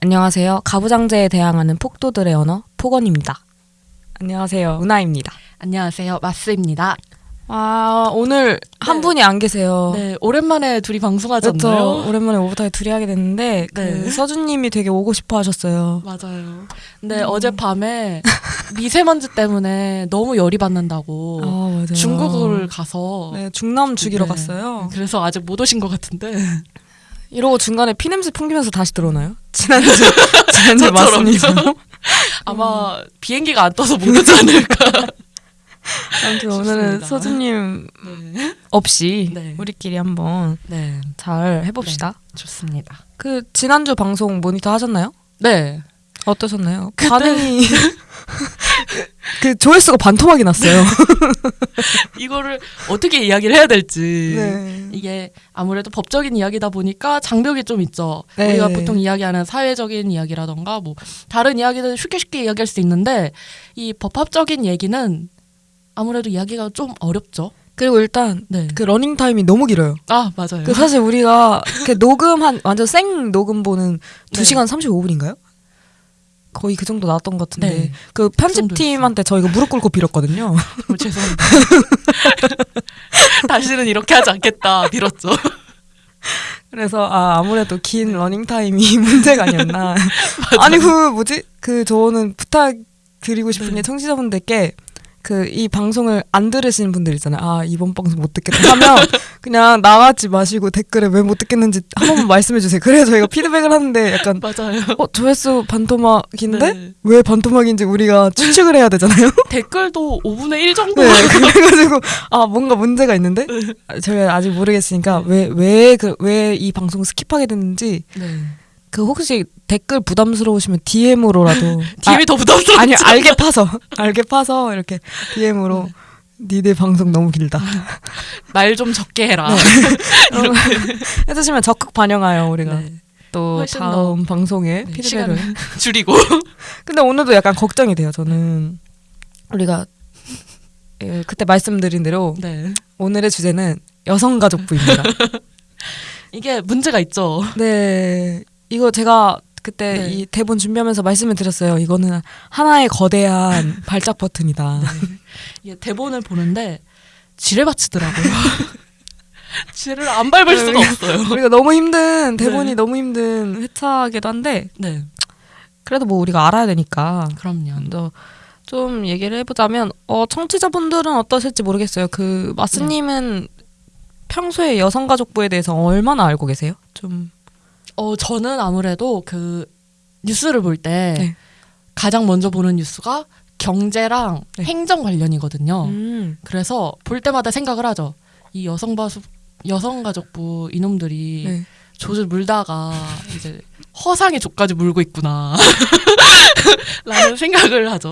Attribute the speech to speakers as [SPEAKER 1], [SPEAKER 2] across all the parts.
[SPEAKER 1] 안녕하세요. 가부장제에 대항하는 폭도들의 언어 폭언입니다. 안녕하세요. 은하입니다.
[SPEAKER 2] 안녕하세요. 마스입니다.
[SPEAKER 1] 아 오늘 한
[SPEAKER 2] 네.
[SPEAKER 1] 분이 안 계세요.
[SPEAKER 2] 네, 오랜만에 둘이 방송하지
[SPEAKER 1] 그렇죠.
[SPEAKER 2] 않나요?
[SPEAKER 1] 오랜만에 오버타임 둘이 하게 됐는데
[SPEAKER 2] 네.
[SPEAKER 1] 그 서준님이 되게 오고 싶어 하셨어요.
[SPEAKER 2] 맞아요. 근데 어젯밤에 미세먼지 때문에 너무 열이 받는다고
[SPEAKER 1] 아.
[SPEAKER 2] 중국을 가서
[SPEAKER 1] 네, 중남 죽이러
[SPEAKER 2] 네.
[SPEAKER 1] 갔어요.
[SPEAKER 2] 그래서 아직 못 오신 것 같은데
[SPEAKER 1] 이러고 중간에 피냄새 풍기면서 다시 들어오나요? 지난주 지난주. 맞습니다.
[SPEAKER 2] 아마 비행기가 안 떠서 못 오지 않을까.
[SPEAKER 1] 아무튼 오늘은. 서준님
[SPEAKER 2] 네.
[SPEAKER 1] 없이
[SPEAKER 2] 네.
[SPEAKER 1] 우리끼리 한번
[SPEAKER 2] 네,
[SPEAKER 1] 잘 해봅시다.
[SPEAKER 2] 좋습니다.
[SPEAKER 1] 그 지난주 방송 모니터 하셨나요?
[SPEAKER 2] 네.
[SPEAKER 1] 어떠셨나요? 반응이 그 조회수가 반토막이 났어요.
[SPEAKER 2] 이거를 어떻게 이야기를 해야 될지.
[SPEAKER 1] 네.
[SPEAKER 2] 이게 아무래도 법적인 이야기다 보니까 장벽이 좀 있죠.
[SPEAKER 1] 네.
[SPEAKER 2] 우리가 보통 이야기하는 사회적인 이야기라던가 뭐 다른 이야기들 쉽게 쉽게 이야기할 수 있는데 이 법학적인 얘기는 아무래도 이야기가 좀 어렵죠.
[SPEAKER 1] 그리고 일단
[SPEAKER 2] 네.
[SPEAKER 1] 그 러닝 타임이 너무 길어요.
[SPEAKER 2] 아 맞아요.
[SPEAKER 1] 그 사실 우리가 그 녹음 한 완전 생 녹음본은
[SPEAKER 2] 네.
[SPEAKER 1] 2시간 35분인가요? 거의 그 정도 나왔던 것 같은데
[SPEAKER 2] 네.
[SPEAKER 1] 그 편집팀한테 저희가 무릎 꿇고 빌었거든요.
[SPEAKER 2] 어, 죄송합니다. 다시는 이렇게 하지 않겠다 빌었죠.
[SPEAKER 1] 그래서 아 아무래도 긴 러닝 타임이 문제가 아니었나. 아니 그 뭐지 그 저는 부탁 드리고 싶은
[SPEAKER 2] 네.
[SPEAKER 1] 게 청취자분들께 그 이 방송을 안 들으시는 분들 있잖아요. 아 이번 방송 못 듣겠다 하면 그냥 나가지 마시고 댓글에 왜 못 듣겠는지 한 번만 말씀해 주세요. 그래야 저희가 피드백을 하는데 약간
[SPEAKER 2] 맞아요.
[SPEAKER 1] 어 조회수 반토막인데
[SPEAKER 2] 네.
[SPEAKER 1] 왜 반토막인지 우리가 추측을 해야 되잖아요.
[SPEAKER 2] 댓글도 5분의 1 정도.
[SPEAKER 1] 네, 그래가지고 아 뭔가 문제가 있는데 아, 저희가 아직 모르겠으니까 왜 왜 그 왜 이 방송 skip하게 됐는지
[SPEAKER 2] 네.
[SPEAKER 1] 그 혹시 댓글 부담스러우시면 DM으로라도
[SPEAKER 2] DM이 더 부담스럽죠.
[SPEAKER 1] 아, 아니 알계 파서 알계 파서 이렇게 DM으로 니네 방송 너무 길다
[SPEAKER 2] 말 좀 적게 해라.
[SPEAKER 1] 네. 해주시면 적극 반영하여 우리가
[SPEAKER 2] 네.
[SPEAKER 1] 또 다음 방송에
[SPEAKER 2] 네,
[SPEAKER 1] 피드백을
[SPEAKER 2] 시간을 줄이고.
[SPEAKER 1] 근데 오늘도 약간 걱정이 돼요 저는 우리가 예, 그때 말씀드린 대로
[SPEAKER 2] 네.
[SPEAKER 1] 오늘의 주제는 여성가족부입니다
[SPEAKER 2] 이게 문제가 있죠.
[SPEAKER 1] 네 이거 제가 그때
[SPEAKER 2] 네.
[SPEAKER 1] 이 대본 준비하면서 말씀을 드렸어요 이거는 하나의 거대한 발작 버튼이다
[SPEAKER 2] 이게 대본을 보는데 지뢰받치더라고요. 지뢰를 안 밟을 수가 없어요.
[SPEAKER 1] 우리가 너무 힘든 대본이
[SPEAKER 2] 네.
[SPEAKER 1] 너무 힘든 회차기도 한데
[SPEAKER 2] 네,
[SPEAKER 1] 그래도 뭐 우리가 알아야 되니까
[SPEAKER 2] 그럼요.
[SPEAKER 1] 좀 얘기를 해보자면 어 청취자분들은 어떠실지 모르겠어요. 그 마스님은 평소에 여성가족부에 대해서 얼마나 알고 계세요? 좀
[SPEAKER 2] 어, 저는 아무래도 그 뉴스를 볼때
[SPEAKER 1] 네.
[SPEAKER 2] 가장 먼저 보는 뉴스가 경제랑
[SPEAKER 1] 네.
[SPEAKER 2] 행정 관련이거든요.
[SPEAKER 1] 음.
[SPEAKER 2] 그래서 볼 때마다 생각을 하죠. 이 여성바수 여성가족부 이놈들이
[SPEAKER 1] 네.
[SPEAKER 2] 조를 물다가 이제 허상의 족까지 물고 있구나. 라는 생각을 하죠.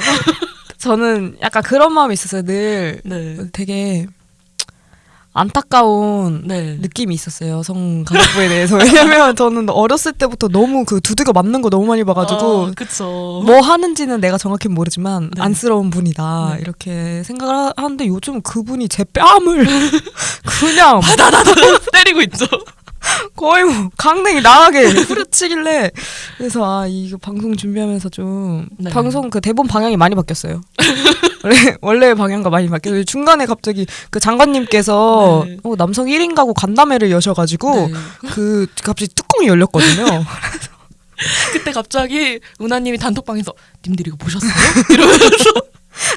[SPEAKER 1] 저는 약간 그런 마음이 있었어요. 늘
[SPEAKER 2] 네.
[SPEAKER 1] 되게 안타까운
[SPEAKER 2] 네.
[SPEAKER 1] 느낌이 있었어요. 여성가족부에 대해서. 왜냐면 저는 어렸을 때부터 너무 그 두들겨 맞는 거 너무 많이 봐가지고
[SPEAKER 2] 어, 그쵸.
[SPEAKER 1] 뭐 하는지는 내가 정확히 모르지만
[SPEAKER 2] 네.
[SPEAKER 1] 안쓰러운 분이다
[SPEAKER 2] 네.
[SPEAKER 1] 이렇게 생각을 하- 하는데 요즘 그분이 제 뺨을 그냥
[SPEAKER 2] 때리고 있죠.
[SPEAKER 1] 거의 뭐 강냉이 나가게 후려치길래 그래서 아 이거 방송 준비하면서 좀
[SPEAKER 2] 네.
[SPEAKER 1] 방송 그 대본 방향이 많이 바뀌었어요. 원래 원래 방향과 많이 바뀌어서 중간에 갑자기 그 장관님께서
[SPEAKER 2] 네.
[SPEAKER 1] 어, 남성 1인 가구 간담회를 여셔가지고
[SPEAKER 2] 네.
[SPEAKER 1] 그 갑자기 뚜껑이 열렸거든요.
[SPEAKER 2] 그때 갑자기 은하님이 단톡방에서 님들 이거 보셨어요? 이러면서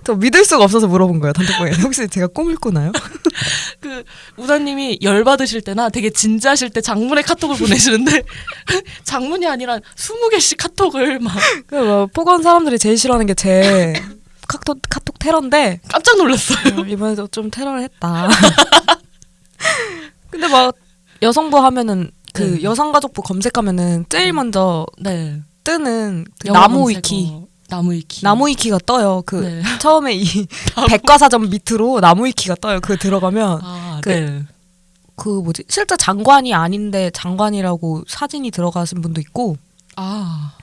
[SPEAKER 1] 저 믿을 수가 없어서 물어본 거예요 단톡방에 혹시 제가 꿈을 꾸나요?
[SPEAKER 2] 그 우다님이 열 받으실 때나 되게 진지하실 때 장문의 카톡을 보내시는데 장문이 아니라 20개씩 카톡을
[SPEAKER 1] 막그 뭐, 포건 사람들이 제일 싫어하는 게 제 카톡 카톡 테러인데
[SPEAKER 2] 깜짝 놀랐어요.
[SPEAKER 1] 어, 이번에도 좀 테러를 했다. 근데 막 여성부 하면은 그
[SPEAKER 2] 네.
[SPEAKER 1] 여성가족부 검색하면은 제일
[SPEAKER 2] 음.
[SPEAKER 1] 먼저
[SPEAKER 2] 네.
[SPEAKER 1] 뜨는 그 나무
[SPEAKER 2] 검색어.
[SPEAKER 1] 위키
[SPEAKER 2] 나무 위키.
[SPEAKER 1] 나무 위키가 떠요. 그
[SPEAKER 2] 네.
[SPEAKER 1] 처음에 이 백과사전 밑으로 나무 위키가 떠요. 그 들어가면
[SPEAKER 2] 아,
[SPEAKER 1] 그-
[SPEAKER 2] 네.
[SPEAKER 1] 그 뭐지 실제 장관이 아닌데 장관이라고 사진이 들어가신 분도 있고
[SPEAKER 2] 아.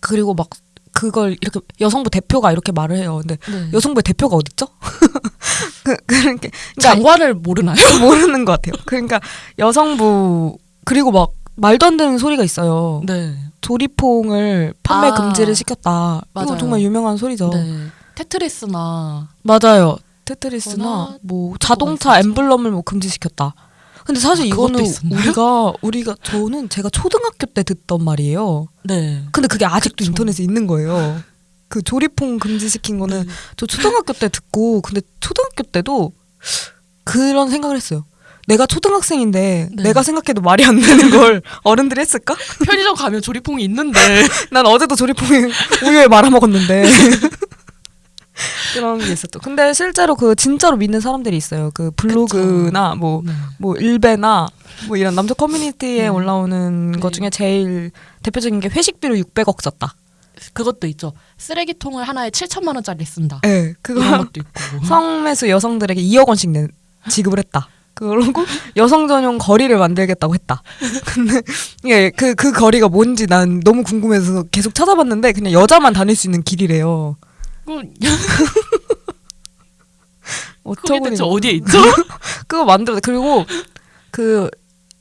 [SPEAKER 1] 그리고 막 그걸 이렇게 여성부 대표가 이렇게 말을 해요. 근데
[SPEAKER 2] 네.
[SPEAKER 1] 여성부의 대표가 어딨죠? 그, 그러니까
[SPEAKER 2] 장관을 모르나요?
[SPEAKER 1] 모르는 것 같아요. 그러니까 여성부 그리고 막 말도 안 되는 소리가 있어요.
[SPEAKER 2] 네.
[SPEAKER 1] 조리퐁을 판매
[SPEAKER 2] 아.
[SPEAKER 1] 금지를 시켰다.
[SPEAKER 2] 맞아요.
[SPEAKER 1] 정말 유명한 소리죠.
[SPEAKER 2] 네. 테트리스나
[SPEAKER 1] 맞아요. 테트리스나
[SPEAKER 2] 뭐또
[SPEAKER 1] 자동차? 엠블럼을 뭐 금지시켰다. 근데 사실
[SPEAKER 2] 아,
[SPEAKER 1] 이거는? 우리가 우리가 저는 제가 초등학교 때 듣던 말이에요.
[SPEAKER 2] 네.
[SPEAKER 1] 근데 그게 아직도
[SPEAKER 2] 그쵸.
[SPEAKER 1] 인터넷에 있는 거예요. 그 조리퐁 금지시킨 거는
[SPEAKER 2] 네.
[SPEAKER 1] 저 초등학교 때 듣고 근데 초등학교 때도 그런 생각을 했어요. 내가 초등학생인데
[SPEAKER 2] 네.
[SPEAKER 1] 내가 생각해도 말이 안 되는 걸 어른들이 했을까?
[SPEAKER 2] 편의점 가면 조리퐁이 있는데
[SPEAKER 1] 난 어제도 조리퐁에 우유에 말아 먹었는데 그런 게 있었죠. 근데 실제로 그 진짜로 믿는 사람들이 있어요. 그 블로그나 뭐
[SPEAKER 2] 네.
[SPEAKER 1] 뭐 일베나 뭐 이런 남자 커뮤니티에
[SPEAKER 2] 네.
[SPEAKER 1] 올라오는 것
[SPEAKER 2] 네.
[SPEAKER 1] 중에 제일 대표적인 게 회식비로 600억 썼다.
[SPEAKER 2] 그것도 있죠. 쓰레기통을 하나에 7천만 원짜리 쓴다.
[SPEAKER 1] 예, 네, 그거
[SPEAKER 2] 것도 있고.
[SPEAKER 1] 성매수 여성들에게 2억 원씩 내, 지급을 했다. 그러고 여성 전용 거리를 만들겠다고 했다. 근데 이게 그, 그 거리가 뭔지 난 너무 궁금해서 계속 찾아봤는데 그냥 여자만 다닐 수 있는 길이래요.
[SPEAKER 2] 그게
[SPEAKER 1] 어쩌고
[SPEAKER 2] 대체 어디에 있죠?
[SPEAKER 1] 그거 만들어 그리고 그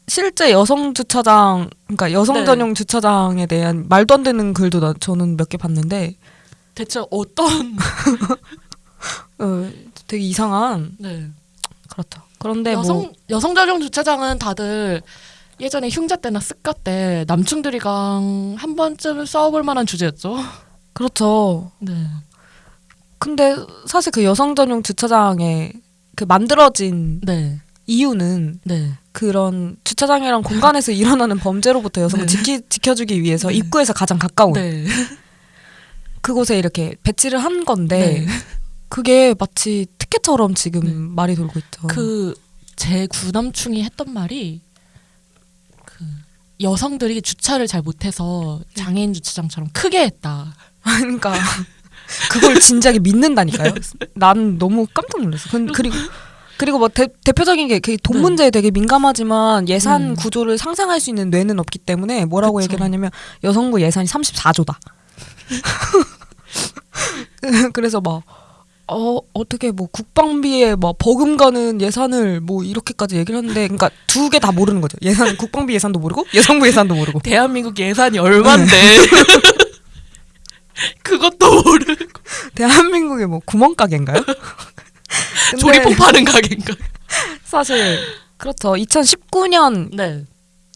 [SPEAKER 1] 실제 여성 주차장 그러니까 여성
[SPEAKER 2] 네.
[SPEAKER 1] 전용 주차장에 대한 말도 안 되는 글도 나, 저는 몇 개 봤는데
[SPEAKER 2] 대체 어떤
[SPEAKER 1] 어, 되게 이상한
[SPEAKER 2] 네.
[SPEAKER 1] 그렇죠. 그런데
[SPEAKER 2] 여성
[SPEAKER 1] 뭐
[SPEAKER 2] 여성 전용 주차장은 다들 예전에 흉자 때나 습가 때 남충들이강 한 번쯤 싸워볼 만한 주제였죠.
[SPEAKER 1] 그렇죠.
[SPEAKER 2] 네.
[SPEAKER 1] 근데 사실 그 여성 전용 주차장에 그 만들어진
[SPEAKER 2] 네.
[SPEAKER 1] 이유는
[SPEAKER 2] 네.
[SPEAKER 1] 그런 주차장이란 공간에서 일어나는 범죄로부터 여성을
[SPEAKER 2] 네.
[SPEAKER 1] 지키, 지켜주기 위해서
[SPEAKER 2] 네.
[SPEAKER 1] 입구에서 가장 가까운
[SPEAKER 2] 네.
[SPEAKER 1] 그곳에 이렇게 배치를 한 건데
[SPEAKER 2] 네.
[SPEAKER 1] 그게 마치 특혜처럼 지금
[SPEAKER 2] 네.
[SPEAKER 1] 말이 돌고 있죠.
[SPEAKER 2] 그 제 구남충이 했던 말이 그 여성들이 주차를 잘 못해서 장애인 주차장처럼 크게 했다.
[SPEAKER 1] 그러니까 그걸 진지하게 믿는다니까요. 난 너무 깜짝 놀랐어. 근- 그리고 그리고 뭐 대, 대표적인 게그돈
[SPEAKER 2] 네.
[SPEAKER 1] 문제에 되게 민감하지만 예산
[SPEAKER 2] 음.
[SPEAKER 1] 구조를 상상할 수 있는 뇌는 없기 때문에 뭐라고
[SPEAKER 2] 그쵸.
[SPEAKER 1] 얘기를 하냐면 여성부 예산이 34조다. 그래서 막 어, 어떻게 뭐 국방비에 뭐 버금가는 예산을 뭐 이렇게까지 얘기를 하는데 그러니까 두 개 다 모르는 거죠. 예산 국방비 예산도 모르고 여성부 예산도 모르고.
[SPEAKER 2] 대한민국 예산이 얼만데 그것도 모르고
[SPEAKER 1] 대한민국의 뭐 구멍가게인가요?
[SPEAKER 2] 조리퐁 파는 가게인가?
[SPEAKER 1] 사실 그렇죠. 2019년
[SPEAKER 2] 네.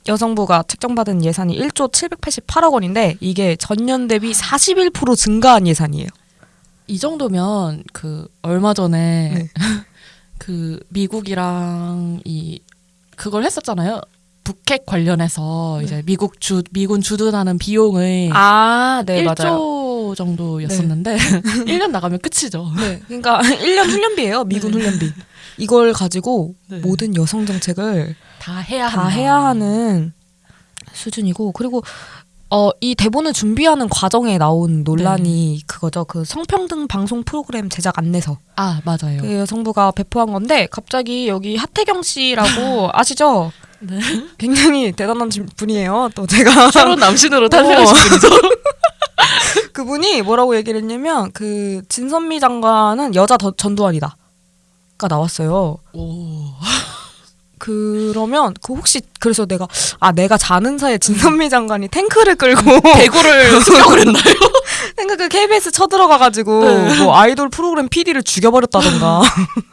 [SPEAKER 1] 여성부가 책정받은 예산이 1조 788억 원인데 이게 전년 대비 41% 증가한 예산이에요.
[SPEAKER 2] 이 정도면 그 얼마 전에
[SPEAKER 1] 네.
[SPEAKER 2] 그 미국이랑 이 그걸 했었잖아요. 북핵 관련해서
[SPEAKER 1] 네.
[SPEAKER 2] 이제 미국 주 미군 주둔하는 비용의
[SPEAKER 1] 아, 네,
[SPEAKER 2] 1조 정도였었는데 1년 나가면 끝이죠.
[SPEAKER 1] 네. 그러니까 1년 훈련비예요. 미군
[SPEAKER 2] 네.
[SPEAKER 1] 훈련비. 이걸 가지고
[SPEAKER 2] 네.
[SPEAKER 1] 모든 여성 정책을
[SPEAKER 2] 다 해야
[SPEAKER 1] 다
[SPEAKER 2] 한다.
[SPEAKER 1] 해야 하는 수준이고 그리고 어, 이 대본을 준비하는 과정에 나온 논란이 그거죠. 그 성평등 방송 프로그램 제작 안내서.
[SPEAKER 2] 아 맞아요.
[SPEAKER 1] 그 여성부가 배포한 건데 갑자기 여기 하태경 씨라고 아시죠?
[SPEAKER 2] 네.
[SPEAKER 1] 굉장히 대단한 진- 분이에요. 또 제가
[SPEAKER 2] 새로운 남신으로 탄생하신 분이죠.
[SPEAKER 1] 그분이 뭐라고 얘기를 했냐면 그 진선미 장관은 여자 더- 전두환이다 가 나왔어요.
[SPEAKER 2] 오.
[SPEAKER 1] 그러면 그 혹시 그래서 내가 아 내가 자는 사이에 진선미 장관이 탱크를 끌고
[SPEAKER 2] 대구를 습격을 했나요?
[SPEAKER 1] 탱크 그 KBS 쳐들어가가지고
[SPEAKER 2] 네.
[SPEAKER 1] 뭐 아이돌 프로그램 PD를 죽여버렸다던가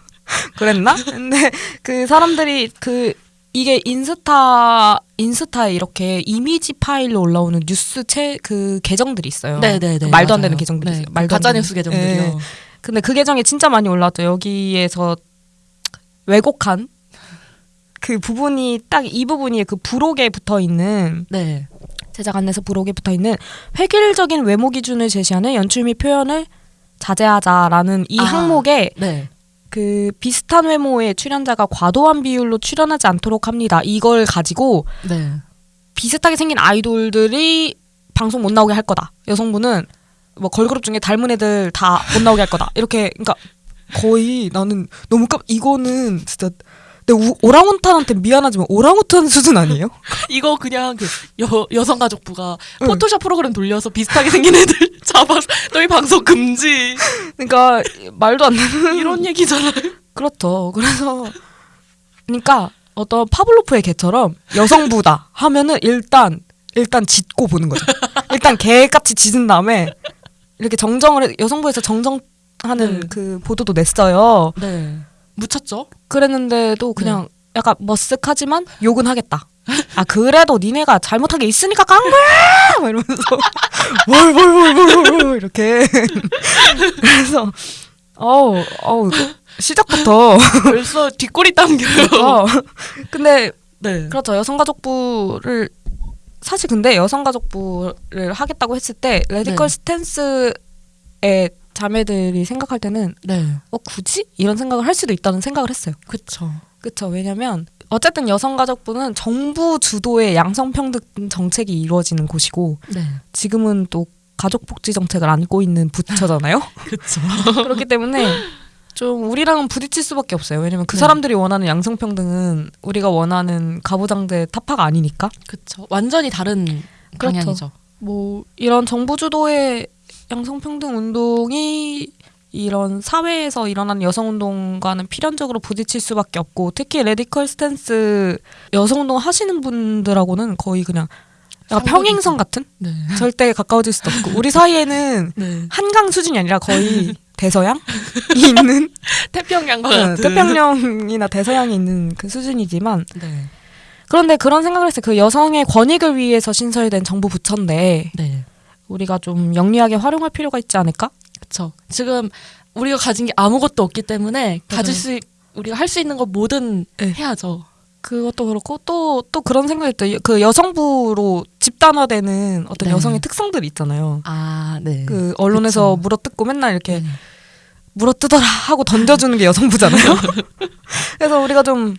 [SPEAKER 1] 그랬나? 근데 그 사람들이 그 이게 인스타 인스타에 이렇게 이미지 파일로 올라오는 뉴스 채 그 계정들이 있어요.
[SPEAKER 2] 네네네.
[SPEAKER 1] 그 말도 안
[SPEAKER 2] 맞아요.
[SPEAKER 1] 되는 계정들이
[SPEAKER 2] 네,
[SPEAKER 1] 있어요. 말도 안
[SPEAKER 2] 가짜. 뉴스 계정들이요.
[SPEAKER 1] 네. 근데 그 계정에 진짜 많이 올라왔죠. 여기에서 왜곡한 그 부분이 딱 이 부분이 그 부록에 붙어 있는
[SPEAKER 2] 네.
[SPEAKER 1] 제작 안내서 부록에 붙어 있는 획일적인 외모 기준을 제시하는 연출 및 표현을 자제하자라는 이
[SPEAKER 2] 아.
[SPEAKER 1] 항목에
[SPEAKER 2] 네.
[SPEAKER 1] 그 비슷한 외모의 출연자가 과도한 비율로 출연하지 않도록 합니다. 이걸 가지고
[SPEAKER 2] 네.
[SPEAKER 1] 비슷하게 생긴 아이돌들이 방송 못 나오게 할 거다. 여성분은 뭐 걸그룹 중에 닮은 애들 다 못 나오게 할 거다. 이렇게 그러니까 거의 나는 너무 깜 이거는 진짜 내 우- 오랑우탄한테 미안하지만 오랑우탄 수준 아니에요?
[SPEAKER 2] 이거 그냥 그 여, 여성가족부가
[SPEAKER 1] 응.
[SPEAKER 2] 포토샵 프로그램 돌려서 비슷하게 생긴 애들 잡아서 너희 방송 금지
[SPEAKER 1] 그러니까 말도 안 되는
[SPEAKER 2] 이런 얘기잖아요.
[SPEAKER 1] 그렇죠. 그래서 그러니까 어떤 파블로프의 개처럼 여성부다 하면은 일단 일단 짖고 보는 거죠. 일단 개같이 짖은 다음에 이렇게 정정을 해- 여성부에서 정정하는
[SPEAKER 3] 네.
[SPEAKER 1] 그 보도도 냈어요.
[SPEAKER 3] 네. 묻혔죠?
[SPEAKER 1] 그랬는데도 그냥 약간 머쓱하지만 욕은 하겠다. 아 그래도 니네가 잘못한 게 있으니까 깐 거야! 막 이러면서 뭘뭘뭘뭘 이렇게 그래서 어우 어우 시작부터
[SPEAKER 3] 벌써 뒷골이 당겨요.
[SPEAKER 1] 어. 근데
[SPEAKER 3] 네.
[SPEAKER 1] 그렇죠 여성가족부를 사실 근데 여성가족부를 하겠다고 했을 때 radical
[SPEAKER 3] 네.
[SPEAKER 1] stance의 자매들이 생각할 때는
[SPEAKER 3] 네.
[SPEAKER 1] 어 굳이 이런 생각을 할 수도 있다는 생각을 했어요.
[SPEAKER 3] 그쵸.
[SPEAKER 1] 그렇죠. 왜냐면 어쨌든 여성가족부는 정부 주도의 양성평등 정책이 이루어지는 곳이고
[SPEAKER 3] 네.
[SPEAKER 1] 지금은 또 가족복지 정책을 안고 있는 부처잖아요.
[SPEAKER 3] 그쵸.
[SPEAKER 1] 그렇기 때문에 좀 우리랑은 부딪힐 수밖에 없어요. 왜냐면 그
[SPEAKER 3] 네.
[SPEAKER 1] 사람들이 원하는 양성평등은 우리가 원하는 가부장제 타파가 아니니까.
[SPEAKER 3] 그쵸. 완전히 다른
[SPEAKER 1] 그렇죠.
[SPEAKER 3] 방향이죠.
[SPEAKER 1] 뭐 이런 정부 주도의 양성평등 운동이 이런 사회에서 일어나는 여성 운동과는 필연적으로 부딪힐 수밖에 없고 특히 radical stance 여성 운동 하시는 분들하고는 거의 그냥. 평행선 같은
[SPEAKER 3] 네.
[SPEAKER 1] 절대 가까워질 수도 없고 우리 사이에는
[SPEAKER 3] 네.
[SPEAKER 1] 한강 수준이 아니라 거의 대서양이 있는
[SPEAKER 3] 태평양과
[SPEAKER 1] 어,
[SPEAKER 3] 같은.
[SPEAKER 1] 태평양이나 대서양이 있는 그 수준이지만
[SPEAKER 3] 네.
[SPEAKER 1] 그런데 그런 생각을 했어요. 그 여성의 권익을 위해서 신설된 정부 부처인데
[SPEAKER 3] 네.
[SPEAKER 1] 우리가 좀 영리하게 활용할 필요가 있지 않을까?
[SPEAKER 3] 그쵸. 지금 우리가 가진 게 아무것도 없기 때문에 가질 수 우리가 할 수 있는 거 뭐든
[SPEAKER 1] 네.
[SPEAKER 3] 해야죠.
[SPEAKER 1] 그것도 그렇고 또또 그런 생각이 들어요. 그 여성부로 집단화되는 어떤
[SPEAKER 3] 네.
[SPEAKER 1] 여성의 특성들이 있잖아요.
[SPEAKER 3] 아, 네.
[SPEAKER 1] 그 언론에서
[SPEAKER 3] 그쵸.
[SPEAKER 1] 물어뜯고 맨날 이렇게
[SPEAKER 3] 네.
[SPEAKER 1] 물어뜯어라 하고 던져주는 게 여성부잖아요. 그래서 우리가 좀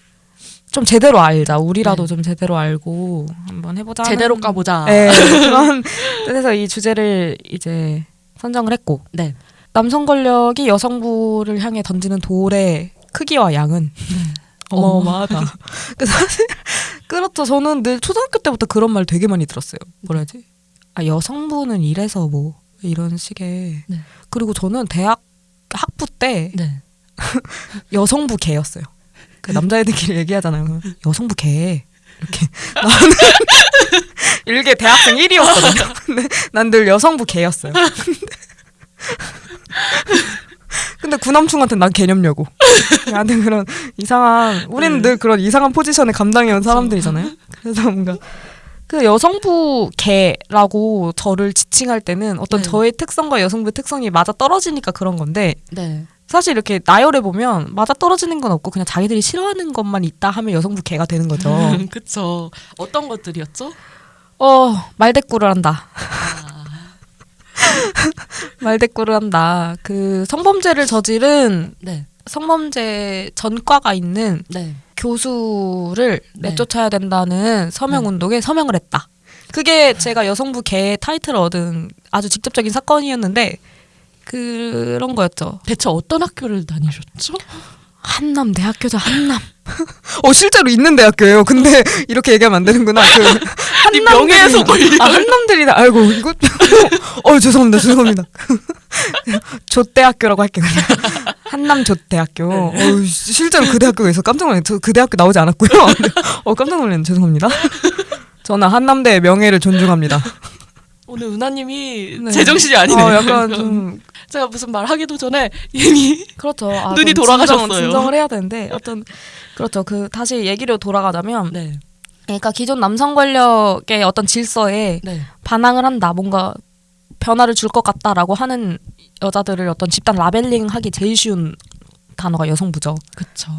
[SPEAKER 1] 좀 제대로 알자. 우리라도
[SPEAKER 3] 네.
[SPEAKER 1] 좀 제대로 알고 한번 해보자.
[SPEAKER 3] 제대로 까보자.
[SPEAKER 1] 네, 그런 뜻에서 이 주제를 이제 선정을 했고
[SPEAKER 3] 네.
[SPEAKER 1] 남성 권력이 여성부를 향해 던지는 돌의 크기와 양은 어마어마하다. 그 사실 그렇죠. 저는 늘 초등학교 때부터 그런 말 되게 많이 들었어요. 뭐라지? 아 여성부는 이래서 뭐 이런 식의.
[SPEAKER 3] 네.
[SPEAKER 1] 그리고 저는 대학 학부 때
[SPEAKER 3] 네.
[SPEAKER 1] 여성부 개였어요. 그 남자애들끼리 얘기하잖아요. 여성부 개. 이렇게 나는 일개 대학생 1위였거든요. 근데 난 늘 여성부 개였어요. 근데 구남충한테 난 개념려고. 나한테 그런 이상한 우리는
[SPEAKER 3] 네.
[SPEAKER 1] 늘 그런 이상한 포지션에 감당해온 사람들이잖아요. 그래서 뭔가 그 여성부 개라고 저를 지칭할 때는 어떤
[SPEAKER 3] 네.
[SPEAKER 1] 저의 특성과 여성부의 특성이 맞아 떨어지니까 그런 건데
[SPEAKER 3] 네.
[SPEAKER 1] 사실 이렇게 나열해 보면 맞아 떨어지는 건 없고 그냥 자기들이 싫어하는 것만 있다 하면 여성부 개가 되는 거죠.
[SPEAKER 3] 그쵸. 어떤 것들이었죠?
[SPEAKER 1] 어 말대꾸를 한다.
[SPEAKER 3] 아,
[SPEAKER 1] 말대꾸를 한다. 그 성범죄를 저지른
[SPEAKER 3] 네.
[SPEAKER 1] 성범죄 전과가 있는
[SPEAKER 3] 네.
[SPEAKER 1] 교수를
[SPEAKER 3] 네.
[SPEAKER 1] 내쫓아야 된다는 서명 운동에 서명을 했다. 그게 제가 여성부 개 타이틀을 얻은 아주 직접적인 사건이었는데 그런 거였죠.
[SPEAKER 3] 대체 어떤 학교를 다니셨죠?
[SPEAKER 1] 한남 대학교죠 한남. 어 실제로 있는 대학교예요. 근데 이렇게 얘기하면 안 되는구나. 그 한남
[SPEAKER 3] 명예훼손.
[SPEAKER 1] 아 한남들이 알고 이거 어 죄송합니다 죄송합니다. 조대학교라고 할게요. 그냥. 한남 조대학교.
[SPEAKER 3] 네.
[SPEAKER 1] 어 실제로 그 대학교에 서 깜짝 놀랐어요. 저그 대학교 나오지 않았고요. 어 깜짝 놀랐네 죄송합니다. 저는 한남대의 명예를 존중합니다.
[SPEAKER 3] 오늘 은하님이
[SPEAKER 1] 네.
[SPEAKER 3] 제정신이 아니네요.
[SPEAKER 1] 어, 약간 좀
[SPEAKER 3] 제가 무슨 말 하기도 전에 이미
[SPEAKER 1] 그렇죠. 아,
[SPEAKER 3] 눈이
[SPEAKER 1] 좀
[SPEAKER 3] 돌아가셨어요.
[SPEAKER 1] 진정, 진정을 해야 되는데 어떤 그렇죠. 그 다시 얘기로 돌아가자면
[SPEAKER 3] 네.
[SPEAKER 1] 그러니까 기존 남성 권력의 어떤 질서에
[SPEAKER 3] 네.
[SPEAKER 1] 반항을 한다, 뭔가 변화를 줄 것 같다라고 하는 여자들을 어떤 집단 라벨링하기 제일 쉬운 단어가 여성부죠.
[SPEAKER 3] 그쵸.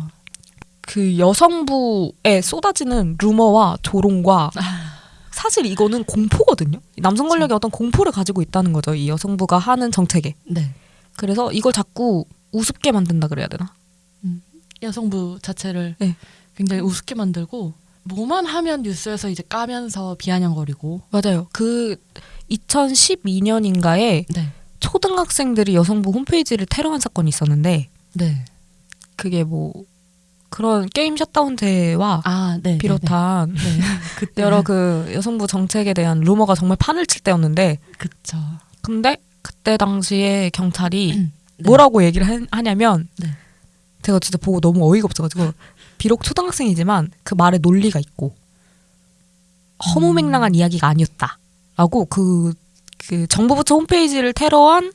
[SPEAKER 1] 그 여성부에 쏟아지는 루머와 조롱과 사실 이거는 공포거든요. 남성 권력이 어떤 공포를 가지고 있다는 거죠. 이 여성부가 하는 정책에.
[SPEAKER 3] 네.
[SPEAKER 1] 그래서 이걸 자꾸 우습게 만든다 그래야 되나?
[SPEAKER 3] 여성부 자체를
[SPEAKER 1] 네.
[SPEAKER 3] 굉장히 우습게 만들고 뭐만 하면 뉴스에서 이제 까면서 비아냥거리고
[SPEAKER 1] 맞아요. 그 2012년인가에
[SPEAKER 3] 네.
[SPEAKER 1] 초등학생들이 여성부 홈페이지를 테러한 사건이 있었는데
[SPEAKER 3] 네.
[SPEAKER 1] 그게 뭐 그런 게임 셧다운제와
[SPEAKER 3] 아, 네.
[SPEAKER 1] 비롯한
[SPEAKER 3] 네. 네.
[SPEAKER 1] 여러 그 여성부 정책에 대한 루머가 정말 판을 칠 때였는데
[SPEAKER 3] 그쵸.
[SPEAKER 1] 근데 그때 당시에 경찰이
[SPEAKER 3] 네.
[SPEAKER 1] 뭐라고 얘기를 하- 하냐면
[SPEAKER 3] 네.
[SPEAKER 1] 제가 진짜 보고 너무 어이가 없어가지고 비록 초등학생이지만 그 말에 논리가 있고 허무맹랑한 이야기가 아니었다라고 그, 그 정보부처 홈페이지를 테러한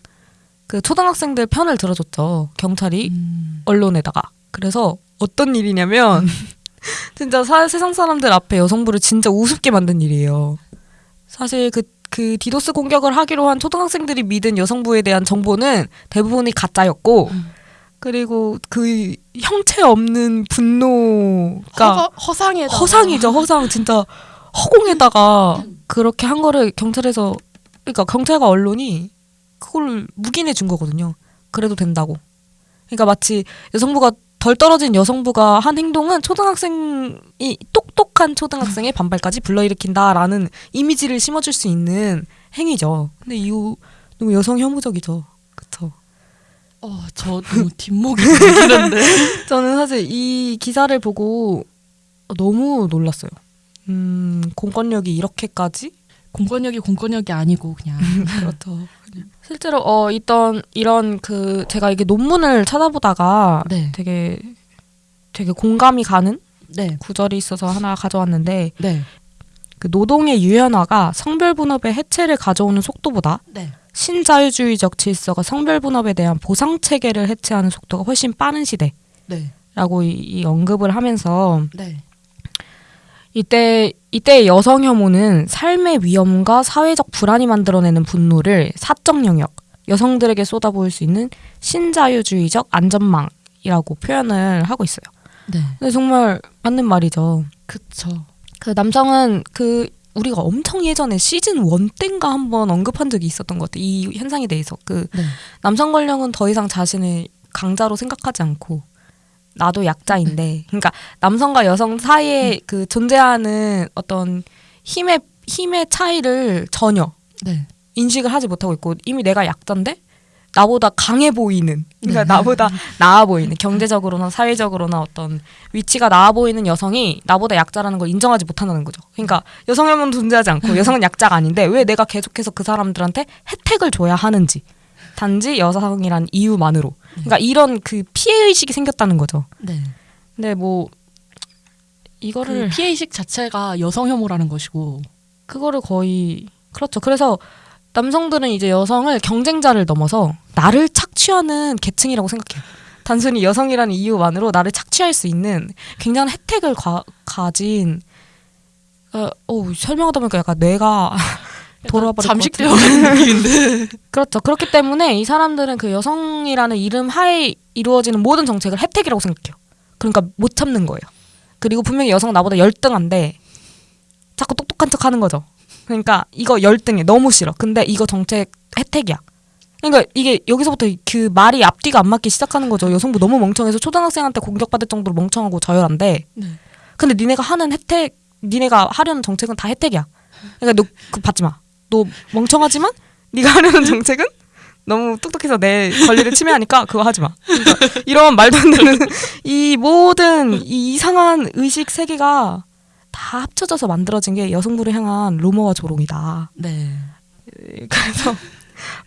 [SPEAKER 1] 그 초등학생들 편을 들어줬죠 경찰이
[SPEAKER 3] 음.
[SPEAKER 1] 언론에다가 그래서 어떤 일이냐면 진짜 사- 세상 사람들 앞에 여성부를 진짜 우습게 만든 일이에요. 사실 그, 그 디도스 공격을 하기로 한 초등학생들이 믿은 여성부에 대한 정보는 대부분이 가짜였고
[SPEAKER 3] 음.
[SPEAKER 1] 그리고 그 형체 없는 분노가
[SPEAKER 3] 허, 허상에다
[SPEAKER 1] 허상이죠 허상 진짜 허공에다가 그렇게 한 거를 경찰에서 그러니까 경찰과 언론이 그걸 묵인해 준 거거든요. 그래도 된다고. 그러니까 마치 여성부가 덜 떨어진 여성부가 한 행동은 초등학생이 똑똑한 초등학생의 반발까지 불러일으킨다라는 이미지를 심어줄 수 있는 행위죠. 근데 이후 너무 여성 혐오적이죠. 그쵸.
[SPEAKER 3] 어, 저 너무 뒷목이 걸리는데.
[SPEAKER 1] 저는 사실 이 기사를 보고 너무 놀랐어요. 음, 공권력이 이렇게까지?
[SPEAKER 3] 공권력이 공권력이 아니고 그냥
[SPEAKER 1] 그렇죠. 실제로 어 있던 이런 그 제가 이게 논문을 찾아보다가
[SPEAKER 3] 네.
[SPEAKER 1] 되게 되게 공감이 가는
[SPEAKER 3] 네.
[SPEAKER 1] 구절이 있어서 하나 가져왔는데
[SPEAKER 3] 네.
[SPEAKER 1] 그 노동의 유연화가 성별 분업의 해체를 가져오는 속도보다
[SPEAKER 3] 네.
[SPEAKER 1] 신자유주의적 질서가 성별 분업에 대한 보상 체계를 해체하는 속도가 훨씬 빠른 시대라고
[SPEAKER 3] 네.
[SPEAKER 1] 이, 이 언급을 하면서
[SPEAKER 3] 네.
[SPEAKER 1] 이때 이때 여성 혐오는 삶의 위험과 사회적 불안이 만들어내는 분노를 사적 영역 여성들에게 쏟아부을 수 있는 신자유주의적 안전망이라고 표현을 하고 있어요.
[SPEAKER 3] 네.
[SPEAKER 1] 근데 정말 맞는 말이죠.
[SPEAKER 3] 그쵸.
[SPEAKER 1] 그 남성은 그 우리가 엄청 예전에 시즌 원 땐가 한번 언급한 적이 있었던 것 같아요. 이 현상에 대해서 그
[SPEAKER 3] 네.
[SPEAKER 1] 남성 권력은 더 이상 자신을 강자로 생각하지 않고 나도 약자인데 그러니까 남성과 여성 사이에 그 존재하는 어떤 힘의 힘의 차이를 전혀
[SPEAKER 3] 네.
[SPEAKER 1] 인식을 하지 못하고 있고 이미 내가 약자인데 나보다 강해 보이는 그러니까
[SPEAKER 3] 네.
[SPEAKER 1] 나보다 나아 보이는 경제적으로나 사회적으로나 어떤 위치가 나아 보이는 여성이 나보다 약자라는 걸 인정하지 못한다는 거죠. 그러니까 여성혐오는 존재하지 않고 여성은 약자가 아닌데 왜 내가 계속해서 그 사람들한테 혜택을 줘야 하는지 단지 여성이란 이유만으로 그러니까 이런 그 피해 의식이 생겼다는 거죠.
[SPEAKER 3] 네.
[SPEAKER 1] 근데
[SPEAKER 3] 뭐그
[SPEAKER 1] 이거를
[SPEAKER 3] 피해 의식 자체가 여성 혐오라는 것이고.
[SPEAKER 1] 그거를 거의 그렇죠. 그래서 남성들은 이제 여성을 경쟁자를 넘어서 나를 착취하는 계층이라고 생각해요. 단순히 여성이라는 이유만으로 나를 착취할 수 있는 굉장한 혜택을 가, 가진 어, 어, 설명하다 보니까 약간 뇌가 돌아버릴
[SPEAKER 3] 잠식되어 느낌인데.
[SPEAKER 1] 그렇죠. 그렇기 때문에 이 사람들은 그 여성이라는 이름 하에 이루어지는 모든 정책을 혜택이라고 생각해요. 그러니까 못 참는 거예요. 그리고 분명히 여성 나보다 열등한데 자꾸 똑똑한 척 하는 거죠. 그러니까 이거 열등해. 너무 싫어. 근데 이거 정책 혜택이야. 그러니까 이게 여기서부터 그 말이 앞뒤가 안 맞기 시작하는 거죠. 여성부 너무 멍청해서 초등학생한테 공격받을 정도로 멍청하고 저열한데
[SPEAKER 3] 네.
[SPEAKER 1] 근데 니네가 하는 혜택, 니네가 하려는 정책은 다 혜택이야. 그러니까 너 그 받지 마. 너 멍청하지만 네가 하려는 정책은 너무 똑똑해서 내 권리를 침해하니까 그거 하지 마. 그러니까 이런 말도 안 되는 이 모든 이 이상한 의식 세계가 다 합쳐져서 만들어진 게 여성부를 향한 루머와 조롱이다.
[SPEAKER 3] 네.
[SPEAKER 1] 그래서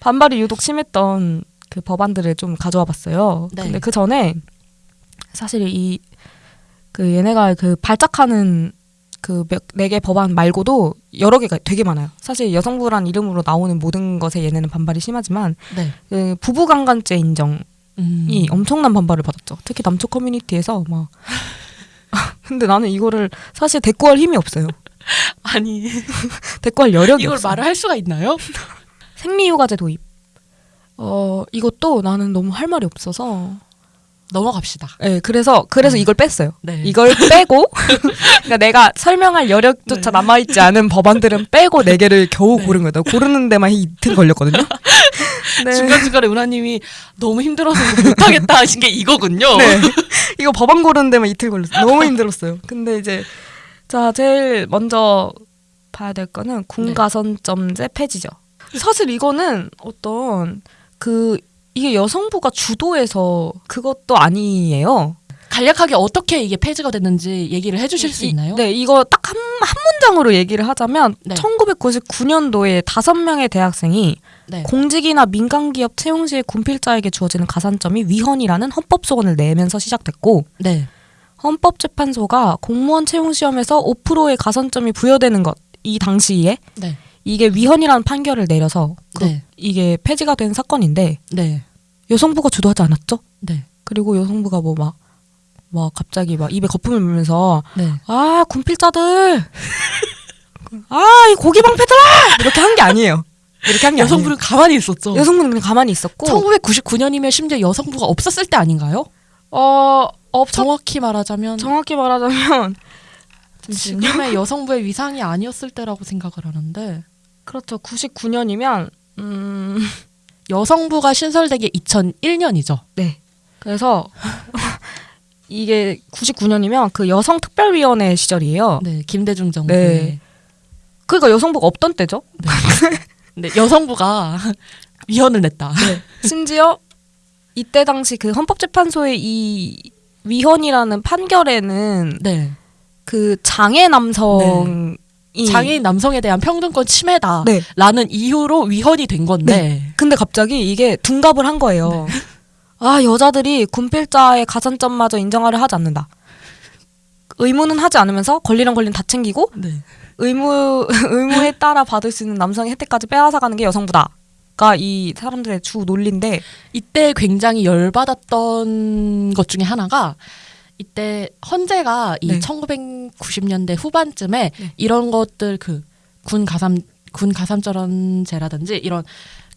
[SPEAKER 1] 반발이 유독 심했던 그 법안들을 좀 가져와 봤어요.
[SPEAKER 3] 네.
[SPEAKER 1] 근데 그 전에 사실 이 그 얘네가 그 발작하는 그네 개 법안 말고도 여러 개가 되게 많아요. 사실 여성부란 이름으로 나오는 모든 것에 얘네는 반발이 심하지만
[SPEAKER 3] 네.
[SPEAKER 1] 그 부부강간죄 인정이
[SPEAKER 3] 음.
[SPEAKER 1] 엄청난 반발을 받았죠. 특히 남초 커뮤니티에서 막 근데 나는 이거를 사실 대꾸할 힘이 없어요.
[SPEAKER 3] 아니
[SPEAKER 1] 대꾸할 여력이
[SPEAKER 3] 이걸
[SPEAKER 1] 없어.
[SPEAKER 3] 말을 할 수가 있나요?
[SPEAKER 1] 생리휴가제 도입. 어 이것도 나는 너무 할 말이 없어서.
[SPEAKER 3] 넘어갑시다.
[SPEAKER 1] 네, 그래서 그래서
[SPEAKER 3] 음.
[SPEAKER 1] 이걸 뺐어요.
[SPEAKER 3] 네.
[SPEAKER 1] 이걸 빼고 그러니까 내가 설명할 여력조차
[SPEAKER 3] 네.
[SPEAKER 1] 남아 있지 않은 법안들은 빼고 네 개를 겨우
[SPEAKER 3] 네.
[SPEAKER 1] 고른 거예요. 나 고르는 데만 이틀 걸렸거든요. 네.
[SPEAKER 3] 중간 중간에 은하님이 너무 힘들어서 못하겠다 하신 게 이거군요.
[SPEAKER 1] 네. 이거 법안 고르는 데만 이틀 걸렸어요. 너무 힘들었어요. 근데 이제 자 제일 먼저 봐야 될 거는 군가선점제 폐지죠. 사실 이거는 어떤 그 이게 여성부가 주도해서 그것도 아니에요.
[SPEAKER 3] 간략하게 어떻게 이게 폐지가 됐는지 얘기를 해주실 수
[SPEAKER 1] 이-
[SPEAKER 3] 있나요?
[SPEAKER 1] 네, 이거 딱 한 한 문장으로 얘기를 하자면
[SPEAKER 3] 네.
[SPEAKER 1] 1999년도에 다섯 명의 대학생이
[SPEAKER 3] 네.
[SPEAKER 1] 공직이나 민간 기업 채용 시에 군필자에게 주어지는 가산점이 위헌이라는 헌법 소원을 내면서 시작됐고
[SPEAKER 3] 네.
[SPEAKER 1] 헌법재판소가 공무원 채용 시험에서 5%의 가산점이 부여되는 것 이 당시에
[SPEAKER 2] 네.
[SPEAKER 1] 이게 위헌이라는 판결을 내려서 그
[SPEAKER 2] 네.
[SPEAKER 1] 이게 폐지가 된 사건인데
[SPEAKER 2] 네.
[SPEAKER 1] 여성부가 주도하지 않았죠?
[SPEAKER 2] 네.
[SPEAKER 1] 그리고 여성부가 뭐막막 갑자기 막 입에 거품을 물면서
[SPEAKER 2] 네.
[SPEAKER 1] 아 군필자들 아이 고기 방패들아 이렇게 한 게 아니에요. 이렇게 한 게
[SPEAKER 2] 여성부는 가만히 있었죠.
[SPEAKER 1] 아니에요. 여성부는 그냥 가만히 있었고
[SPEAKER 2] 1999년이면 심지어 여성부가 없었을 때 아닌가요?
[SPEAKER 1] 어 없,
[SPEAKER 2] 정확히 말하자면
[SPEAKER 1] 정확히 말하자면
[SPEAKER 2] 지금의 여성부의 위상이 아니었을 때라고 생각을 하는데
[SPEAKER 1] 그렇죠. 99년이면 음
[SPEAKER 2] 여성부가 신설되기 2001년이죠.
[SPEAKER 1] 네. 그래서 이게 99년이면 그 여성 특별위원회 시절이에요.
[SPEAKER 2] 네, 김대중 정부.
[SPEAKER 1] 네.
[SPEAKER 2] 네.
[SPEAKER 1] 그러니까 여성부가 없던 때죠.
[SPEAKER 2] 네, 여성부가 위헌을 냈다.
[SPEAKER 1] 심지어 이때 당시 그 헌법재판소의 이 위헌이라는 판결에는
[SPEAKER 2] 네.
[SPEAKER 1] 그 장애 남성이
[SPEAKER 2] 장애인 남성에 대한 평등권 침해다라는
[SPEAKER 1] 네.
[SPEAKER 2] 이유로 위헌이 된 건데.
[SPEAKER 1] 근데 갑자기 이게 둔갑을 한 거예요. 아 여자들이 군필자의 가산점마저 인정하려 하지 않는다. 의무는 하지 않으면서 권리랑 권리는 다 챙기고
[SPEAKER 2] 네.
[SPEAKER 1] 의무 의무에 따라 받을 수 있는 남성의 혜택까지 빼앗아가는 게 여성부다 가 이 사람들의 주 논리인데
[SPEAKER 2] 이때 굉장히 열받았던 것 중에 하나가 이때 헌재가 이
[SPEAKER 1] 네.
[SPEAKER 2] 1990년대 후반쯤에
[SPEAKER 1] 네.
[SPEAKER 2] 이런 것들 그 군 가삼 군 가산점제라든지 이런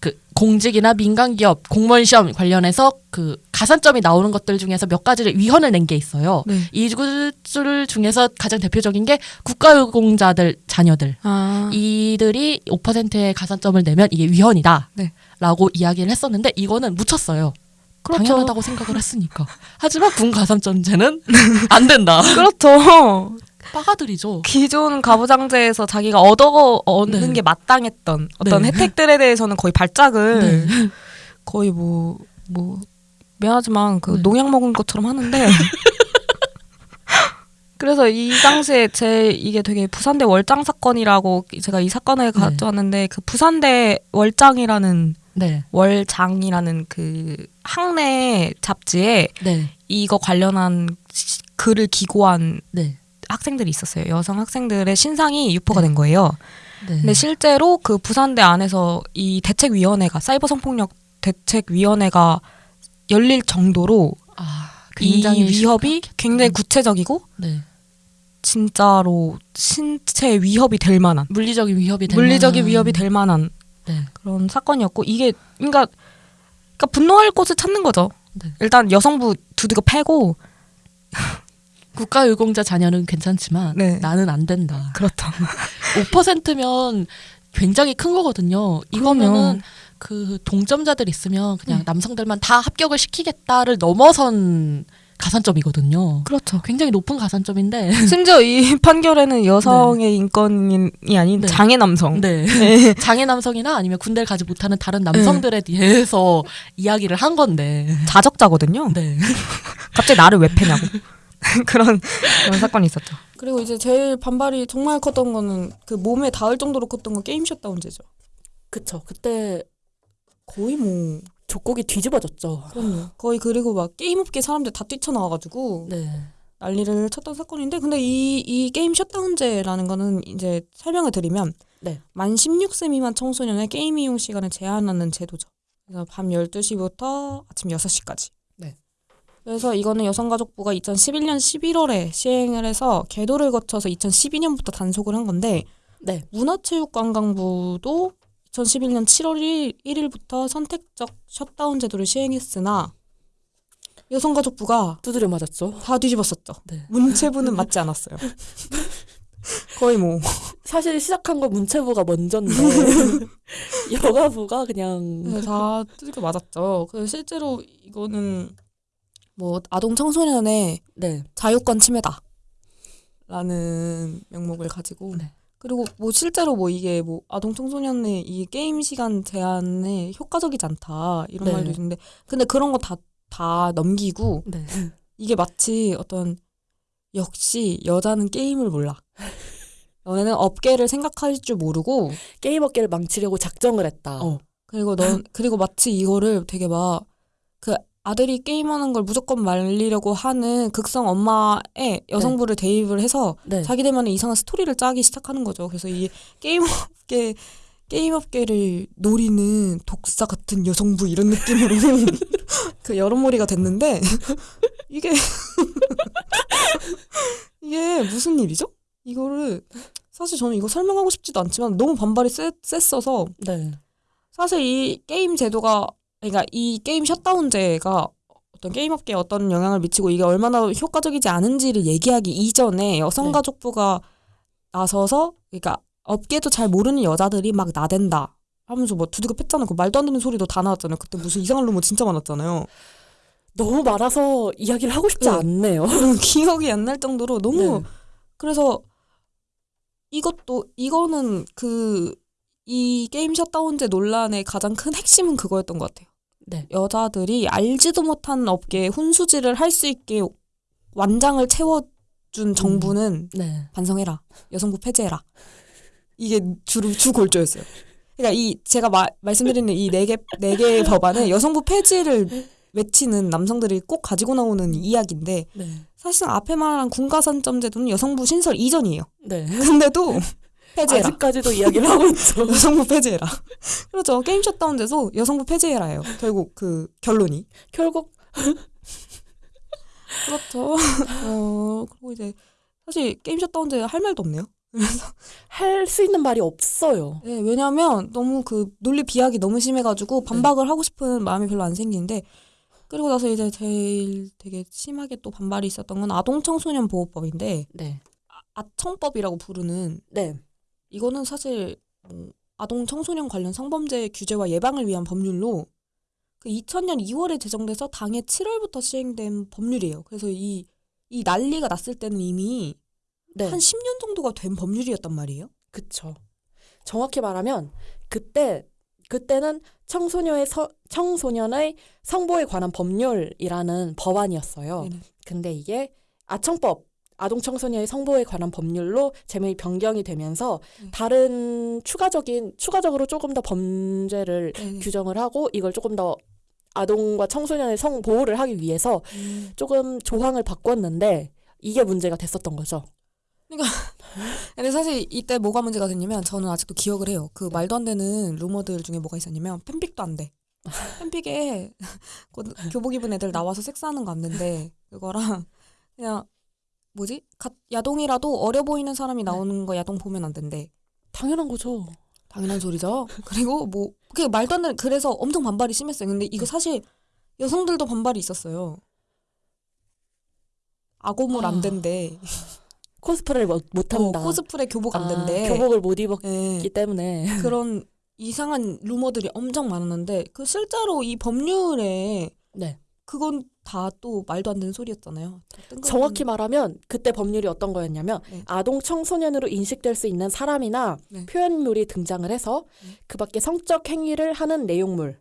[SPEAKER 2] 그 공직이나 민간 기업 공무원 시험 관련해서 그 가산점이 나오는 것들 중에서 몇 가지를 위헌을 낸 게 있어요.
[SPEAKER 1] 네.
[SPEAKER 2] 이 것들 중에서 가장 대표적인 게 국가유공자들 자녀들
[SPEAKER 1] 아
[SPEAKER 2] 이들이 5%의 가산점을 내면 이게 위헌이다.
[SPEAKER 1] 네.
[SPEAKER 2] 라고 이야기를 했었는데 이거는 묻혔어요.
[SPEAKER 1] 그렇죠.
[SPEAKER 2] 당연하다고 생각을 했으니까. 하지만 군 가산점제는 안 된다.
[SPEAKER 1] 그렇죠.
[SPEAKER 2] 빠가들이죠.
[SPEAKER 1] 기존 가부장제에서 자기가 얻어 얻는
[SPEAKER 2] 네.
[SPEAKER 1] 게 마땅했던 어떤
[SPEAKER 2] 네.
[SPEAKER 1] 혜택들에 대해서는 거의 발작을
[SPEAKER 2] 네.
[SPEAKER 1] 거의 뭐뭐 미안하지만 그
[SPEAKER 2] 네.
[SPEAKER 1] 농약 먹은 것처럼 하는데 그래서 이 당시에 제 이게 되게 부산대 월장 사건이라고 제가 이 사건을
[SPEAKER 2] 네.
[SPEAKER 1] 가져왔는데 그 부산대 월장이라는
[SPEAKER 2] 네.
[SPEAKER 1] 월장이라는 그 학내 잡지에
[SPEAKER 2] 네.
[SPEAKER 1] 이거 관련한 시- 글을 기고한
[SPEAKER 2] 네.
[SPEAKER 1] 학생들이 있었어요. 여성 학생들의 신상이 유포가
[SPEAKER 2] 네.
[SPEAKER 1] 된 거예요.
[SPEAKER 2] 네.
[SPEAKER 1] 근데 실제로 그 부산대 안에서 이 대책위원회가 사이버 성폭력 대책위원회가 열릴 정도로
[SPEAKER 2] 아,
[SPEAKER 1] 이
[SPEAKER 2] 굉장히
[SPEAKER 1] 위협이
[SPEAKER 2] 심각했다.
[SPEAKER 1] 굉장히 구체적이고
[SPEAKER 2] 네.
[SPEAKER 1] 진짜로 신체 위협이 될 만한
[SPEAKER 2] 물리적인 위협이 될
[SPEAKER 1] 물리적인
[SPEAKER 2] 만한-
[SPEAKER 1] 위협이 될 만한
[SPEAKER 2] 네.
[SPEAKER 1] 그런 사건이었고 이게 그러니까 그러니까 분노할 곳을 찾는 거죠.
[SPEAKER 2] 네.
[SPEAKER 1] 일단 여성부 두드겨 패고
[SPEAKER 2] 국가유공자 자녀는 괜찮지만
[SPEAKER 1] 네.
[SPEAKER 2] 나는 안 된다.
[SPEAKER 1] 그렇다.
[SPEAKER 2] 5%면 굉장히 큰 거거든요. 이거면은.
[SPEAKER 1] 그
[SPEAKER 2] 동점자들 있으면 그냥
[SPEAKER 1] 네.
[SPEAKER 2] 남성들만 다 합격을 시키겠다를 넘어선 가산점이거든요.
[SPEAKER 1] 그렇죠.
[SPEAKER 2] 굉장히 높은 가산점인데.
[SPEAKER 1] 심지어 이 판결에는 여성의 인권이 아닌
[SPEAKER 2] 네.
[SPEAKER 1] 장애 남성.
[SPEAKER 2] 네.
[SPEAKER 1] 네.
[SPEAKER 2] 장애 남성이나 아니면 군대를 가지 못하는 다른 남성들에 대해서 이야기를 한 건데.
[SPEAKER 1] 자적자거든요.
[SPEAKER 2] 네.
[SPEAKER 1] 갑자기 나를 왜 패냐고. 그런, 그런 사건이 있었죠. 그리고 이제 제일 반발이 정말 컸던 거는 그 몸에 닿을 정도로 컸던 건 게임 셧다운제죠.
[SPEAKER 2] 그쵸. 그때
[SPEAKER 1] 거의 뭐
[SPEAKER 2] 전국이 뒤집어졌죠.
[SPEAKER 1] 그럼요. 거의 그리고 막 게임업계 사람들 다 뛰쳐나와가지고
[SPEAKER 2] 네.
[SPEAKER 1] 난리를 쳤던 사건인데 근데 이, 이 게임 셧다운제라는 거는 이제 설명을 드리면
[SPEAKER 2] 네.
[SPEAKER 1] 만 16세 미만 청소년의 게임 이용 시간을 제한하는 제도죠. 그래서 밤 12시부터 아침 6시까지.
[SPEAKER 2] 네.
[SPEAKER 1] 그래서 이거는 여성가족부가 2011년 11월에 시행을 해서 계도를 거쳐서 2012년부터 단속을 한 건데
[SPEAKER 2] 네.
[SPEAKER 1] 문화체육관광부도 2011년 7월 1일, 부터 선택적 셧다운 제도를 시행했으나 여성가족부가
[SPEAKER 2] 두드려 맞았죠.
[SPEAKER 1] 다 뒤집었었죠.
[SPEAKER 2] 네.
[SPEAKER 1] 문체부는 맞지 않았어요. 거의 뭐
[SPEAKER 2] 사실 시작한 건 문체부가 먼저인데 여가부가 그냥
[SPEAKER 1] 네, 다 두들겨 맞았죠. 그래서 실제로 이거는 뭐 아동 청소년의
[SPEAKER 2] 네.
[SPEAKER 1] 자유권 침해다. 라는 명목을 가지고
[SPEAKER 2] 네.
[SPEAKER 1] 그리고 뭐 실제로 뭐 이게 뭐 아동 청소년의 이 게임 시간 제한에 효과적이지 않다 이런
[SPEAKER 2] 네.
[SPEAKER 1] 말도 있는데 근데 그런 거 다 다 넘기고
[SPEAKER 2] 네.
[SPEAKER 1] 이게 마치 어떤 역시 여자는 게임을 몰라. 너네는 업계를 생각할 줄 모르고
[SPEAKER 2] 게임 업계를 망치려고 작정을 했다.
[SPEAKER 1] 어. 그리고 넌 그리고 마치 이거를 되게 막 그 아들이 게임하는 걸 무조건 말리려고 하는 극성 엄마의 여성부를 대입을 해서
[SPEAKER 2] 네.
[SPEAKER 1] 자기들만의 이상한 스토리를 짜기 시작하는 거죠. 그래서 이 게임업계 게임업계를 노리는 독사 같은 여성부 이런 느낌으로 그 여론몰이가 됐는데 이게 이게 무슨 일이죠? 이거를 사실 저는 이거 설명하고 싶지도 않지만 너무 반발이 세, 셌어서
[SPEAKER 2] 네.
[SPEAKER 1] 사실 이 게임 제도가 그러니까 이 게임 셧다운제가 어떤 게임업계에 어떤 영향을 미치고 이게 얼마나 효과적이지 않은지를 얘기하기 이전에 여성가족부가 나서서 그러니까 업계도 잘 모르는 여자들이 막 나댄다 하면서 뭐 두드겨 팼잖아요. 그 말도 안 되는 소리도 다 나왔잖아요. 그때 무슨 이상한 루머 진짜 많았잖아요.
[SPEAKER 2] 너무 많아서 이야기를 하고 싶지
[SPEAKER 1] 네.
[SPEAKER 2] 않네요.
[SPEAKER 1] 기억이 안 날 정도로 너무
[SPEAKER 2] 네.
[SPEAKER 1] 그래서 이것도 이거는 그 이 게임 셧다운제 논란의 가장 큰 핵심은 그거였던 것 같아요.
[SPEAKER 2] 네.
[SPEAKER 1] 여자들이 알지도 못한 업계에 훈수질을 할 수 있게 완장을 채워준 정부는
[SPEAKER 2] 네.
[SPEAKER 1] 반성해라. 여성부 폐지해라. 이게 주로 주 골조였어요. 그러니까 이 제가 마- 말씀드리는 이 네 개 네 개의 법안은 여성부 폐지를 외치는 남성들이 꼭 가지고 나오는 이야기인데
[SPEAKER 2] 네.
[SPEAKER 1] 사실상 앞에 말한 군가산점 제도는 여성부 신설 이전이에요.
[SPEAKER 2] 네.
[SPEAKER 1] 근데도 폐지해라.
[SPEAKER 2] 아직까지도 이야기를 하고 있죠.
[SPEAKER 1] 여성부 폐지해라. 그렇죠. 게임 셧다운돼서 여성부 폐지해라예요. 결국 그 결론이.
[SPEAKER 2] 결국
[SPEAKER 1] 그렇죠. 어, 그리고 이제 사실 게임 셧다운제 할 말도 없네요.
[SPEAKER 2] 할수 있는 말이 없어요.
[SPEAKER 1] 네, 왜냐하면 너무 그 논리 비약이 너무 심해가지고 반박을 하고 싶은 마음이 별로 안 생기는데 그리고 나서 이제 제일 되게 심하게 또 반발이 있었던 건 아동 청소년 보호법인데
[SPEAKER 2] 네.
[SPEAKER 1] 아청법이라고 부르는
[SPEAKER 2] 네.
[SPEAKER 1] 이거는 사실 뭐 아동 청소년 관련 성범죄 규제와 예방을 위한 법률로 그 2000년 2월에 제정돼서 당해 7월부터 시행된 법률이에요. 그래서 이, 이 난리가 났을 때는 이미
[SPEAKER 2] 네.
[SPEAKER 1] 한 10년 정도가 된 법률이었단 말이에요.
[SPEAKER 2] 그쵸. 정확히 말하면 그때 그때는 청소년의 서, 청소년의 성보에 관한 법률이라는 법안이었어요.
[SPEAKER 1] 네네.
[SPEAKER 2] 근데 이게 아청법 아동 청소년의 성보에 관한 법률로 제목이 변경이 되면서
[SPEAKER 1] 네.
[SPEAKER 2] 다른 추가적인 추가적으로 조금 더 범죄를
[SPEAKER 1] 네네.
[SPEAKER 2] 규정을 하고 이걸 조금 더 아동과 청소년의 성 보호를 하기 위해서
[SPEAKER 1] 음.
[SPEAKER 2] 조금 조항을 바꿨는데 이게 문제가 됐었던 거죠.
[SPEAKER 1] 근데 사실 이때 뭐가 문제가 됐냐면 저는 아직도 기억을 해요. 그 말도 안 되는 루머들 중에 뭐가 있었냐면 팬픽도 안 돼. 팬픽에 곧 교복 입은 애들 나와서 섹스하는 거안 된대. 그거랑 그냥 뭐지? 가- 야동이라도 어려 보이는 사람이 나오는 거 야동 보면 안 된대.
[SPEAKER 2] 당연한 거죠.
[SPEAKER 1] 당연한 소리죠. 그리고 뭐그 말도 안 되는 그래서 엄청 반발이 심했어요. 근데 이거 사실 여성들도 반발이 있었어요. 아고물 안
[SPEAKER 2] 아.
[SPEAKER 1] 된대.
[SPEAKER 2] 코스프레를 못,
[SPEAKER 1] 어,
[SPEAKER 2] 못한다.
[SPEAKER 1] 코스프레 교복 안
[SPEAKER 2] 아,
[SPEAKER 1] 된대.
[SPEAKER 2] 교복을 못 입었기
[SPEAKER 1] 예.
[SPEAKER 2] 때문에.
[SPEAKER 1] 그런 이상한 루머들이 엄청 많았는데 그 실제로 이 법률에
[SPEAKER 2] 네.
[SPEAKER 1] 그건 다 또 말도 안 되는 소리였잖아요.
[SPEAKER 2] 정확히 말하면 그때 법률이 어떤 거였냐면
[SPEAKER 1] 네.
[SPEAKER 2] 아동 청소년으로 인식될 수 있는 사람이나
[SPEAKER 1] 네.
[SPEAKER 2] 표현물이 등장을 해서
[SPEAKER 1] 네.
[SPEAKER 2] 그 밖에 성적 행위를 하는 내용물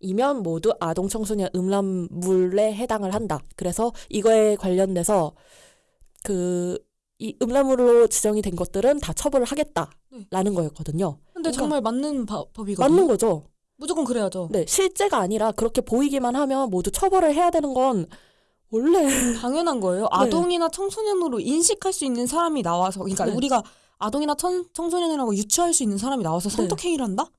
[SPEAKER 2] 이면 모두 아동 청소년 음란물에 해당을 한다. 그래서 이거에 관련돼서 그 이 음란물로 지정이 된 것들은 다 처벌을 하겠다라는 거였거든요.
[SPEAKER 1] 근데
[SPEAKER 2] 그러니까
[SPEAKER 1] 정말 맞는 바- 법이거든요.
[SPEAKER 2] 맞는 거죠.
[SPEAKER 1] 무조건 그래야죠.
[SPEAKER 2] 네, 실제가 아니라 그렇게 보이기만 하면 모두 처벌을 해야 되는 건 원래
[SPEAKER 1] 당연한 거예요. 아동이나 청소년으로 인식할 수 있는 사람이 나와서 그러니까
[SPEAKER 2] 네.
[SPEAKER 1] 우리가 아동이나 청, 청소년이라고 유추할 수 있는 사람이 나와서
[SPEAKER 2] 네.
[SPEAKER 1] 성적 행위를 한다?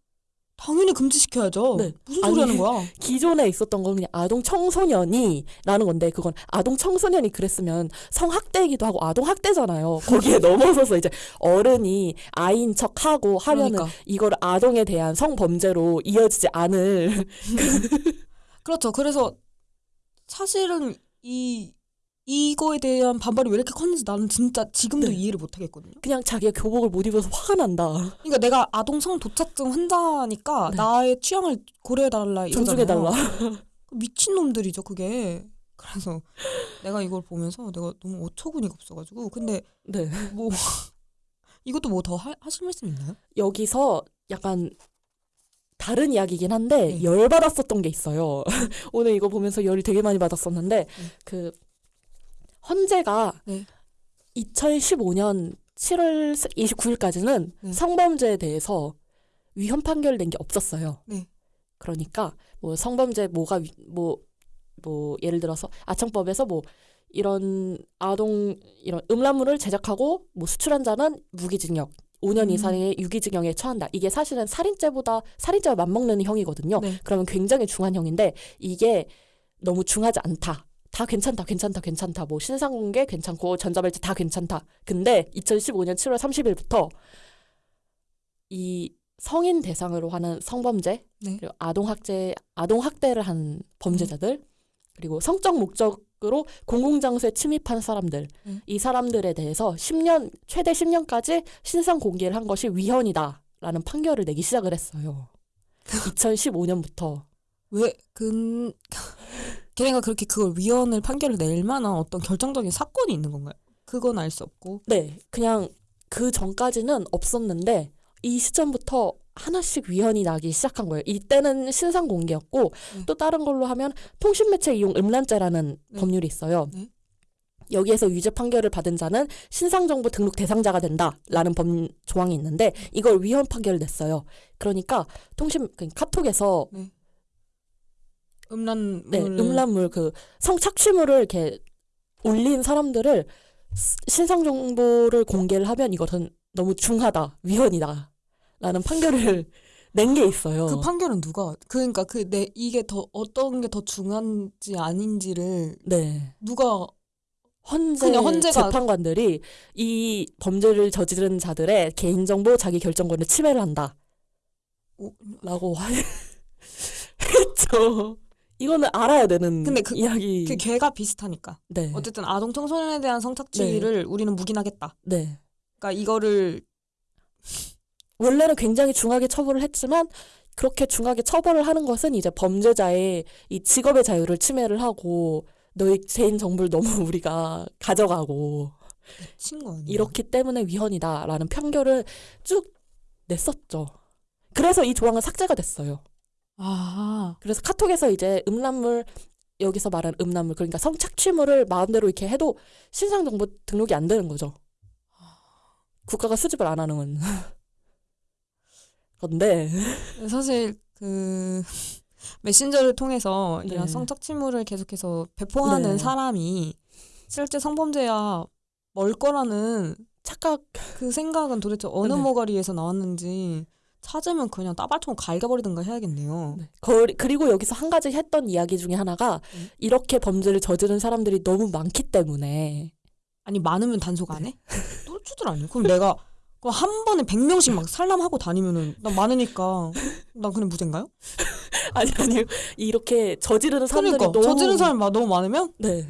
[SPEAKER 1] 당연히 금지시켜야죠.
[SPEAKER 2] 네.
[SPEAKER 1] 무슨
[SPEAKER 2] 아니,
[SPEAKER 1] 소리 하는 거야?
[SPEAKER 2] 기존에 있었던 건 그냥 아동 청소년이라는 건데 그건 아동 청소년이 그랬으면 성학대이기도 하고 아동 학대잖아요. 거기에 넘어서서 이제 어른이 아이인 척하고 하면은
[SPEAKER 1] 그러니까.
[SPEAKER 2] 이걸 아동에 대한 성범죄로 이어지지 않을
[SPEAKER 1] 그렇죠. 그래서 사실은 이 이거에 대한 반발이 왜 이렇게 컸는지 나는 진짜 지금도
[SPEAKER 2] 네.
[SPEAKER 1] 이해를 못 하겠거든요.
[SPEAKER 2] 그냥 자기가 교복을 못 입어서 화가 난다.
[SPEAKER 1] 그러니까 내가 아동 성 도착증 환자니까
[SPEAKER 2] 네.
[SPEAKER 1] 나의 취향을 고려해 달라
[SPEAKER 2] 존중해 달라.
[SPEAKER 1] 미친 놈들이죠, 그게. 그래서 내가 이걸 보면서 내가 너무 어처구니가 없어가지고 근데
[SPEAKER 2] 네.
[SPEAKER 1] 뭐 이것도 뭐 더 하실 말씀 있나요?
[SPEAKER 2] 여기서 약간 다른 이야기긴 한데
[SPEAKER 1] 네.
[SPEAKER 2] 열 받았었던 게 있어요. 오늘 이거 보면서 열이 되게 많이 받았었는데 그 헌재가
[SPEAKER 1] 네.
[SPEAKER 2] 2015년 7월 29일까지는
[SPEAKER 1] 네.
[SPEAKER 2] 성범죄에 대해서 위헌 판결 낸 게 없었어요.
[SPEAKER 1] 네.
[SPEAKER 2] 그러니까 뭐 성범죄 뭐가 위- 뭐뭐 예를 들어서 아청법에서 뭐 이런 아동 이런 음란물을 제작하고 뭐 수출한 자는 무기징역 5년
[SPEAKER 1] 음.
[SPEAKER 2] 이상의 유기징역에 처한다. 이게 사실은 살인죄보다 살인죄와 맞먹는 형이거든요.
[SPEAKER 1] 네.
[SPEAKER 2] 그러면 굉장히 중한 형인데 이게 너무 중하지 않다. 다 괜찮다, 괜찮다, 괜찮다. 뭐 신상공개 괜찮고 전자발찌 다 괜찮다. 근데 2015년 7월 30일부터 이 성인 대상으로 하는 성범죄
[SPEAKER 1] 네.
[SPEAKER 2] 그리고 아동 학제 아동 학대를 한 범죄자들 그리고 성적 목적으로 공공장소에 침입한 사람들
[SPEAKER 1] 음.
[SPEAKER 2] 이 사람들에 대해서 10년 최대 10년까지 신상 공개를 한 것이 위헌이다 라는 판결을 내기 시작을 했어요. 2015년부터
[SPEAKER 1] 왜, 그, 걔네가 그렇게 그걸 위헌을 판결을 낼 만한 어떤 결정적인 사건이 있는 건가요? 그건 알 수 없고.
[SPEAKER 2] 네 그냥 그 전까지는 없었는데 이 시점부터 하나씩 위헌이 나기 시작한 거예요. 이때는 신상 공개였고
[SPEAKER 1] 네.
[SPEAKER 2] 또 다른 걸로 하면 통신매체 이용 음란죄라는
[SPEAKER 1] 네.
[SPEAKER 2] 법률이 있어요.
[SPEAKER 1] 네.
[SPEAKER 2] 여기에서 유죄 판결을 받은 자는 신상정보 등록 대상자가 된다라는 법 조항이 있는데 이걸 위헌 판결을 냈어요. 그러니까 통신 그 카톡에서
[SPEAKER 1] 음란,
[SPEAKER 2] 네, 음란물 그 성착취물을 이렇게 올린 사람들을 스- 신상 정보를 공개를 하면 이것은 너무 중하다 위헌이다 라는 판결을 낸 게 있어요.
[SPEAKER 1] 그 판결은 누가, 그러니까 그, 내, 이게 더, 어떤 게 더 중한지 아닌지를
[SPEAKER 2] 네.
[SPEAKER 1] 누가,
[SPEAKER 2] 헌재
[SPEAKER 1] 헌재가-
[SPEAKER 2] 재판관들이 이 범죄를 저지른 자들의 개인정보 자기 결정권을 침해를 한다.
[SPEAKER 1] 오,
[SPEAKER 2] 라고 하- 했죠. 이거는 알아야 되는
[SPEAKER 1] 근데 그-
[SPEAKER 2] 이야기.
[SPEAKER 1] 그 걔가 비슷하니까.
[SPEAKER 2] 네.
[SPEAKER 1] 어쨌든 아동 청소년에 대한 성착취를 우리는 묵인하겠다.
[SPEAKER 2] 네.
[SPEAKER 1] 그러니까 이거를
[SPEAKER 2] 원래는 굉장히 중하게 처벌을 했지만 그렇게 중하게 처벌을 하는 것은 이제 범죄자의 이 직업의 자유를 침해를 하고 너의 개인 정보를 너무 우리가 가져가고? 이렇기 때문에 위헌이다라는 판결을 쭉 냈었죠. 그래서 이 조항은 삭제가 됐어요.
[SPEAKER 1] 아,
[SPEAKER 2] 그래서 카톡에서 이제 음란물 여기서 말하는 음란물 그러니까 성착취물을 마음대로 이렇게 해도 신상 정보 등록이 안 되는 거죠. 국가가 수집을 안 하는 건데
[SPEAKER 1] 사실 그 메신저를 통해서 이런
[SPEAKER 2] 네.
[SPEAKER 1] 성착취물을 계속해서 배포하는
[SPEAKER 2] 네.
[SPEAKER 1] 사람이 실제 성범죄야 멀 거라는
[SPEAKER 2] 착각
[SPEAKER 1] 그 생각은 도대체 어느
[SPEAKER 2] 네.
[SPEAKER 1] 모가리에서 나왔는지 찾으면 그냥 따발총 갈겨버리든가 해야겠네요.
[SPEAKER 2] 네. 거- 그리고 여기서 한 가지 했던 이야기 중에 하나가
[SPEAKER 1] 음.
[SPEAKER 2] 이렇게 범죄를 저지른 사람들이 너무 많기 때문에
[SPEAKER 1] 아니 많으면 단속 안 해? 똘추들 아니야? 그럼 내가 한 번에 100명씩 막 살람하고 다니면은 난 많으니까 난 그냥 무죄인가요?
[SPEAKER 2] 아니 아니 이렇게 저지르는 사람들이
[SPEAKER 1] 그러니까
[SPEAKER 2] 너무
[SPEAKER 1] 저지른 사람이 막 너무 많으면
[SPEAKER 2] 네.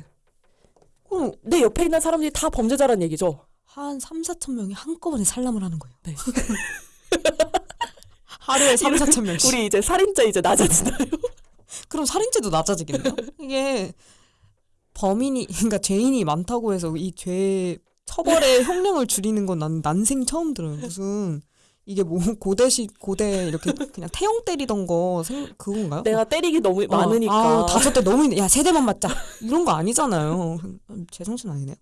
[SPEAKER 1] 그럼
[SPEAKER 2] 내 옆에 있는 사람들이 다 범죄자란 얘기죠.
[SPEAKER 1] 한 3, 4천 명이 한꺼번에 살람을 하는 거예요.
[SPEAKER 2] 네.
[SPEAKER 1] 하루에 3, 4천 명씩.
[SPEAKER 2] 우리 이제 살인죄 이제 낮아지나요?
[SPEAKER 1] 그럼 살인죄도 낮아지겠네요. 이게 범인이 그러니까 죄인이 많다고 해서 이 죄 처벌의 형량을 줄이는 건 난 난생 처음 들어요. 무슨 이게 뭐 고대시 고대 이렇게 그냥 태형 때리던 거 생, 그건가요?
[SPEAKER 2] 내가 때리기 너무
[SPEAKER 1] 어,
[SPEAKER 2] 많으니까.
[SPEAKER 1] 아우, 다섯 대 너무 있네. 야, 세 대만 맞자. 이런 거 아니잖아요. 제 정신 아니네요.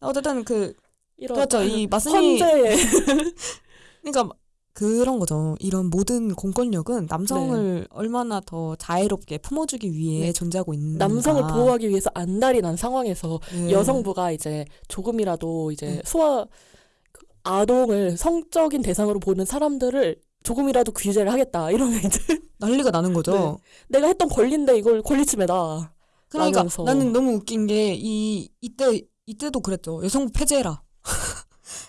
[SPEAKER 1] 어쨌든 그
[SPEAKER 2] 이런
[SPEAKER 1] 그렇죠. 이 마스니
[SPEAKER 2] 헌재
[SPEAKER 1] 그러니까 그런 거죠. 이런 모든 공권력은 남성을 얼마나 더 자애롭게 품어주기 위해
[SPEAKER 2] 네.
[SPEAKER 1] 존재하고 있는
[SPEAKER 2] 남성을 보호하기 위해서 안달이 난 상황에서
[SPEAKER 1] 네.
[SPEAKER 2] 여성부가 이제 조금이라도 이제
[SPEAKER 1] 네.
[SPEAKER 2] 소아 그 아동을 성적인 대상으로 보는 사람들을 조금이라도 규제를 하겠다 이러면 이제
[SPEAKER 1] 난리가 나는 거죠.
[SPEAKER 2] 내가 했던 권리인데 이걸 권리침해다.
[SPEAKER 1] 그러니까
[SPEAKER 2] 라면서.
[SPEAKER 1] 나는 너무 웃긴 게 이 이때 이때도 그랬죠. 여성부 폐지해라.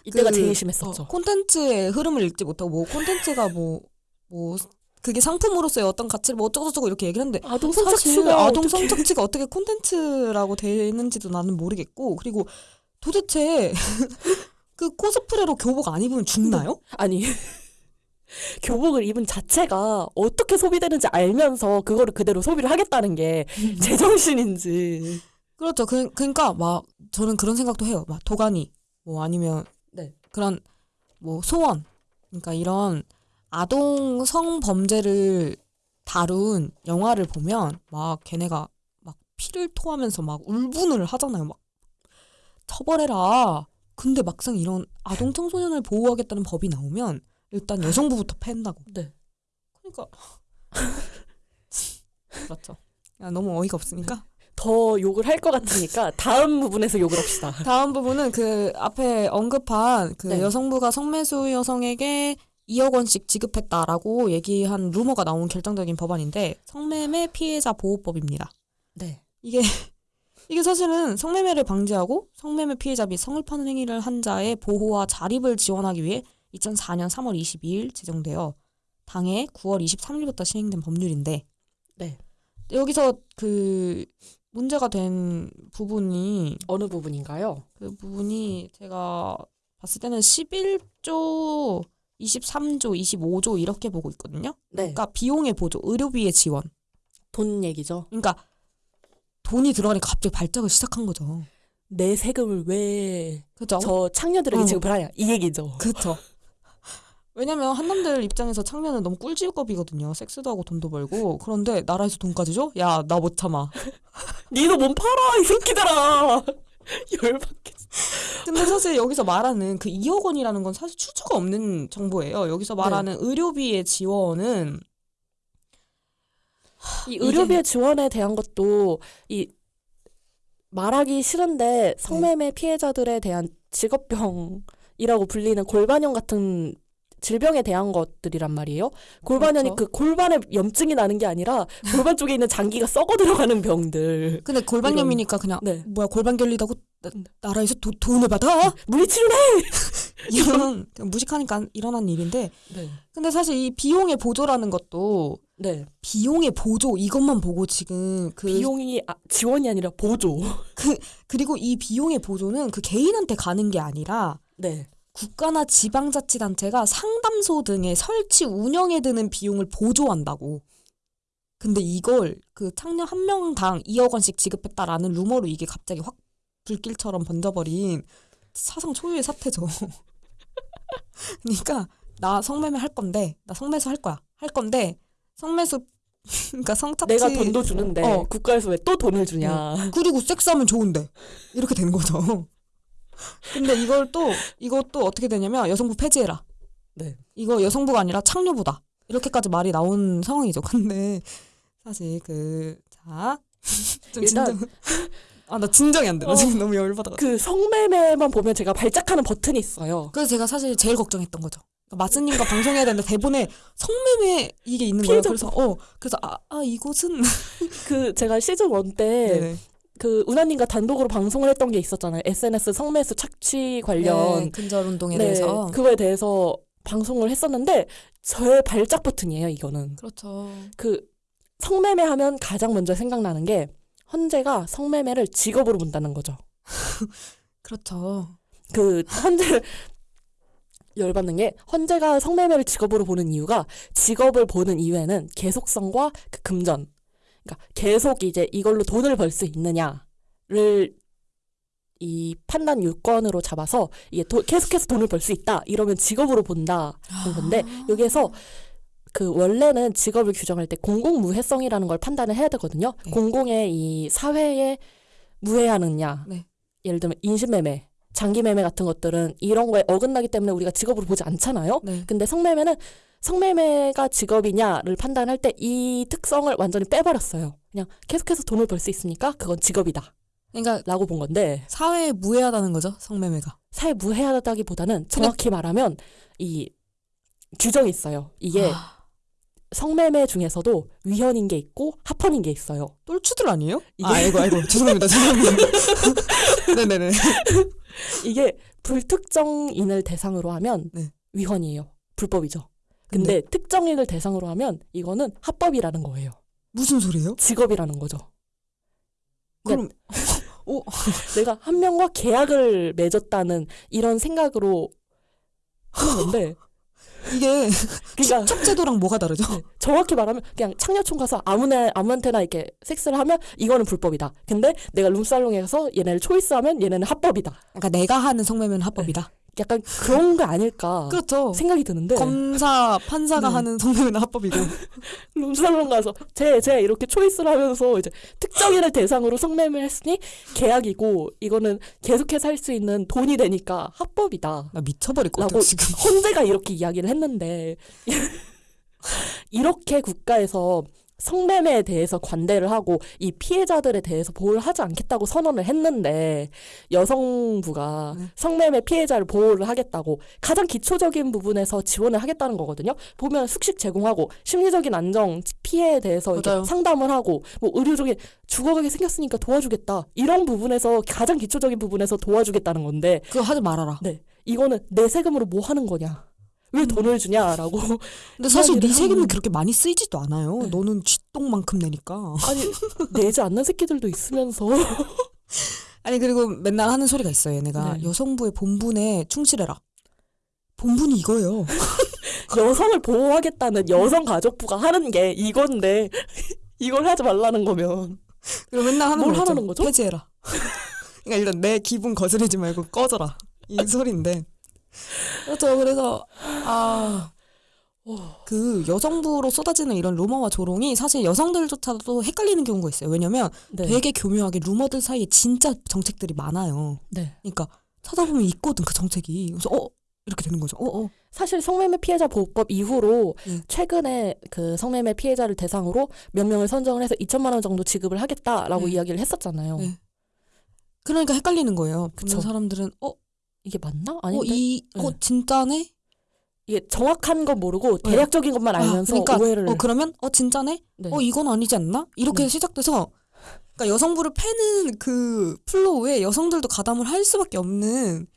[SPEAKER 2] 이때가
[SPEAKER 1] 그,
[SPEAKER 2] 제일 심했었죠.
[SPEAKER 1] 어, 콘텐츠의 흐름을 읽지 못하고 뭐 콘텐츠가 뭐뭐 그게 상품으로서의 어떤 가치를 뭐 어쩌고저쩌고 이렇게 얘기를 하는데
[SPEAKER 2] 아동 성착취가
[SPEAKER 1] 아동 성착취가 어떻게 콘텐츠라고 되는지도 나는 모르겠고 그리고 도대체 그 코스프레로 교복 안 입으면 죽나요?
[SPEAKER 2] 아니 교복을 입은 자체가 어떻게 소비되는지 알면서 그거를 그대로 소비를 하겠다는 게 제정신인지.
[SPEAKER 1] 그렇죠. 그, 그러니까 막 저는 그런 생각도 해요. 막 도가니 뭐 아니면
[SPEAKER 2] 네.
[SPEAKER 1] 그런 뭐 소원 그러니까 이런 아동 성범죄를 다룬 영화를 보면 막 걔네가 막 피를 토하면서 막 울분을 하잖아요. 막 처벌해라. 근데 막상 이런 아동 청소년을 보호하겠다는 법이 나오면 일단 여성부부터 팬다고.
[SPEAKER 2] 네.
[SPEAKER 1] 그러니까 그렇죠. 야, 너무 어이가 없으니까
[SPEAKER 2] 더 욕을 할 것 같으니까 다음 부분에서 욕을 합시다.
[SPEAKER 1] 다음 부분은 그 앞에 언급한 그
[SPEAKER 2] 네.
[SPEAKER 1] 여성부가 성매수 여성에게 2억 원씩 지급했다라고 얘기한 루머가 나온 결정적인 법안인데 성매매 피해자 보호법입니다.
[SPEAKER 2] 네.
[SPEAKER 1] 이게 이게 사실은 성매매를 방지하고 성매매 피해자 및 성을 파는 행위를 한 자의 보호와 자립을 지원하기 위해 2004년 3월 22일 제정되어 당해 9월 23일부터 시행된 법률인데
[SPEAKER 2] 네.
[SPEAKER 1] 여기서 그 문제가 된 부분이
[SPEAKER 2] 어느 부분인가요?
[SPEAKER 1] 그 부분이 제가 봤을 때는 11조, 23조, 25조 이렇게 보고 있거든요.
[SPEAKER 2] 네.
[SPEAKER 1] 그러니까 비용의 보조, 의료비의 지원.
[SPEAKER 2] 돈 얘기죠.
[SPEAKER 1] 그러니까 돈이 들어가니까 갑자기 발작을 시작한 거죠.
[SPEAKER 2] 내 세금을 왜저
[SPEAKER 1] 그죠?
[SPEAKER 2] 창녀들에게
[SPEAKER 1] 어.
[SPEAKER 2] 지급하냐 이 얘기죠.
[SPEAKER 1] 그렇죠. 왜냐면 한남들 입장에서 창녀는 너무 꿀지급이거든요. 섹스도 하고 돈도 벌고. 그런데 나라에서 돈까지 줘? 야, 나 못 참아.
[SPEAKER 2] 니도 몸 팔아 이 새끼들아. 열받게.
[SPEAKER 1] 근데 사실 여기서 말하는 그 2억 원이라는 건 사실 출처가 없는 정보예요. 여기서 말하는 의료비의 지원은
[SPEAKER 2] 이 의료비의 지원에 대한 것도 이 말하기 싫은데 성매매 피해자들에 대한 직업병이라고 불리는 골반염 같은 질병에 대한 것들이란 말이에요. 골반염이
[SPEAKER 1] 그렇죠.
[SPEAKER 2] 그 골반에 염증이 나는 게 아니라 골반 쪽에 있는 장기가 썩어 들어가는 병들.
[SPEAKER 1] 근데 골반염이니까 그냥
[SPEAKER 2] 네.
[SPEAKER 1] 뭐야 골반 결리다고 나, 나라에서 도, 돈을 받아?
[SPEAKER 2] 물리치료네.
[SPEAKER 1] 이런 무식하니까 일어난 일인데
[SPEAKER 2] 네.
[SPEAKER 1] 근데 사실 이 비용의 보조라는 것도
[SPEAKER 2] 네.
[SPEAKER 1] 비용의 보조 이것만 보고 지금 그
[SPEAKER 2] 비용이 아, 지원이 아니라 보조.
[SPEAKER 1] 그리고 이 비용의 보조는 그 개인한테 가는 게 아니라
[SPEAKER 2] 네.
[SPEAKER 1] 국가나 지방자치단체가 상담소 등의 설치 운영에 드는 비용을 보조한다고. 근데 이걸 그 창녀 한 명당 2억 원씩 지급했다라는 루머로 이게 갑자기 확 불길처럼 번져버린 사상 초유의 사태죠. 그러니까 나 성매매 할 건데 나 성매수 할 거야. 할 건데 성매수 그러니까 성착취
[SPEAKER 2] 내가 돈도 주는데
[SPEAKER 1] 어.
[SPEAKER 2] 국가에서 왜 또 돈을 주냐.
[SPEAKER 1] 그리고 섹스하면 좋은데 이렇게 되는 거죠. 근데 이걸 또 이것도 어떻게 되냐면 여성부 폐지해라.
[SPEAKER 2] 네.
[SPEAKER 1] 이거 여성부가 아니라 창녀부다. 이렇게까지 말이 나온 상황이죠. 근데 사실 그자좀
[SPEAKER 2] 일단-
[SPEAKER 1] 진정. 아나 진정이 안 돼. 나
[SPEAKER 2] 어.
[SPEAKER 1] 지금 너무 열받아.
[SPEAKER 2] 그 성매매만 보면 제가 발작하는 버튼이 있어요.
[SPEAKER 1] 그래서 제가 사실 제일 걱정했던 거죠. 그러니까 마스님과 방송해야 되는데 대본에 성매매 이게 있는 거예요. 그래서 어 그래서 아, 아 이곳은
[SPEAKER 2] 그 제가 시즌 1때
[SPEAKER 1] 네네.
[SPEAKER 2] 그 은하님과 단독으로 방송을 했던 게 있었잖아요. SNS 성매수 착취 관련
[SPEAKER 1] 네, 근절 운동에
[SPEAKER 2] 네,
[SPEAKER 1] 대해서
[SPEAKER 2] 그거에 대해서 방송을 했었는데 저의 발작 버튼이에요. 이거는
[SPEAKER 1] 그렇죠.
[SPEAKER 2] 그 성매매 하면 가장 먼저 생각나는 게 헌재가 성매매를 직업으로 본다는 거죠.
[SPEAKER 1] 그렇죠.
[SPEAKER 2] 그 헌재 열받는 게 헌재가 성매매를 직업으로 보는 이유가 직업을 보는 이유에는 계속성과 그 금전 그러니까 계속 이제 이걸로 돈을 벌 수 있느냐를 이 판단 요건으로 잡아서 이게 도- 계속해서 돈을 벌 수 있다 이러면 직업으로 본다는 건데 여기에서 그 원래는 직업을 규정할 때 공공무해성이라는 걸 판단을 해야 되거든요.
[SPEAKER 1] 네.
[SPEAKER 2] 공공의 이 사회에 무해하느냐.
[SPEAKER 1] 네.
[SPEAKER 2] 예를 들면 인신매매, 장기매매 같은 것들은 이런 거에 어긋나기 때문에 우리가 직업으로 보지 않잖아요.
[SPEAKER 1] 네.
[SPEAKER 2] 근데 성매매는 성매매가 직업이냐를 판단할 때 이 특성을 완전히 빼버렸어요. 그냥 계속해서 돈을 벌 수 있으니까 그건 직업이다.
[SPEAKER 1] 그러니까
[SPEAKER 2] 라고 본 건데
[SPEAKER 1] 사회에 무해하다는 거죠 성매매가.
[SPEAKER 2] 사회 무해하다기보다는 정확히 말하면 이 규정이 있어요. 이게
[SPEAKER 1] 아,
[SPEAKER 2] 성매매 중에서도 위헌인 게 있고 합헌인 게 있어요.
[SPEAKER 1] 똘추들 아니에요?
[SPEAKER 2] 이게-
[SPEAKER 1] 아, 아이고 아이고 죄송합니다 죄송합니다. 네네네.
[SPEAKER 2] 이게 불특정인을 대상으로 하면
[SPEAKER 1] 네.
[SPEAKER 2] 위헌이에요. 불법이죠. 근데 특정인을 대상으로 하면 이거는 합법이라는 거예요.
[SPEAKER 1] 무슨 소리예요?
[SPEAKER 2] 직업이라는 거죠.
[SPEAKER 1] 그럼
[SPEAKER 2] 내가 한 명과 계약을 맺었다는 이런 생각으로 하는 건데
[SPEAKER 1] 이게
[SPEAKER 2] 그러니까
[SPEAKER 1] 첩제도랑 뭐가 다르죠?
[SPEAKER 2] 정확히 말하면 그냥 창녀촌 가서 아무나 아무한테나 이렇게 섹스를 하면 이거는 불법이다. 근데 내가 룸살롱에 가서 얘네를 초이스하면 얘네는 합법이다.
[SPEAKER 1] 그러니까 내가 하는 성매매는 합법이다.
[SPEAKER 2] 약간 그런 거 아닐까
[SPEAKER 1] 그렇죠.
[SPEAKER 2] 생각이 드는데
[SPEAKER 1] 검사 판사가
[SPEAKER 2] 네.
[SPEAKER 1] 하는 성매매는 합법이고
[SPEAKER 2] 룸살롱 가서 쟤, 쟤 이렇게 초이스를 하면서 이제 특정인을 대상으로 성매매를 했으니 계약이고 이거는 계속해서 할 수 있는 돈이 되니까 합법이다.
[SPEAKER 1] 나 미쳐버릴 것 같아 지금.
[SPEAKER 2] 헌재가 이렇게 이야기를 했는데 이렇게 국가에서 성매매에 대해서 관대를 하고 이 피해자들에 대해서 보호를 하지 않겠다고 선언을 했는데 여성부가
[SPEAKER 1] 네.
[SPEAKER 2] 성매매 피해자를 보호를 하겠다고 가장 기초적인 부분에서 지원을 하겠다는 거거든요. 보면 숙식 제공하고 심리적인 안정 피해에 대해서. 상담을 하고 뭐 의료적인 죽어가게 생겼으니까 도와주겠다 이런 부분에서 가장 기초적인 부분에서 도와주겠다는 건데
[SPEAKER 1] 그거 하지 말아라.
[SPEAKER 2] 네 이거는 내 세금으로 뭐 하는 거냐 왜
[SPEAKER 1] 음.
[SPEAKER 2] 돈을 주냐라고
[SPEAKER 1] 근데 사실 네 세금이
[SPEAKER 2] 하는-
[SPEAKER 1] 그렇게 많이 쓰이지도 않아요.
[SPEAKER 2] 네.
[SPEAKER 1] 너는 쥐똥만큼 내니까.
[SPEAKER 2] 아니 내지 않는 새끼들도 있으면서
[SPEAKER 1] 아니 그리고 맨날 하는 소리가 있어요. 얘네가
[SPEAKER 2] 네.
[SPEAKER 1] 여성부의 본분에 충실해라. 본분이 이거예요.
[SPEAKER 2] 여성을 보호하겠다는 여성 가족부가 하는 게 이건데 이걸 하지 말라는 거면
[SPEAKER 1] 그리고 맨날 하는
[SPEAKER 2] 뭘. 하라는 거죠?
[SPEAKER 1] 폐지해라. 그러니까 일단 내 기분 거스르지 말고 꺼져라. 이 소리인데. 그렇죠. 그래서 아. 그 여성부로 쏟아지는 이런 루머와 조롱이 사실 여성들조차도 헷갈리는 경우가 있어요. 왜냐면
[SPEAKER 2] 네.
[SPEAKER 1] 되게 교묘하게 루머들 사이에 진짜 정책들이 많아요.
[SPEAKER 2] 네.
[SPEAKER 1] 그러니까 찾아보면 있거든 그 정책이. 그래서 어 이렇게 되는 거죠. 어 어.
[SPEAKER 2] 사실 성매매 피해자 보호법 이후로
[SPEAKER 1] 네.
[SPEAKER 2] 최근에 그 성매매 피해자를 대상으로 몇 명을 선정을 해서 2천만 원 정도 지급을 하겠다라고
[SPEAKER 1] 네.
[SPEAKER 2] 이야기를 했었잖아요.
[SPEAKER 1] 네. 그러니까 헷갈리는 거예요.
[SPEAKER 2] 그쵸.
[SPEAKER 1] 보는 사람들은 어,
[SPEAKER 2] 이게 맞나?
[SPEAKER 1] 어,
[SPEAKER 2] 아닌데
[SPEAKER 1] 이, 어,
[SPEAKER 2] 네.
[SPEAKER 1] 진짜네?
[SPEAKER 2] 이게 정확한 건 모르고
[SPEAKER 1] 네.
[SPEAKER 2] 대략적인 것만
[SPEAKER 1] 아,
[SPEAKER 2] 알면서
[SPEAKER 1] 그러니까,
[SPEAKER 2] 오해를
[SPEAKER 1] 어, 그러면, 어, 진짜네?
[SPEAKER 2] 네.
[SPEAKER 1] 어, 이건 아니지 않나? 이렇게
[SPEAKER 2] 네.
[SPEAKER 1] 시작돼서, 그러니까 여성부를 패는 그 플로우에 여성들도 가담을 할 수밖에 없는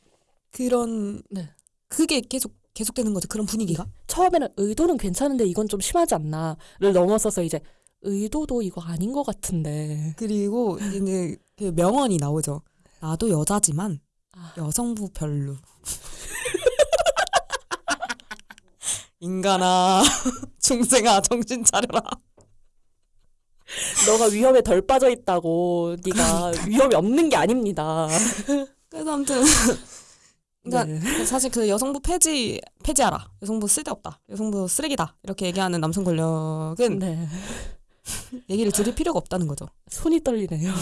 [SPEAKER 1] 그런,
[SPEAKER 2] 네.
[SPEAKER 1] 그게 계속, 계속되는 거죠. 그런 분위기가.
[SPEAKER 2] 처음에는 의도는 괜찮은데 이건 좀 심하지 않나를 넘어서서 이제 의도도 이거 아닌 것 같은데
[SPEAKER 1] 그리고 이제 그 명언이 나오죠. 나도 여자지만
[SPEAKER 2] 아.
[SPEAKER 1] 여성부 별로. 인간아, 중생아, 정신 차려라.
[SPEAKER 2] 너가 위험에 덜 빠져 있다고 네가 위험이 없는 게 아닙니다.
[SPEAKER 1] 그래서 아무튼 그러니까
[SPEAKER 2] 네.
[SPEAKER 1] 사실 그 여성부 폐지 폐지하라. 여성부 쓸데없다. 여성부 쓰레기다. 이렇게 얘기하는 남성 권력은
[SPEAKER 2] 네.
[SPEAKER 1] 얘기를 들을 필요가 없다는 거죠.
[SPEAKER 2] 손이 떨리네요.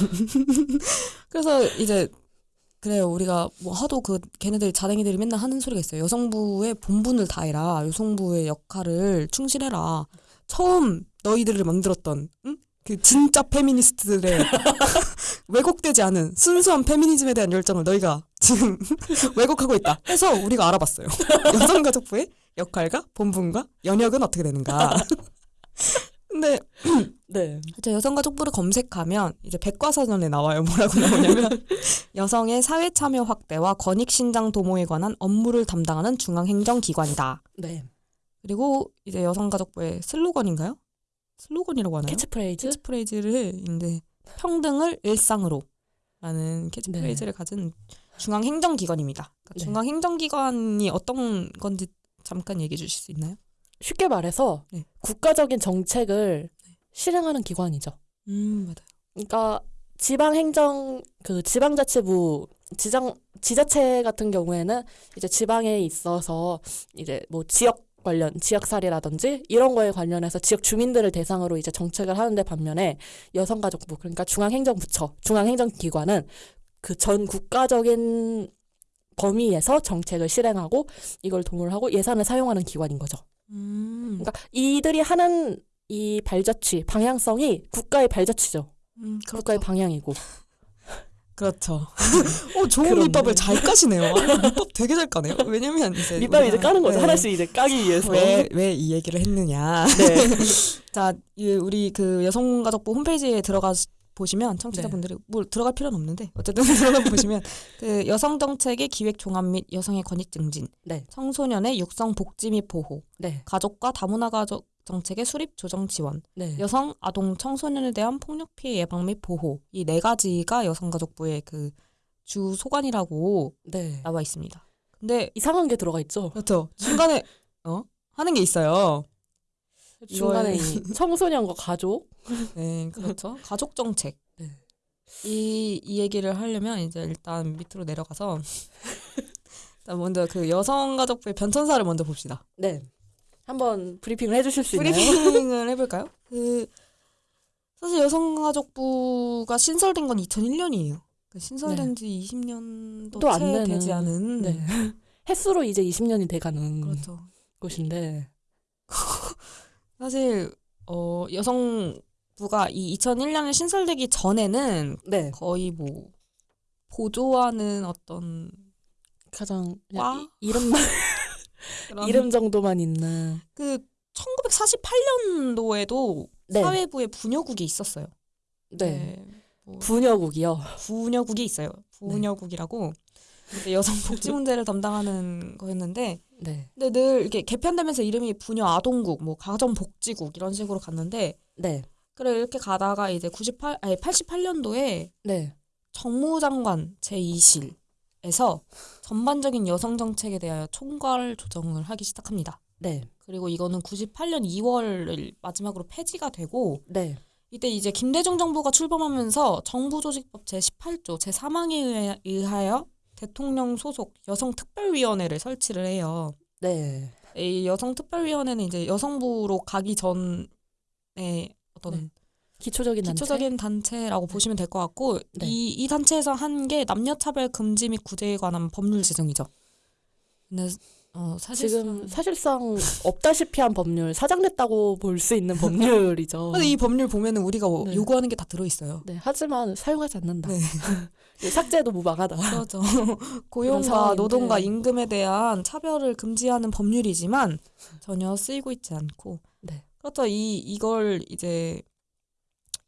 [SPEAKER 1] 그래서 이제 그래요. 우리가 뭐 하도 그 걔네들 자댕이들이 맨날 하는 소리가 있어요. 여성부의 본분을 다해라. 여성부의 역할을 충실해라. 처음 너희들을 만들었던 응? 그 진짜 페미니스트들의 왜곡되지 않은 순수한 페미니즘에 대한 열정을 너희가 지금 왜곡하고 있다. 해서 우리가 알아봤어요. 여성가족부의 역할과 본분과 연역은 어떻게 되는가. 근데
[SPEAKER 2] 네.
[SPEAKER 1] 저 여성가족부를 검색하면 이제 백과사전에 나와요. 뭐라고 나오냐면 여성의 사회 참여 확대와 권익 신장 도모에 관한 업무를 담당하는 중앙 행정 기관이다.
[SPEAKER 2] 네.
[SPEAKER 1] 그리고 이제 여성가족부의 슬로건인가요? 슬로건이라고 하나요?
[SPEAKER 2] 캐치프레이즈.
[SPEAKER 1] 캐치프레이즈를 이제 평등을 일상으로 라는 캐치프레이즈를 가진 중앙 행정기관입니다. 그러니까
[SPEAKER 2] 네.
[SPEAKER 1] 중앙 행정기관이 어떤 건지 잠깐 얘기해 주실 수 있나요?
[SPEAKER 2] 쉽게 말해서
[SPEAKER 1] 네.
[SPEAKER 2] 국가적인 정책을 실행하는 기관이죠.
[SPEAKER 1] 음 맞아요.
[SPEAKER 2] 그러니까 지방 행정 그 지방자치부 지장 지자체 같은 경우에는 이제 지방에 있어서 이제 뭐 지역 관련 지역 살이라든지 이런 거에 관련해서 지역 주민들을 대상으로 이제 정책을 하는데 반면에 여성가족부 그러니까 중앙행정부처 중앙행정기관은 그 전 국가적인 범위에서 정책을 실행하고 이걸 동원하고 예산을 사용하는 기관인 거죠.
[SPEAKER 1] 음,
[SPEAKER 2] 그러니까 이들이 하는 이 발자취 방향성이 국가의 발자취죠.
[SPEAKER 1] 음
[SPEAKER 2] 국가의 방향이고.
[SPEAKER 1] 그렇죠. 어, 좋은
[SPEAKER 2] 그렇네.
[SPEAKER 1] 밑밥을 잘 까시네요. 아, 밑밥 되게 잘 까네요. 왜냐면 이제
[SPEAKER 2] 밑밥 이제 까는 거죠.
[SPEAKER 1] 네.
[SPEAKER 2] 하나씩 이제 까기 위해서.
[SPEAKER 1] 왜 왜 이 얘기를 했느냐.
[SPEAKER 2] 네.
[SPEAKER 1] 자, 이 우리 그 여성가족부 홈페이지에 들어가 보시면 청취자분들이 뭐 들어갈 필요는 없는데 어쨌든 들어가 보시면 그 여성 정책의 기획 종합 및 여성의 권익 증진,
[SPEAKER 2] 네.
[SPEAKER 1] 청소년의 육성 복지 및 보호,
[SPEAKER 2] 네.
[SPEAKER 1] 가족과 다문화 가족 정책의 수립 조정 지원,
[SPEAKER 2] 네.
[SPEAKER 1] 여성, 아동, 청소년에 대한 폭력 피해 예방 및 보호 이 네 가지가 여성가족부의 그 주 소관이라고
[SPEAKER 2] 네.
[SPEAKER 1] 나와 있습니다. 근데
[SPEAKER 2] 이상한 게 들어가 있죠.
[SPEAKER 1] 그렇죠. 중간에 어 하는 게 있어요.
[SPEAKER 2] 중간에
[SPEAKER 1] 이
[SPEAKER 2] 청소년과 가족.
[SPEAKER 1] 네, 그렇죠. 가족 정책.
[SPEAKER 2] 네.
[SPEAKER 1] 이, 이 얘기를 하려면 이제 일단 밑으로 내려가서 일단 먼저 그 여성가족부의 변천사를 먼저 봅시다.
[SPEAKER 2] 네. 한번 브리핑을 해주실 수 있나요?
[SPEAKER 1] 브리핑을 해볼까요? 그 사실 여성가족부가 신설된 건 2001년이에요. 그 신설된 지 20년도
[SPEAKER 2] 또안
[SPEAKER 1] 채
[SPEAKER 2] 되는.
[SPEAKER 1] 되지 않은
[SPEAKER 2] 네. 횟수로 이제 20년이 돼가는
[SPEAKER 1] 그렇죠.
[SPEAKER 2] 곳인데.
[SPEAKER 1] 사실 어, 여성부가 이 2001년에 신설되기 전에는
[SPEAKER 2] 네.
[SPEAKER 1] 거의 뭐 보조하는 어떤
[SPEAKER 2] 가장
[SPEAKER 1] 와?
[SPEAKER 2] 이, 이름만 이름 정도만 있는
[SPEAKER 1] 그 1948년도에도
[SPEAKER 2] 네.
[SPEAKER 1] 사회부에 부녀국이 있었어요.
[SPEAKER 2] 네.
[SPEAKER 1] 뭐
[SPEAKER 2] 부녀국이요.
[SPEAKER 1] 부녀국이 있어요. 부녀국이라고 여성 복지 문제를 담당하는 거였는데
[SPEAKER 2] 네.
[SPEAKER 1] 근데 늘 이렇게 개편되면서 이름이 부녀 아동국, 뭐 가정 복지국 이런 식으로 갔는데
[SPEAKER 2] 네.
[SPEAKER 1] 그래 이렇게 가다가 이제 98 아니 88년도에
[SPEAKER 2] 네.
[SPEAKER 1] 정무장관 제2실에서 전반적인 여성 정책에 대하여 총괄 조정을 하기 시작합니다.
[SPEAKER 2] 네.
[SPEAKER 1] 그리고 이거는 98년 2월을 마지막으로 폐지가 되고
[SPEAKER 2] 네.
[SPEAKER 1] 이때 이제 김대중 정부가 출범하면서 정부조직법 제18조 제3항에 의하여 대통령 소속 여성 특별위원회를 설치를 해요.
[SPEAKER 2] 네.
[SPEAKER 1] 이 여성 특별위원회는 이제 여성부로 가기 전에 어떤
[SPEAKER 2] 네. 기초적인 단체.
[SPEAKER 1] 기초적인 단체라고 보시면 될 것 같고
[SPEAKER 2] 네.
[SPEAKER 1] 이, 이 단체에서 한 게 남녀 차별 금지 및 구제에 관한 법률 제정이죠. 근데 어, 사실
[SPEAKER 2] 지금 사실상 없다시피 한 법률 사장됐다고 볼 수 있는 법률이죠.
[SPEAKER 1] 근데 이 법률 보면은 우리가 뭐
[SPEAKER 2] 네.
[SPEAKER 1] 요구하는 게 다 들어 있어요.
[SPEAKER 2] 네, 하지만 사용하지 않는다.
[SPEAKER 1] 네.
[SPEAKER 2] 삭제도 무방하다.
[SPEAKER 1] 그렇죠. 고용과. 노동과 임금에 대한 차별을 금지하는 법률이지만 전혀 쓰이고 있지 않고
[SPEAKER 2] 네.
[SPEAKER 1] 그렇다 이 이걸 이제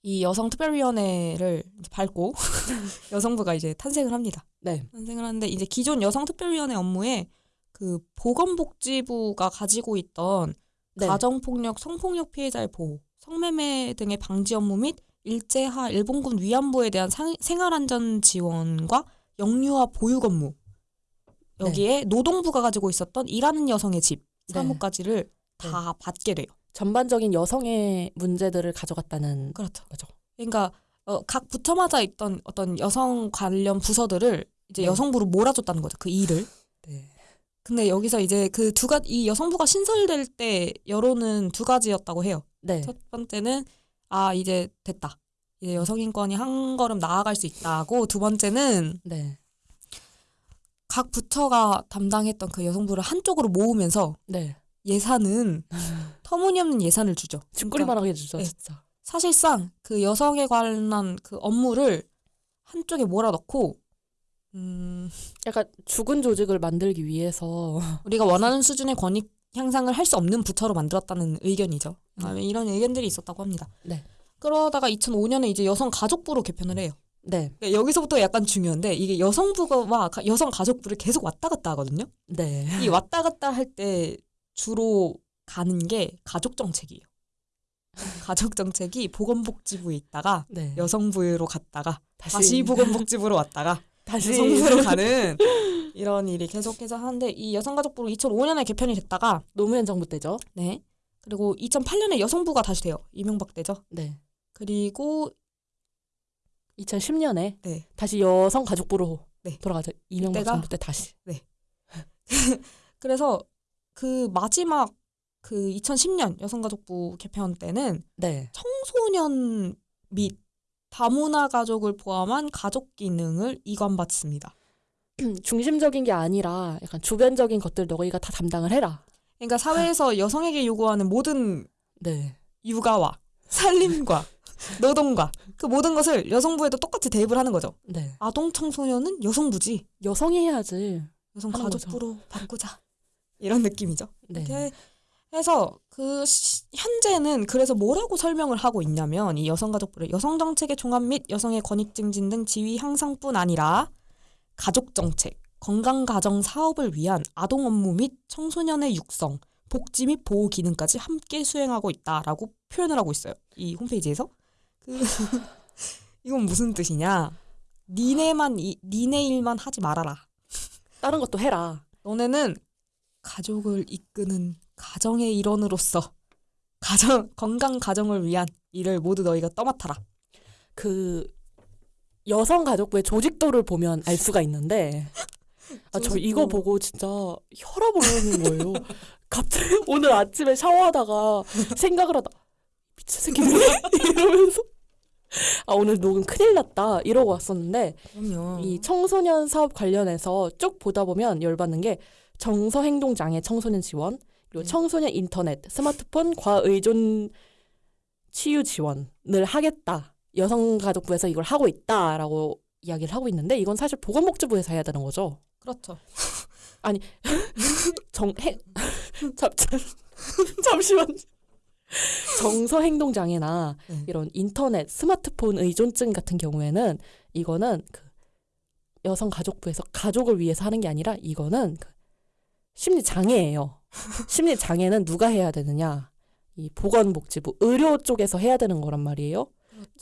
[SPEAKER 1] 이 여성 특별위원회를 이제 밟고 여성부가 이제 탄생을 합니다.
[SPEAKER 2] 네.
[SPEAKER 1] 탄생을 하는데 이제 기존 여성 특별위원회 업무에 그 보건복지부가 가지고 있던
[SPEAKER 2] 네.
[SPEAKER 1] 가정폭력, 성폭력 피해자의 보호, 성매매 등의 방지 업무 및 일제하 일본군 위안부에 대한 상- 생활안전 지원과 영유아 보육 업무 여기에 노동부가 가지고 있었던 일하는 여성의 집
[SPEAKER 2] 네.
[SPEAKER 1] 사무까지를 다 받게 돼요.
[SPEAKER 2] 전반적인 여성의 문제들을 가져갔다는
[SPEAKER 1] 그렇죠.
[SPEAKER 2] 거죠.
[SPEAKER 1] 그러니까 어, 각 부처마다 있던 어떤 여성 관련 부서들을 이제
[SPEAKER 2] 네.
[SPEAKER 1] 여성부로 몰아줬다는 거죠. 그 일을.
[SPEAKER 2] 네.
[SPEAKER 1] 근데 여기서 이제 그 두 가지 이 여성부가 신설될 때 여론은 두 가지였다고 해요.
[SPEAKER 2] 네.
[SPEAKER 1] 첫 번째는 아 이제 됐다. 이제 여성 인권이 한 걸음 나아갈 수 있다고 두 번째는
[SPEAKER 2] 네.
[SPEAKER 1] 각 부처가 담당했던 그 여성부를 한쪽으로 모으면서
[SPEAKER 2] 네.
[SPEAKER 1] 예산은 터무니없는 예산을 주죠.
[SPEAKER 2] 뒷골만 하게 해주죠,
[SPEAKER 1] 네.
[SPEAKER 2] 진짜.
[SPEAKER 1] 사실상 그 여성에 관한 그 업무를 한쪽에 몰아넣고 음,
[SPEAKER 2] 약간 죽은 조직을 만들기 위해서
[SPEAKER 1] 우리가 원하는 수준의 권익 향상을 할 수 없는 부처로 만들었다는 의견이죠.
[SPEAKER 2] 음.
[SPEAKER 1] 아, 이런 의견들이 있었다고 합니다.
[SPEAKER 2] 네.
[SPEAKER 1] 그러다가 2005년에 이제 여성 가족부로 개편을 해요.
[SPEAKER 2] 네.
[SPEAKER 1] 그러니까 여기서부터 약간 중요한데 이게 여성부가 가- 여성 가족부를 계속 왔다 갔다 하거든요.
[SPEAKER 2] 네.
[SPEAKER 1] 이 왔다 갔다 할 때 주로 가는 게 가족 정책이에요. 가족 정책이 보건복지부에 있다가
[SPEAKER 2] 네.
[SPEAKER 1] 여성부로 갔다가
[SPEAKER 2] 다시
[SPEAKER 1] 다시 보건복지부로 왔다가
[SPEAKER 2] 다시
[SPEAKER 1] 여성부로 가는 이런 일이 계속해서 하는데 이 여성가족부로 2005년에 개편이 됐다가
[SPEAKER 2] 노무현 정부 때죠.
[SPEAKER 1] 네 그리고 2008년에 여성부가 다시 돼요 이명박 때죠
[SPEAKER 2] 네.
[SPEAKER 1] 그리고
[SPEAKER 2] 2010년에
[SPEAKER 1] 네
[SPEAKER 2] 다시 여성 가족부로
[SPEAKER 1] 네.
[SPEAKER 2] 돌아가죠. 이명박
[SPEAKER 1] 그때가-
[SPEAKER 2] 정부 때 다시.
[SPEAKER 1] 그래서 그 마지막 그 2010년 여성가족부 개편 때는
[SPEAKER 2] 네.
[SPEAKER 1] 청소년 및 다문화 가족을 포함한 가족 기능을 이관받습니다.
[SPEAKER 2] 중심적인 게 아니라 약간 주변적인 것들 너희가 다 담당을 해라.
[SPEAKER 1] 그러니까 사회에서 여성에게 요구하는 모든
[SPEAKER 2] 네.
[SPEAKER 1] 육아와 살림과 노동과 그 모든 것을 여성부에도 똑같이 대입을 하는 거죠.
[SPEAKER 2] 네.
[SPEAKER 1] 아동 청소년은 여성부지.
[SPEAKER 2] 여성이 해야지.
[SPEAKER 1] 여성 가족부로 바꾸자. 이런 느낌이죠.
[SPEAKER 2] 네.
[SPEAKER 1] 이렇게 해서 그 시- 현재는 그래서 뭐라고 설명을 하고 있냐면 이 여성가족부를 여성 정책의 종합 및 여성의 권익 증진 등 지위 향상뿐 아니라 가족 정책, 건강 가정 사업을 위한 아동 업무 및 청소년의 육성, 복지 및 보호 기능까지 함께 수행하고 있다라고 표현을 하고 있어요. 이 홈페이지에서. 그 이건 무슨 뜻이냐? 니네만 이, 니네 일만 하지 말아라.
[SPEAKER 2] 다른 것도 해라.
[SPEAKER 1] 너네는 가족을 이끄는 가정의 일원으로서 가정 건강 가정을 위한 일을 모두 너희가 떠맡아라.
[SPEAKER 2] 그 여성 가족부의 조직도를 보면 알 수가 있는데 아 저. 이거 보고 진짜 혈압 오르는 거예요. 갑자기 오늘 아침에 샤워하다가 생각을 하다 미친 새끼들 이러면서 아 오늘 녹음 큰일 났다 이러고 왔었는데
[SPEAKER 1] 그럼요.
[SPEAKER 2] 이 청소년 사업 관련해서 쭉 보다 보면 열받는 게 정서 행동 장애 청소년 지원 그리고
[SPEAKER 1] 네.
[SPEAKER 2] 청소년 인터넷 스마트폰 과의존 치유 지원을 하겠다. 여성가족부에서 이걸 하고 있다라고 이야기를 하고 있는데 이건 사실 보건복지부에서 해야 되는 거죠.
[SPEAKER 1] 그렇죠.
[SPEAKER 2] 정, 해, 잠, 잠, 잠시만. 정서 행동 장애나
[SPEAKER 1] 네.
[SPEAKER 2] 이런 인터넷, 스마트폰 의존증 같은 경우에는 이거는 그 여성 가족부에서 가족을 위해서 하는 게 아니라 이거는 그 심리 장애예요. 심리 장애는 누가 해야 되느냐? 이 보건복지부 의료 쪽에서 해야 되는 거란 말이에요.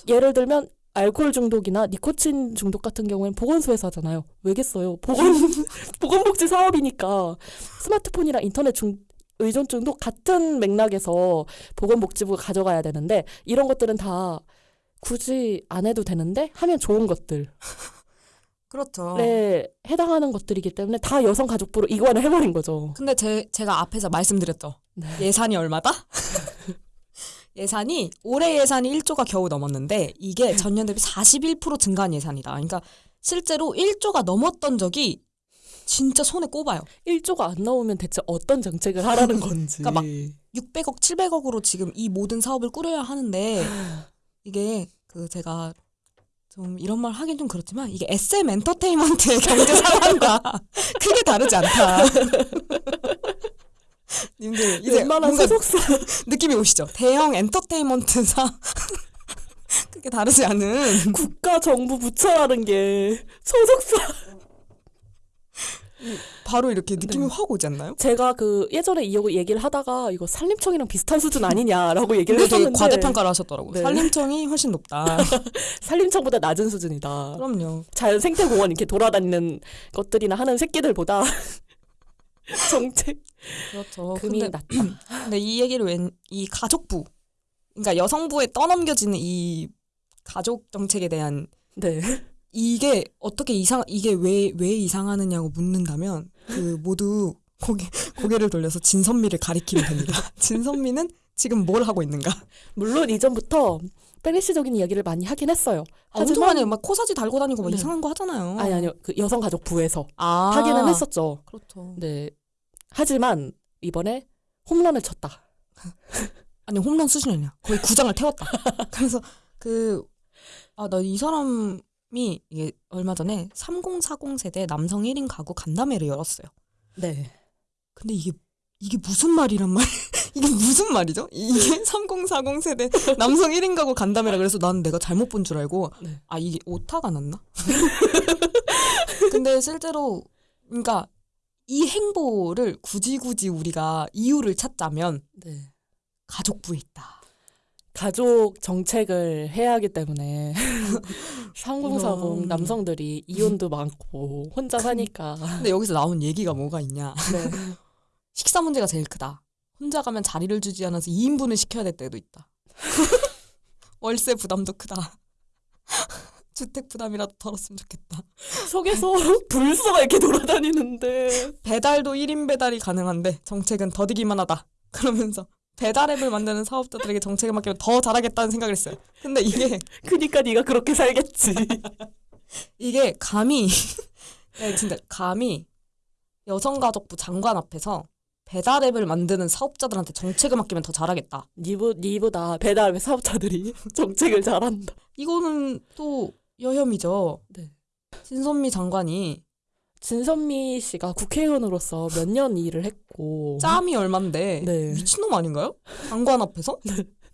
[SPEAKER 2] 예를 들면 알코올 중독이나 니코틴 중독 같은 경우에는 보건소에서 하잖아요. 왜겠어요? 보건 보건복지 사업이니까 스마트폰이랑 인터넷 중 의존증도 같은 맥락에서 보건복지부가 가져가야 되는데 이런 것들은 다 굳이 안 해도 되는데 하면 좋은 것들에
[SPEAKER 1] 그렇죠.
[SPEAKER 2] 해당하는 것들이기 때문에 다 여성가족부로 이관을 해버린 거죠.
[SPEAKER 1] 근데 제, 제가 앞에서 말씀드렸죠.
[SPEAKER 2] 네.
[SPEAKER 1] 예산이 얼마다? 예산이 올해 예산이 1조가 겨우 넘었는데 이게 전년 대비 41% 증가한 예산이다. 그러니까 실제로 1조가 넘었던 적이 진짜 손에 꼽아요.
[SPEAKER 2] 1조가 안 나오면 대체 어떤 정책을 하라는 건지.
[SPEAKER 1] 그러니까 막 600억, 700억으로 지금 이 모든 사업을 꾸려야 하는데 이게 그 제가 좀 이런 말 하긴 좀 그렇지만 이게 SM 엔터테인먼트의 경제 상황과 크게 다르지 않다. 님들 이제
[SPEAKER 2] 웬만한
[SPEAKER 1] 뭔가
[SPEAKER 2] 소속사
[SPEAKER 1] 느낌이 오시죠? 대형 엔터테인먼트사 크게 다르지 않은
[SPEAKER 2] 국가 정부 부처라는 게 소속사.
[SPEAKER 1] 바로 이렇게 느낌이
[SPEAKER 2] 네.
[SPEAKER 1] 확 오지 않나요?
[SPEAKER 2] 제가 그 예전에 이 얘기를 하다가 이거 산림청이랑 비슷한 수준 아니냐라고 얘기를 했었는데
[SPEAKER 1] 과대평가를 하셨더라고요.
[SPEAKER 2] 네.
[SPEAKER 1] 산림청이 훨씬 높다.
[SPEAKER 2] 산림청보다 낮은 수준이다.
[SPEAKER 1] 그럼요.
[SPEAKER 2] 자연 생태공원 이렇게 돌아다니는 것들이나 하는 새끼들보다 정책
[SPEAKER 1] 그렇죠.
[SPEAKER 2] 금이
[SPEAKER 1] 근데
[SPEAKER 2] 낮다.
[SPEAKER 1] 근데 이 얘기를 웬 이 가족부 그러니까 여성부에 떠넘겨지는 이 가족 정책에 대한
[SPEAKER 2] 네.
[SPEAKER 1] 이게 어떻게 이상 이게 왜 왜 이상하느냐고 묻는다면 그 모두 고개 고개를 돌려서 진선미를 가리키면 됩니다. 진선미는 지금 뭘 하고 있는가?
[SPEAKER 2] 물론 이전부터 페리시적인 이야기를 많이 하긴 했어요.
[SPEAKER 1] 아, 엄청 많이 막 코사지 달고 다니고 막
[SPEAKER 2] 네.
[SPEAKER 1] 이상한 거 하잖아요.
[SPEAKER 2] 아니 아니요. 그 여성가족부에서
[SPEAKER 1] 아,
[SPEAKER 2] 하기는 했었죠.
[SPEAKER 1] 그렇죠.
[SPEAKER 2] 네. 하지만 이번에 홈런을 쳤다.
[SPEAKER 1] 아니 홈런 수준이냐? 거의 구장을 태웠다. 그래서 그 아 나 이 사람이 이게 얼마 전에 3040 세대 남성 1인 가구 간담회를 열었어요.
[SPEAKER 2] 네.
[SPEAKER 1] 근데 이게 이게 무슨 말이란 말? 이게 무슨 말이죠? 이게 3040 세대 남성 1인 가구 간담회라 그래서 나는 내가 잘못 본 줄 알고
[SPEAKER 2] 네.
[SPEAKER 1] 아 이게 오타가 났나? 근데 실제로 그러니까 이 행보를 굳이 굳이 우리가 이유를 찾자면
[SPEAKER 2] 네.
[SPEAKER 1] 가족부에 있다.
[SPEAKER 2] 가족 정책을 해야 하기 때문에 3040
[SPEAKER 1] 이런.
[SPEAKER 2] 남성들이 이혼도 많고 혼자 사니까
[SPEAKER 1] 근데 여기서 나온 얘기가 뭐가 있냐?
[SPEAKER 2] 네.
[SPEAKER 1] 식사 문제가 제일 크다. 혼자 가면 자리를 주지 않아서 2인분을 시켜야 될 때도 있다. 월세 부담도 크다. 주택 부담이라도 덜었으면 좋겠다.
[SPEAKER 2] 속에서 불소가 이렇게 돌아다니는데
[SPEAKER 1] 배달도 1인 배달이 가능한데 정책은 더디기만 하다. 그러면서 배달 앱을 만드는 사업자들에게 정책을 맡기면 더 잘하겠다는 생각을 했어요. 근데 이게
[SPEAKER 2] 그니까 네가 그렇게 살겠지.
[SPEAKER 1] 이게 감히 네, 진짜 감히 여성가족부 장관 앞에서 배달 앱을 만드는 사업자들한테 정책을 맡기면 더 잘하겠다.
[SPEAKER 2] 니보, 니보다 배달 사업자들이 정책을 잘한다.
[SPEAKER 1] 이거는 또 여혐이죠.
[SPEAKER 2] 네.
[SPEAKER 1] 신선미 장관이
[SPEAKER 2] 진선미 씨가 국회의원으로서 몇 년 일을 했고
[SPEAKER 1] 짬이 얼만데
[SPEAKER 2] 네.
[SPEAKER 1] 미친놈 아닌가요? 장관 앞에서?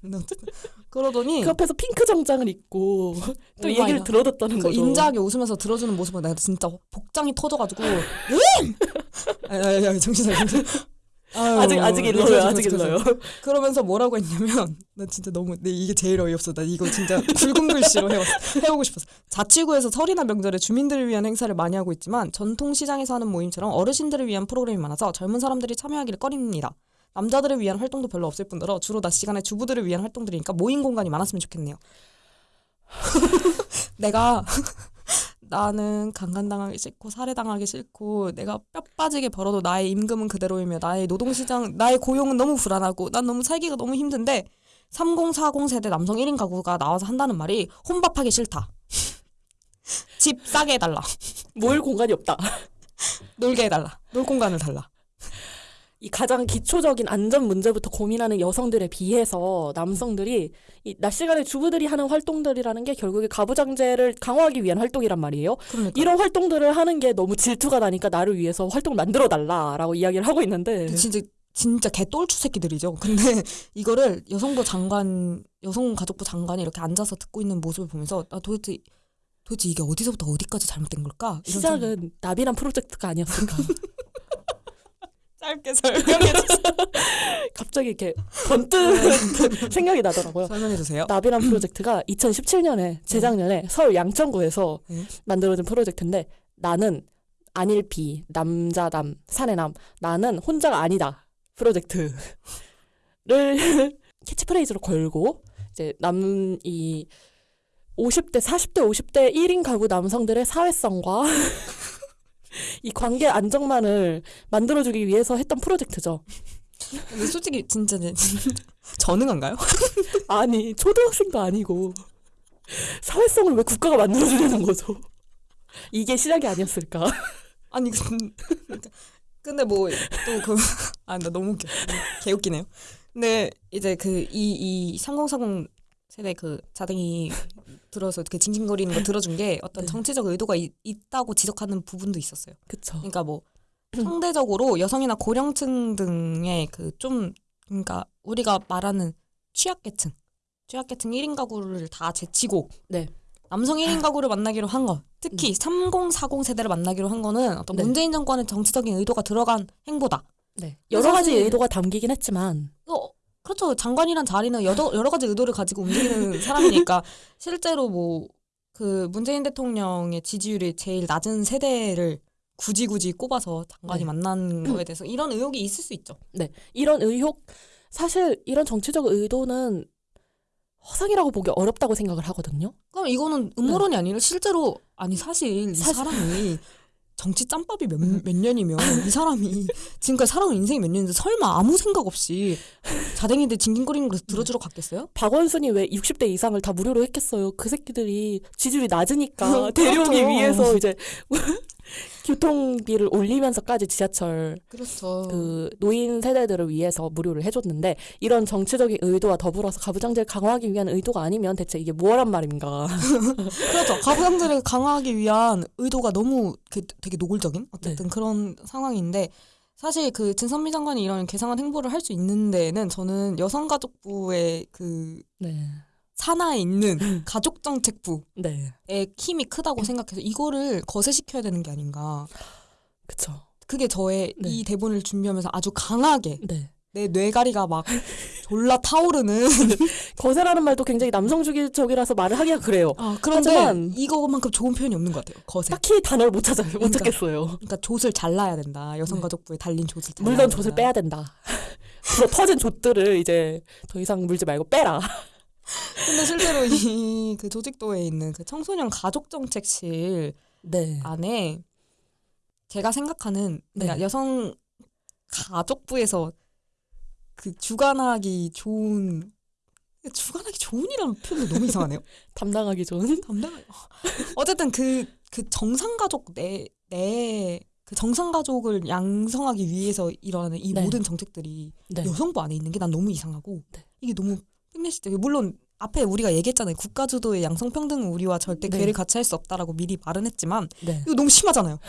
[SPEAKER 1] 근데 어쨌든 그러더니
[SPEAKER 2] 그 앞에서 핑크 정장을 입고
[SPEAKER 1] 또오
[SPEAKER 2] 얘기를. 들어줬다는
[SPEAKER 1] 그
[SPEAKER 2] 거죠.
[SPEAKER 1] 인자하게 웃으면서 들어주는 모습을 내가 진짜 복장이 터져가지고 음! 야야야 정신 차려 정신 차려. 아유,
[SPEAKER 2] 아직 아직
[SPEAKER 1] 네,
[SPEAKER 2] 일러요.
[SPEAKER 1] 그래서,
[SPEAKER 2] 아직
[SPEAKER 1] 그래서,
[SPEAKER 2] 일러요.
[SPEAKER 1] 그러면서 뭐라고 했냐면 나 진짜 너무 내 이게 제일 어이없어 나 이거 진짜 굵은 글씨로 해왔, 해오고 싶었어 자치구에서 설이나 명절에 주민들을 위한 행사를 많이 하고 있지만 전통 시장에서 하는 모임처럼 어르신들을 위한 프로그램이 많아서 젊은 사람들이 참여하기를 꺼립니다 남자들을 위한 활동도 별로 없을 뿐더러 주로 낮 시간에 주부들을 위한 활동들이니까 모임 공간이 많았으면 좋겠네요 내가 나는 강간당하기 싫고 살해당하기 싫고 내가 뼈 빠지게 벌어도 나의 임금은 그대로이며 나의 노동시장 나의 고용은 너무 불안하고 난 너무 살기가 너무 힘든데 3040 세대 남성 1인 가구가 나와서 한다는 말이 혼밥하기 싫다. 집 싸게 해달라.
[SPEAKER 2] 모일 공간이 없다.
[SPEAKER 1] 놀게 해달라. 놀 공간을 달라.
[SPEAKER 2] 이 가장 기초적인 안전 문제부터 고민하는 여성들에 비해서 남성들이 이 낮 시간에 주부들이 하는 활동들이라는 게 결국에 가부장제를 강화하기 위한 활동이란 말이에요.
[SPEAKER 1] 그러니까.
[SPEAKER 2] 이런 활동들을 하는 게 너무 질투가 나니까 나를 위해서 활동을 만들어 달라라고 이야기를 하고 있는데
[SPEAKER 1] 진짜 진짜 개똘추 새끼들이죠. 근데 이거를 여성부 장관, 여성가족부 장관이 이렇게 앉아서 듣고 있는 모습을 보면서 나 도대체 도대체 이게 어디서부터 어디까지 잘못된 걸까? 생각-
[SPEAKER 2] 시작은 나비란 프로젝트가 아니었을까.
[SPEAKER 1] 짧게 설명해 주세요.
[SPEAKER 2] 갑자기 이렇게 번뜩 생각이 나더라고요.
[SPEAKER 1] 설명해 주세요.
[SPEAKER 2] 나비란 프로젝트가 2017년에 재작년에 서울 양천구에서
[SPEAKER 1] 네.
[SPEAKER 2] 만들어진 프로젝트인데 나는 안일비 남자남 사내남 나는 혼자가 아니다 프로젝트를 캐치프레이즈로 걸고 이제 남 이 50대 40대 50대 1인 가구 남성들의 사회성과 이 관계 안정만을 만들어주기 위해서 했던 프로젝트죠.
[SPEAKER 1] 근데 솔직히 진짜 네, 전능한가요?
[SPEAKER 2] 아니 초등학생도 아니고 사회성을 왜 국가가 만들어주려는 거죠? 이게 시작이 아니었을까?
[SPEAKER 1] 아니 근- 그러니까 근데 뭐 또 그 아나 너무 웃겨 개 웃기네요. 근데 이제 그 이 이 3040 세대 그 자댕이 들어서 그 징징거리는 거 들어준 게 어떤
[SPEAKER 2] 네.
[SPEAKER 1] 정치적 의도가 있, 있다고 지적하는 부분도 있었어요.
[SPEAKER 2] 그쵸.
[SPEAKER 1] 그러니까 뭐 상대적으로 여성이나 고령층 등의 그 좀 그러니까 우리가 말하는 취약계층 취약계층 1인 가구를 다 제치고
[SPEAKER 2] 네.
[SPEAKER 1] 남성 1인 가구를 만나기로 한 거. 특히 3040 세대를 만나기로 한 거는 어떤
[SPEAKER 2] 네.
[SPEAKER 1] 문재인 정권의 정치적인 의도가 들어간 행보다.
[SPEAKER 2] 네. 여러 가지 의도가 담기긴 했지만
[SPEAKER 1] 어, 그렇죠. 장관이란 자리는 여러, 여러 가지 의도를 가지고 움직이는 사람이니까 실제로 뭐 그 문재인 대통령의 지지율이 제일 낮은 세대를 굳이 굳이 꼽아서 장관이
[SPEAKER 2] 네.
[SPEAKER 1] 만난 거에 대해서 이런 의혹이 있을 수 있죠.
[SPEAKER 2] 이런 의혹 사실 이런 정치적 의도는 허상이라고 보기 어렵다고 생각을 하거든요.
[SPEAKER 1] 그럼 이거는 음모론이 아니라 실제로 아니 사실 이
[SPEAKER 2] 사실-
[SPEAKER 1] 사람이 정치 짬밥이 몇, 몇 년이면 이 사람이 지금까지 살아온 인생이 몇 년인데 설마 아무 생각 없이 자댕이들 징징거리는 걸 들어주러 갔겠어요?
[SPEAKER 2] 박원순이 왜 60대 이상을 다 무료로 했겠어요? 그 새끼들이 지지율이 낮으니까
[SPEAKER 1] 그렇죠.
[SPEAKER 2] 데려오기 위해서 이제 교통비를 올리면서까지 지하철
[SPEAKER 1] 그렇죠.
[SPEAKER 2] 그 노인 세대들을 위해서 무료를 해줬는데 이런 정치적인 의도와 더불어서 가부장제를 강화하기 위한 의도가 아니면 대체 이게 뭐란 말인가?
[SPEAKER 1] 그렇죠. 가부장제를 강화하기 위한 의도가 너무 그 되게 노골적인 어쨌든 그런 상황인데 사실 그 진선미 장관이 이런 개상한 행보를 할 수 있는 데는 저는 여성가족부의 그
[SPEAKER 2] 네,
[SPEAKER 1] 산하에 있는 가족정책부의
[SPEAKER 2] 네,
[SPEAKER 1] 힘이 크다고 생각해서 이거를 거세시켜야 되는 게 아닌가.
[SPEAKER 2] 그쵸.
[SPEAKER 1] 그게 저의
[SPEAKER 2] 네.
[SPEAKER 1] 이 대본을 준비하면서 아주 강하게
[SPEAKER 2] 네.
[SPEAKER 1] 내 뇌가리가 막 졸라 타오르는
[SPEAKER 2] 거세라는 말도 굉장히 남성주기적이라서 말을 하기가 그래요.
[SPEAKER 1] 아 그런데
[SPEAKER 2] 하지만-
[SPEAKER 1] 이거만큼 좋은 표현이 없는 것 같아요. 거세.
[SPEAKER 2] 딱히 단어를 못 찾아요. 못
[SPEAKER 1] 그러니까.
[SPEAKER 2] 찾겠어요.
[SPEAKER 1] 그러니까 좆을 잘라야 된다. 여성가족부에 달린 좆을 잘라야
[SPEAKER 2] 물론
[SPEAKER 1] 된다.
[SPEAKER 2] 돛을 빼야 된다. 그래서 터진 돛들을 이제 더 이상 물지 말고 빼라.
[SPEAKER 1] 근데 실제로 이 그 조직도에 있는 그 청소년 가족 정책실
[SPEAKER 2] 네.
[SPEAKER 1] 안에 제가 생각하는
[SPEAKER 2] 네.
[SPEAKER 1] 여성 가족부에서 그 주관하기 좋은 주관하기 좋은이라는 표현이 너무 이상하네요.
[SPEAKER 2] 담당하기 좋은.
[SPEAKER 1] 담당 어쨌든 그그 정상 가족 내 내 그 정상 가족을 양성하기 위해서 일어나는 이
[SPEAKER 2] 네.
[SPEAKER 1] 모든 정책들이
[SPEAKER 2] 네.
[SPEAKER 1] 여성부 안에 있는 게 난 너무 이상하고
[SPEAKER 2] 네.
[SPEAKER 1] 이게 너무 핑계시죠. 물론 앞에 우리가 얘기했잖아요. 국가 주도의 양성평등은 우리와 절대
[SPEAKER 2] 네.
[SPEAKER 1] 괴를 같이 할 수 없다라고 미리 말은 했지만
[SPEAKER 2] 네.
[SPEAKER 1] 이거 너무 심하잖아요.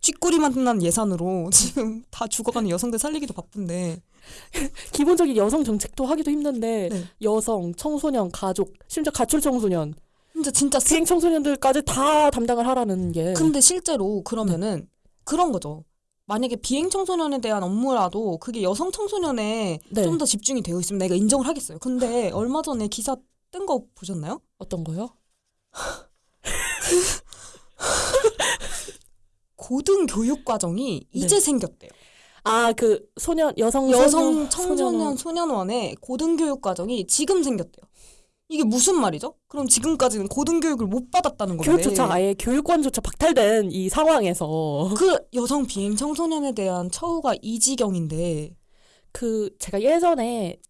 [SPEAKER 1] 쥐꼬리만 난 예산으로 지금 다 죽어가는 여성들 살리기도 바쁜데
[SPEAKER 2] 기본적인 여성 정책도 하기도 힘든데
[SPEAKER 1] 네.
[SPEAKER 2] 여성, 청소년, 가족, 심지어 가출 청소년,
[SPEAKER 1] 진짜 진짜 쓰...
[SPEAKER 2] 비행 청소년들까지 다 담당을 하라는 게
[SPEAKER 1] 근데 실제로 그러면은 그런 거죠. 만약에 비행 청소년에 대한 업무라도 그게 여성 청소년에
[SPEAKER 2] 네.
[SPEAKER 1] 좀더 집중이 되어 있으면 내가 인정을 하겠어요. 근데 얼마 전에 기사 뜬 거 보셨나요?
[SPEAKER 2] 어떤 거요?
[SPEAKER 1] 고등 교육 과정이 이제 생겼대요.
[SPEAKER 2] 아 그 소년 여성
[SPEAKER 1] 여성
[SPEAKER 2] 소년,
[SPEAKER 1] 청소년 소년원의 고등 교육 과정이 지금 생겼대요. 이게 무슨 말이죠? 그럼 지금까지는 고등교육을 못 받았다는 건데
[SPEAKER 2] 교육조차 아예 교육권조차 박탈된 이 상황에서
[SPEAKER 1] 그 여성 비행 청소년에 대한 처우가 이 지경인데
[SPEAKER 2] 그 제가 예전에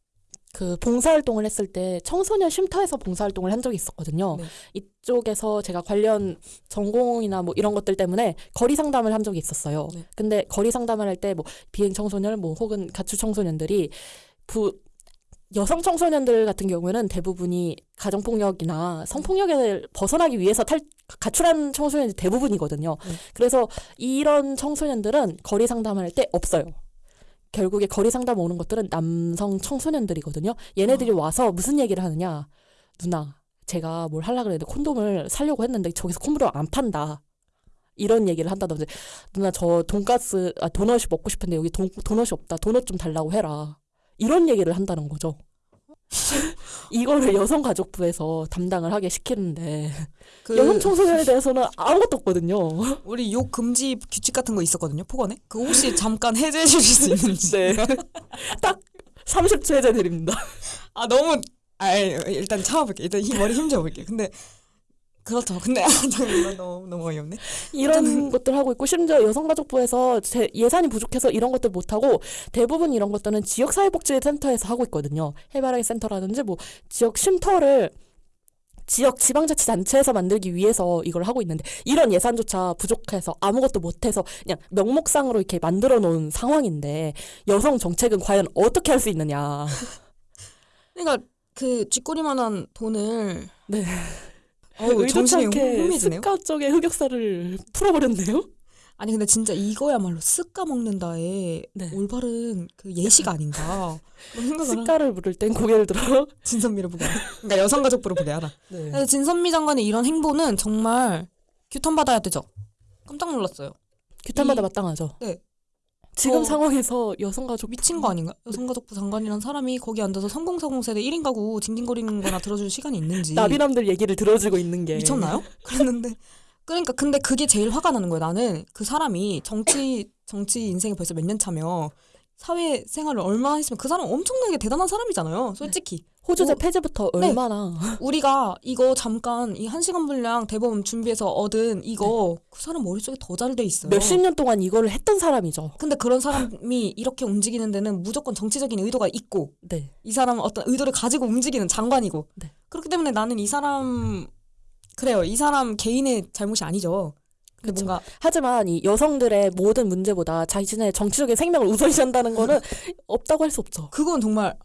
[SPEAKER 2] 그 봉사활동을 했을 때 청소년 쉼터에서 봉사활동을 한 적이 있었거든요.
[SPEAKER 1] 네.
[SPEAKER 2] 이쪽에서 제가 관련 전공이나 뭐 이런 것들 때문에 거리 상담을 한 적이 있었어요.
[SPEAKER 1] 네.
[SPEAKER 2] 근데 거리 상담을 할 때 뭐 비행 청소년 뭐 혹은 가출 청소년들이 부 여성 청소년들 같은 경우에는 대부분이 가정폭력이나 성폭력을 벗어나기 위해서 탈, 가출한 청소년이 대부분이거든요.
[SPEAKER 1] 네.
[SPEAKER 2] 그래서 이런 청소년들은 거리 상담을 할때 없어요. 결국에 거리 상담 오는 것들은 남성 청소년들이거든요. 얘네들이 와서 무슨 얘기를 하느냐. 누나, 제가 뭘 하려고 그랬는데 콘돔을 사려고 했는데 저기서 콘돔을 안 판다. 이런 얘기를 한다든지 누나 저 돈가스 아 도넛이 먹고 싶은데 여기 돈, 도넛이 없다. 도넛 좀 달라고 해라. 이런 얘기를 한다는 거죠. 이거를 여성가족부에서 담당을 하게 시키는데
[SPEAKER 1] 그
[SPEAKER 2] 여성 청소년에 대해서는 아무것도 없거든요.
[SPEAKER 1] 우리 욕 금지 규칙 같은 거 있었거든요. 폭언에. 그 혹시 잠깐 해제해 주실 수 있는지.
[SPEAKER 2] 네. 딱 30초 해제 드립니다.
[SPEAKER 1] 아 너무 아 일단 참아볼게. 일단 힘 머리 힘줘볼게. 근데 그렇죠. 근데 아, 너무 너무 어이없네.
[SPEAKER 2] 이런 것들 하고 있고 심지어 여성가족부에서 제 예산이 부족해서 이런 것들 못 하고 대부분 이런 것들은 지역 사회복지센터에서 하고 있거든요. 해바라기 센터라든지 뭐 지역 쉼터를 지역 지방자치단체에서 만들기 위해서 이걸 하고 있는데 이런 예산조차 부족해서 아무것도 못해서 그냥 명목상으로 이렇게 만들어 놓은 상황인데 여성 정책은 과연 어떻게 할 수 있느냐.
[SPEAKER 1] 그러니까 그 쥐꼬리만한 돈을
[SPEAKER 2] 네.
[SPEAKER 1] 어우
[SPEAKER 2] 의도치
[SPEAKER 1] 정신이 혼미해지네요.
[SPEAKER 2] 습가 쪽의 흑역사를 풀어버렸네요.
[SPEAKER 1] 아니 근데 진짜 이거야말로 쓱까 먹는다의
[SPEAKER 2] 네.
[SPEAKER 1] 올바른 그 예시가 아닌가 하-
[SPEAKER 2] 습가를 물을 땐 고개를 들어.
[SPEAKER 1] 진선미를 보게. 그러니까 여성가족부를 보게 하라.
[SPEAKER 2] 네.
[SPEAKER 1] 진선미 장관의 이런 행보는 정말 규탄 받아야 되죠. 깜짝 놀랐어요. 이-
[SPEAKER 2] 마땅하죠.
[SPEAKER 1] 네.
[SPEAKER 2] 지금
[SPEAKER 1] 어.
[SPEAKER 2] 상황에서 여성가족
[SPEAKER 1] 미친 거 아닌가? 여성가족부 장관이란 사람이 거기 앉아서 3040 세대 1인 가구 징징거리는 거나 들어줄 시간이 있는지
[SPEAKER 2] 나비남들 얘기를 들어주고 있는 게
[SPEAKER 1] 미쳤나요? 그랬는데 그러니까 근데 그게 제일 화가 나는 거예요. 나는 그 사람이 정치 정치 인생이 벌써 몇 년 차며 사회 생활을 얼마나 했으면 그 사람 엄청나게 대단한 사람이잖아요. 솔직히
[SPEAKER 2] 호주제
[SPEAKER 1] 뭐-
[SPEAKER 2] 폐지부터
[SPEAKER 1] 네.
[SPEAKER 2] 얼마나
[SPEAKER 1] 우리가 이거 잠깐 이 한 시간 분량 대본 준비해서 얻은 이거 그 사람 머릿속에 더 잘 돼 있어요.
[SPEAKER 2] 몇십 년 동안 이거를 했던 사람이죠.
[SPEAKER 1] 근데 그런 사람이 이렇게 움직이는 데는 무조건 정치적인 의도가 있고
[SPEAKER 2] 네.
[SPEAKER 1] 이 사람은 어떤 의도를 가지고 움직이는 장관이고
[SPEAKER 2] 네.
[SPEAKER 1] 그렇기 때문에 나는 이 사람 그래요 이 사람 개인의 잘못이 아니죠
[SPEAKER 2] 그쵸.
[SPEAKER 1] 뭔가
[SPEAKER 2] 하지만 이 여성들의 모든 문제보다 자신의 정치적인 생명을 우선시한다는 거는 없다고 할 수 없죠.
[SPEAKER 1] 그건 정말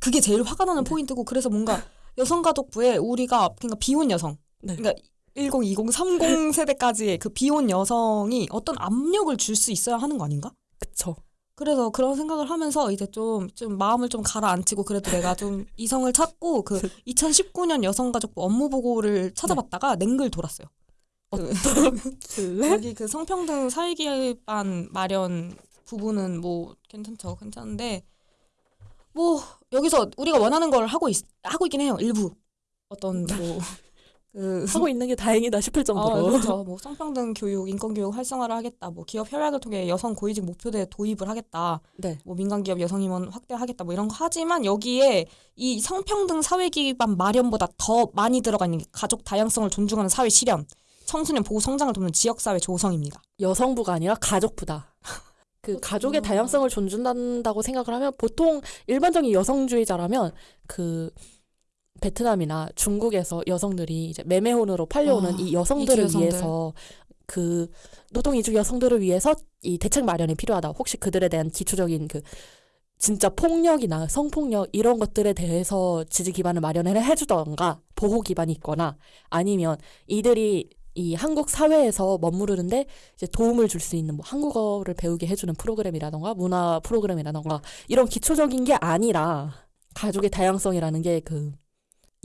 [SPEAKER 1] 그게 제일 화가 나는 포인트고 그래서 뭔가 여성가족부에 우리가 그러니까 비혼 여성
[SPEAKER 2] 네.
[SPEAKER 1] 그러니까 10, 20, 30 세대까지의 그 비혼 여성이 어떤 압력을 줄 수 있어야 하는 거 아닌가?
[SPEAKER 2] 그쵸.
[SPEAKER 1] 그래서 그런 생각을 하면서 이제 좀, 좀 마음을 좀 가라앉히고 그래도 내가 좀 이성을 찾고 그 2019년 여성가족부 업무 보고를 찾아봤다가 냉글 돌았어요. 그
[SPEAKER 2] 네?
[SPEAKER 1] 여기 그 성평등 사회기반 마련 부분은 뭐 괜찮죠, 괜찮은데 뭐 여기서 우리가 원하는 걸 하고 있, 하고 있긴 해요. 일부 어떤 뭐 그
[SPEAKER 2] 하고 있는 게 다행이다 싶을
[SPEAKER 1] 어,
[SPEAKER 2] 정도로.
[SPEAKER 1] 그렇죠. 뭐 성평등 교육, 인권 교육 활성화를 하겠다. 뭐 기업 협약을 통해 여성 고위직 목표대 도입을 하겠다.
[SPEAKER 2] 네.
[SPEAKER 1] 뭐 민간 기업 여성 임원 확대하겠다. 뭐 이런 거 하지만 여기에 이 성평등 사회 기반 마련보다 더 많이 들어가 있는 게 가족 다양성을 존중하는 사회 실현, 청소년 보호 성장을 돕는 지역 사회 조성입니다.
[SPEAKER 2] 여성부가 아니라 가족부다. 그. 가족의 다양성을 존중한다고 생각을 하면 보통 일반적인 여성주의자라면 그 베트남이나 중국에서 여성들이 이제 매매혼으로 팔려오는
[SPEAKER 1] 아,
[SPEAKER 2] 이 여성들을
[SPEAKER 1] 여성들.
[SPEAKER 2] 위해서 그 노동 이주 여성들을 위해서 이 대책 마련이 필요하다. 혹시 그들에 대한 기초적인 그 진짜 폭력이나 성폭력 이런 것들에 대해서 지지 기반을 마련을 해주던가 보호 기반이 있거나 아니면 이들이 이 한국 사회에서 머무르는데 이제 도움을 줄 수 있는 뭐 한국어를 배우게 해주는 프로그램이라던가 문화 프로그램이라던가 이런 기초적인 게 아니라 가족의 다양성이라는 게 그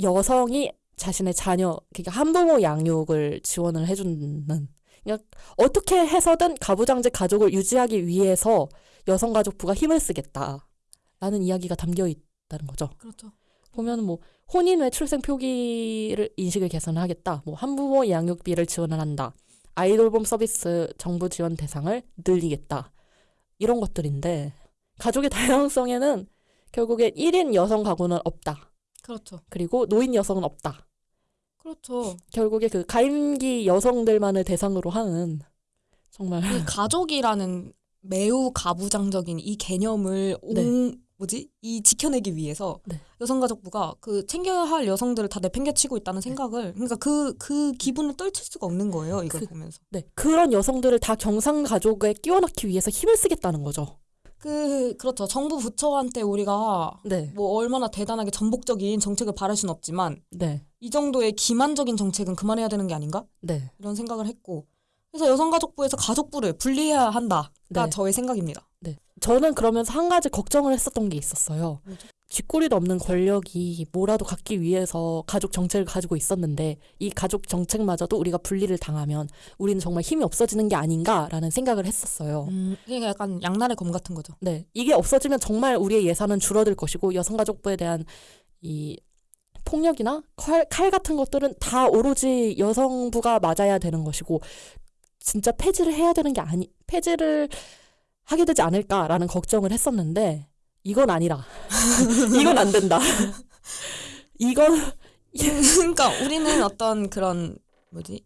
[SPEAKER 2] 여성이 자신의 자녀 그러니까 한부모 양육을 지원을 해주는 그러니까 어떻게 해서든 가부장제 가족을 유지하기 위해서 여성 가족부가 힘을 쓰겠다라는 이야기가 담겨 있다는 거죠.
[SPEAKER 1] 그렇죠.
[SPEAKER 2] 보면 뭐 혼인 외 출생 표기를 인식을 개선하겠다. 뭐 한부모 양육비를 지원을 한다. 아이돌봄 서비스 정부 지원 대상을 늘리겠다. 이런 것들인데 가족의 다양성에는 결국에 1인 여성 가구는 없다.
[SPEAKER 1] 그렇죠.
[SPEAKER 2] 그리고 노인 여성은 없다.
[SPEAKER 1] 그렇죠.
[SPEAKER 2] 결국에 그 가임기 여성들만을 대상으로 하는 정말
[SPEAKER 1] 이 가족이라는 매우 가부장적인 이 개념을
[SPEAKER 2] 네.
[SPEAKER 1] 옹, 뭐지 이 지켜내기 위해서
[SPEAKER 2] 네.
[SPEAKER 1] 여성가족부가 그 챙겨야 할 여성들을 다 내팽개치고 있다는 생각을 그러니까 그그 기분을 떨칠 수가 없는 거예요 이걸
[SPEAKER 2] 그-
[SPEAKER 1] 보면서
[SPEAKER 2] 네. 그런 여성들을 다 경상 가족에 끼워 넣기 위해서 힘을 쓰겠다는 거죠.
[SPEAKER 1] 그 그렇죠 정부 부처한테 우리가
[SPEAKER 2] 네.
[SPEAKER 1] 뭐 얼마나 대단하게 전복적인 정책을 바랄 수는 없지만
[SPEAKER 2] 네.
[SPEAKER 1] 이 정도의 기만적인 정책은 그만해야 되는 게 아닌가
[SPEAKER 2] 네.
[SPEAKER 1] 이런 생각을 했고 그래서 여성가족부에서 가족부를 분리해야 한다가
[SPEAKER 2] 네.
[SPEAKER 1] 저의 생각입니다.
[SPEAKER 2] 저는 그러면서 한 가지 걱정을 했었던 게 있었어요.
[SPEAKER 1] 뭐죠?
[SPEAKER 2] 쥐꼬리도 없는 권력이 뭐라도 갖기 위해서 가족 정책을 가지고 있었는데 이 가족 정책마저도 우리가 분리를 당하면 우리는 정말 힘이 없어지는 게 아닌가라는 생각을 했었어요.
[SPEAKER 1] 음, 이게 약간 양날의 검 같은 거죠.
[SPEAKER 2] 네. 이게 없어지면 정말 우리의 예산은 줄어들 것이고 여성가족부에 대한 이 폭력이나 칼, 칼 같은 것들은 다 오로지 여성부가 맞아야 되는 것이고 진짜 폐지를 해야 되는 게 아니 폐지를 하게 되지 않을까라는 걱정을 했었는데 이건 아니라 이건 안 된다. 이건
[SPEAKER 1] 그러니까 우리는 어떤 그런 뭐지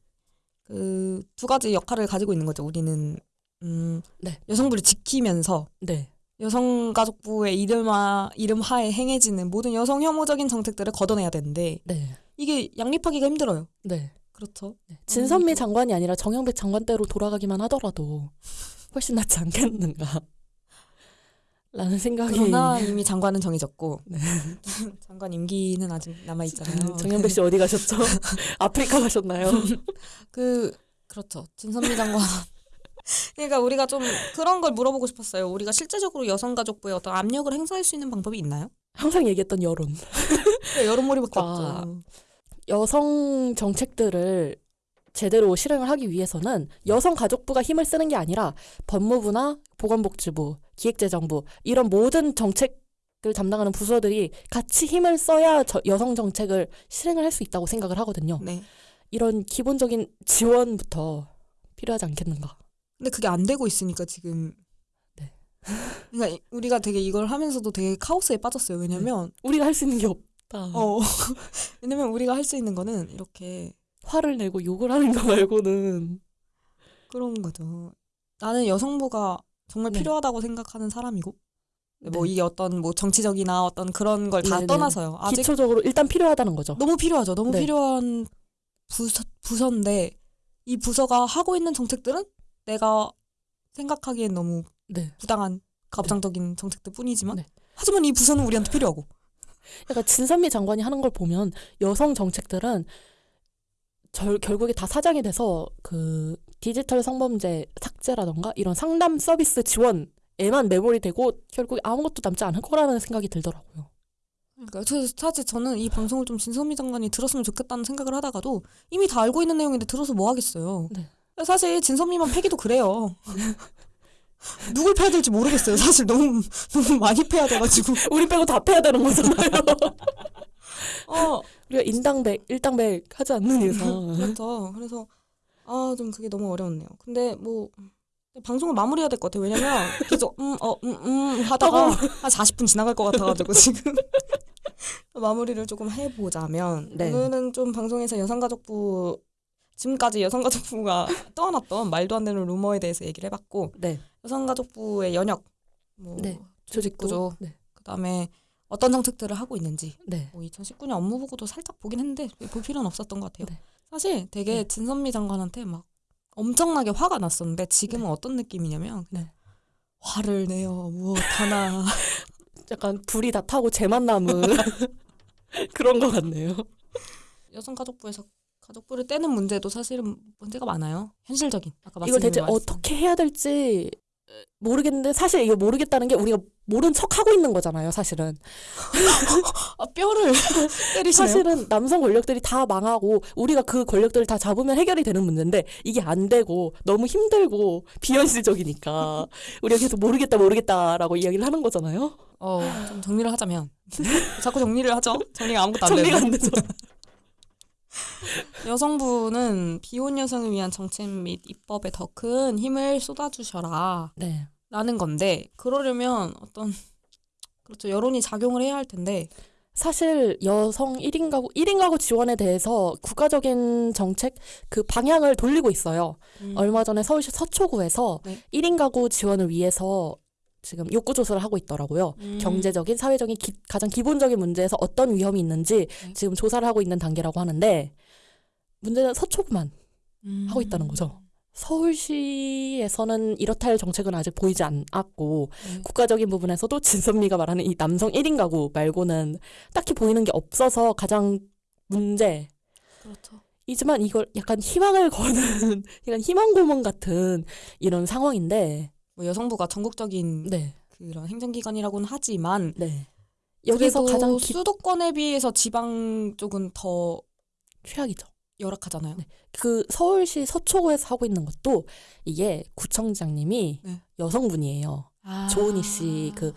[SPEAKER 1] 그 두 가지 역할을 가지고 있는 거죠. 우리는 음,
[SPEAKER 2] 네.
[SPEAKER 1] 여성부를 지키면서
[SPEAKER 2] 네.
[SPEAKER 1] 여성가족부의 이름하 이름 하에 행해지는 모든 여성 혐오적인 정책들을 걷어내야 되는데
[SPEAKER 2] 네.
[SPEAKER 1] 이게 양립하기가 힘들어요.
[SPEAKER 2] 네.
[SPEAKER 1] 그렇죠.
[SPEAKER 2] 진선미 장관이 아니라 정영백 장관 때로 돌아가기만 하더라도 훨씬 낫지 않겠는가. 라는 생각이
[SPEAKER 1] 그러나 이미 장관은 정해졌고
[SPEAKER 2] 네.
[SPEAKER 1] 장관 임기는 아직 남아 있잖아요.
[SPEAKER 2] 정영백 씨 어디 가셨죠? 아프리카 가셨나요?
[SPEAKER 1] 그 그렇죠. 진선미 장관. 그러니까 우리가 좀 그런 걸 물어보고 싶었어요. 우리가 실제적으로 여성가족부에 어떤 압력을 행사할 수 있는 방법이 있나요?
[SPEAKER 2] 항상 얘기했던 여론.
[SPEAKER 1] 네, 여론몰이밖에
[SPEAKER 2] 아.
[SPEAKER 1] 없죠.
[SPEAKER 2] 여성 정책들을 제대로 실행을 하기 위해서는 여성 가족부가 힘을 쓰는 게 아니라 법무부나 보건복지부, 기획재정부 이런 모든 정책을 담당하는 부서들이 같이 힘을 써야 저- 여성 정책을 실행을 할 수 있다고 생각을 하거든요.
[SPEAKER 1] 네.
[SPEAKER 2] 이런 기본적인 지원부터 필요하지 않겠는가.
[SPEAKER 1] 근데 그게 안 되고 있으니까 지금.
[SPEAKER 2] 네.
[SPEAKER 1] 그러니까 이- 우리가 되게 이걸 하면서도 되게 카오스에 빠졌어요. 왜냐면
[SPEAKER 2] 우리가 할 수 있는 게 없다.
[SPEAKER 1] 어 왜냐면 우리가 할 수 있는 거는 이렇게
[SPEAKER 2] 화를 내고 욕을 하는 거 말고는
[SPEAKER 1] 그런 거죠. 나는 여성부가 정말
[SPEAKER 2] 네.
[SPEAKER 1] 필요하다고 생각하는 사람이고 뭐
[SPEAKER 2] 네.
[SPEAKER 1] 이게 어떤 뭐 정치적이나 어떤 그런 걸 다. 떠나서요. 아직
[SPEAKER 2] 기초적으로 일단 필요하다는 거죠.
[SPEAKER 1] 너무 필요하죠. 너무
[SPEAKER 2] 네.
[SPEAKER 1] 필요한 부서, 부서인데 이 부서가 하고 있는 정책들은 내가 생각하기엔 너무
[SPEAKER 2] 네.
[SPEAKER 1] 부당한 가부장적인 정책들 뿐이지만
[SPEAKER 2] 네.
[SPEAKER 1] 하지만 이 부서는 우리한테 필요하고
[SPEAKER 2] 그러니까 진선미 장관이 하는 걸 보면 여성 정책들은 절, 결국에 다 사장이 돼서 그 디지털 성범죄 삭제라던가 이런 상담 서비스 지원에만 매몰이 되고 결국 아무것도 남지 않을 거라는 생각이 들더라고요.
[SPEAKER 1] 그러니까 저 사실 저는 이 방송을 좀 진선미 장관이 들었으면 좋겠다는 생각을 하다가도 이미 다 알고 있는 내용인데 들어서 뭐 하겠어요.
[SPEAKER 2] 네.
[SPEAKER 1] 사실 진선미만 패기도 그래요. 누굴 패야 될지 모르겠어요. 사실 너무 너무 많이 패야 돼가지고.
[SPEAKER 2] 우리 빼고 다 패야 되는 거잖아요.
[SPEAKER 1] 어
[SPEAKER 2] 우리가 인당백, 일당백 하지 않는 이상.
[SPEAKER 1] 그렇죠. 그래서 아 좀 그게 너무 어려웠네요. 근데 뭐 방송을 마무리해야 될 것 같아요. 왜냐면 계속 음 어 음 음 하다가 한 40분 지나갈 것 같아가지고 지금 마무리를 조금 해보자면
[SPEAKER 2] 네.
[SPEAKER 1] 오늘은 좀 방송에서 여성가족부 지금까지 여성가족부가 떠안았던 말도 안 되는 루머에 대해서 얘기를 해봤고
[SPEAKER 2] 네.
[SPEAKER 1] 여성가족부의 연역 뭐
[SPEAKER 2] 네.
[SPEAKER 1] 조직 구조
[SPEAKER 2] 네.
[SPEAKER 1] 그다음에 어떤 정책들을 하고 있는지
[SPEAKER 2] 네.
[SPEAKER 1] 뭐 2019년 업무 보고도 살짝 보긴 했는데 볼 필요는 없었던 것 같아요.
[SPEAKER 2] 네.
[SPEAKER 1] 사실 되게
[SPEAKER 2] 네.
[SPEAKER 1] 진선미 장관한테 막 엄청나게 화가 났었는데 지금은 어떤 느낌이냐면 그냥
[SPEAKER 2] 네.
[SPEAKER 1] 화를 내요 무엇 하나
[SPEAKER 2] 약간 불이 다 타고 재만 남은 그런 것 같네요.
[SPEAKER 1] 여성가족부에서 가족부를 떼는 문제도 사실은 문제가 많아요. 현실적인 아까
[SPEAKER 2] 이걸 대체
[SPEAKER 1] 말씀.
[SPEAKER 2] 어떻게 해야 될지 모르겠는데 사실 이거 모르겠다는 게 우리가 모른 척 하고 있는 거잖아요. 사실은
[SPEAKER 1] 아, 뼈를 때리시네요.
[SPEAKER 2] 사실은 남성 권력들이 다 망하고 우리가 그 권력들을 다 잡으면 해결이 되는 문제인데 이게 안 되고 너무 힘들고 비현실적이니까 우리가 계속 모르겠다 모르겠다라고 이야기를 하는 거잖아요.
[SPEAKER 1] 어, 좀 정리를 하자면 자꾸 정리를 하죠. 정리가 아무것도 안
[SPEAKER 2] 정리가
[SPEAKER 1] 되는.
[SPEAKER 2] 안 되죠.
[SPEAKER 1] 여성부는 비혼 여성을 위한 정책 및 입법에 더 큰 힘을 쏟아주셔라.
[SPEAKER 2] 네.
[SPEAKER 1] 라는 건데 그러려면 어떤 그렇죠 여론이 작용을 해야 할 텐데
[SPEAKER 2] 사실 여성 1인 가구 1인 가구 지원에 대해서 국가적인 정책 그 방향을 돌리고 있어요. 얼마 전에 서울시 서초구에서
[SPEAKER 1] 네.
[SPEAKER 2] 1인 가구 지원을 위해서 지금 욕구 조사를 하고 있더라고요.
[SPEAKER 3] 음.
[SPEAKER 2] 경제적인, 사회적인 기- 가장 기본적인 문제에서 어떤 위험이 있는지
[SPEAKER 3] 네.
[SPEAKER 2] 지금 조사를 하고 있는 단계라고 하는데 문제는 서초구만
[SPEAKER 3] 음.
[SPEAKER 2] 하고 있다는 거죠. 서울시에서는 이렇다 할 정책은 아직 보이지 않았고
[SPEAKER 3] 네.
[SPEAKER 2] 국가적인 부분에서도 진선미가 말하는 이 남성 1인 가구 말고는 딱히 보이는 게 없어서 가장 문제
[SPEAKER 3] 그렇죠.
[SPEAKER 2] 이지만 이걸 약간 희망을 거는 약간 희망 고문 같은 이런 상황인데
[SPEAKER 1] 뭐 여성부가 전국적인
[SPEAKER 2] 네.
[SPEAKER 1] 그런 행정기관이라고는 하지만
[SPEAKER 2] 네. 여기서 가장 기,
[SPEAKER 1] 수도권에 비해서 지방 쪽은 더
[SPEAKER 2] 최악이죠.
[SPEAKER 1] 열악하잖아요.
[SPEAKER 2] 네. 그 서울시 서초구에서 하고 있는 것도 이게 구청장님이
[SPEAKER 1] 네.
[SPEAKER 2] 여성분이에요.
[SPEAKER 3] 아.
[SPEAKER 2] 조은희 씨 그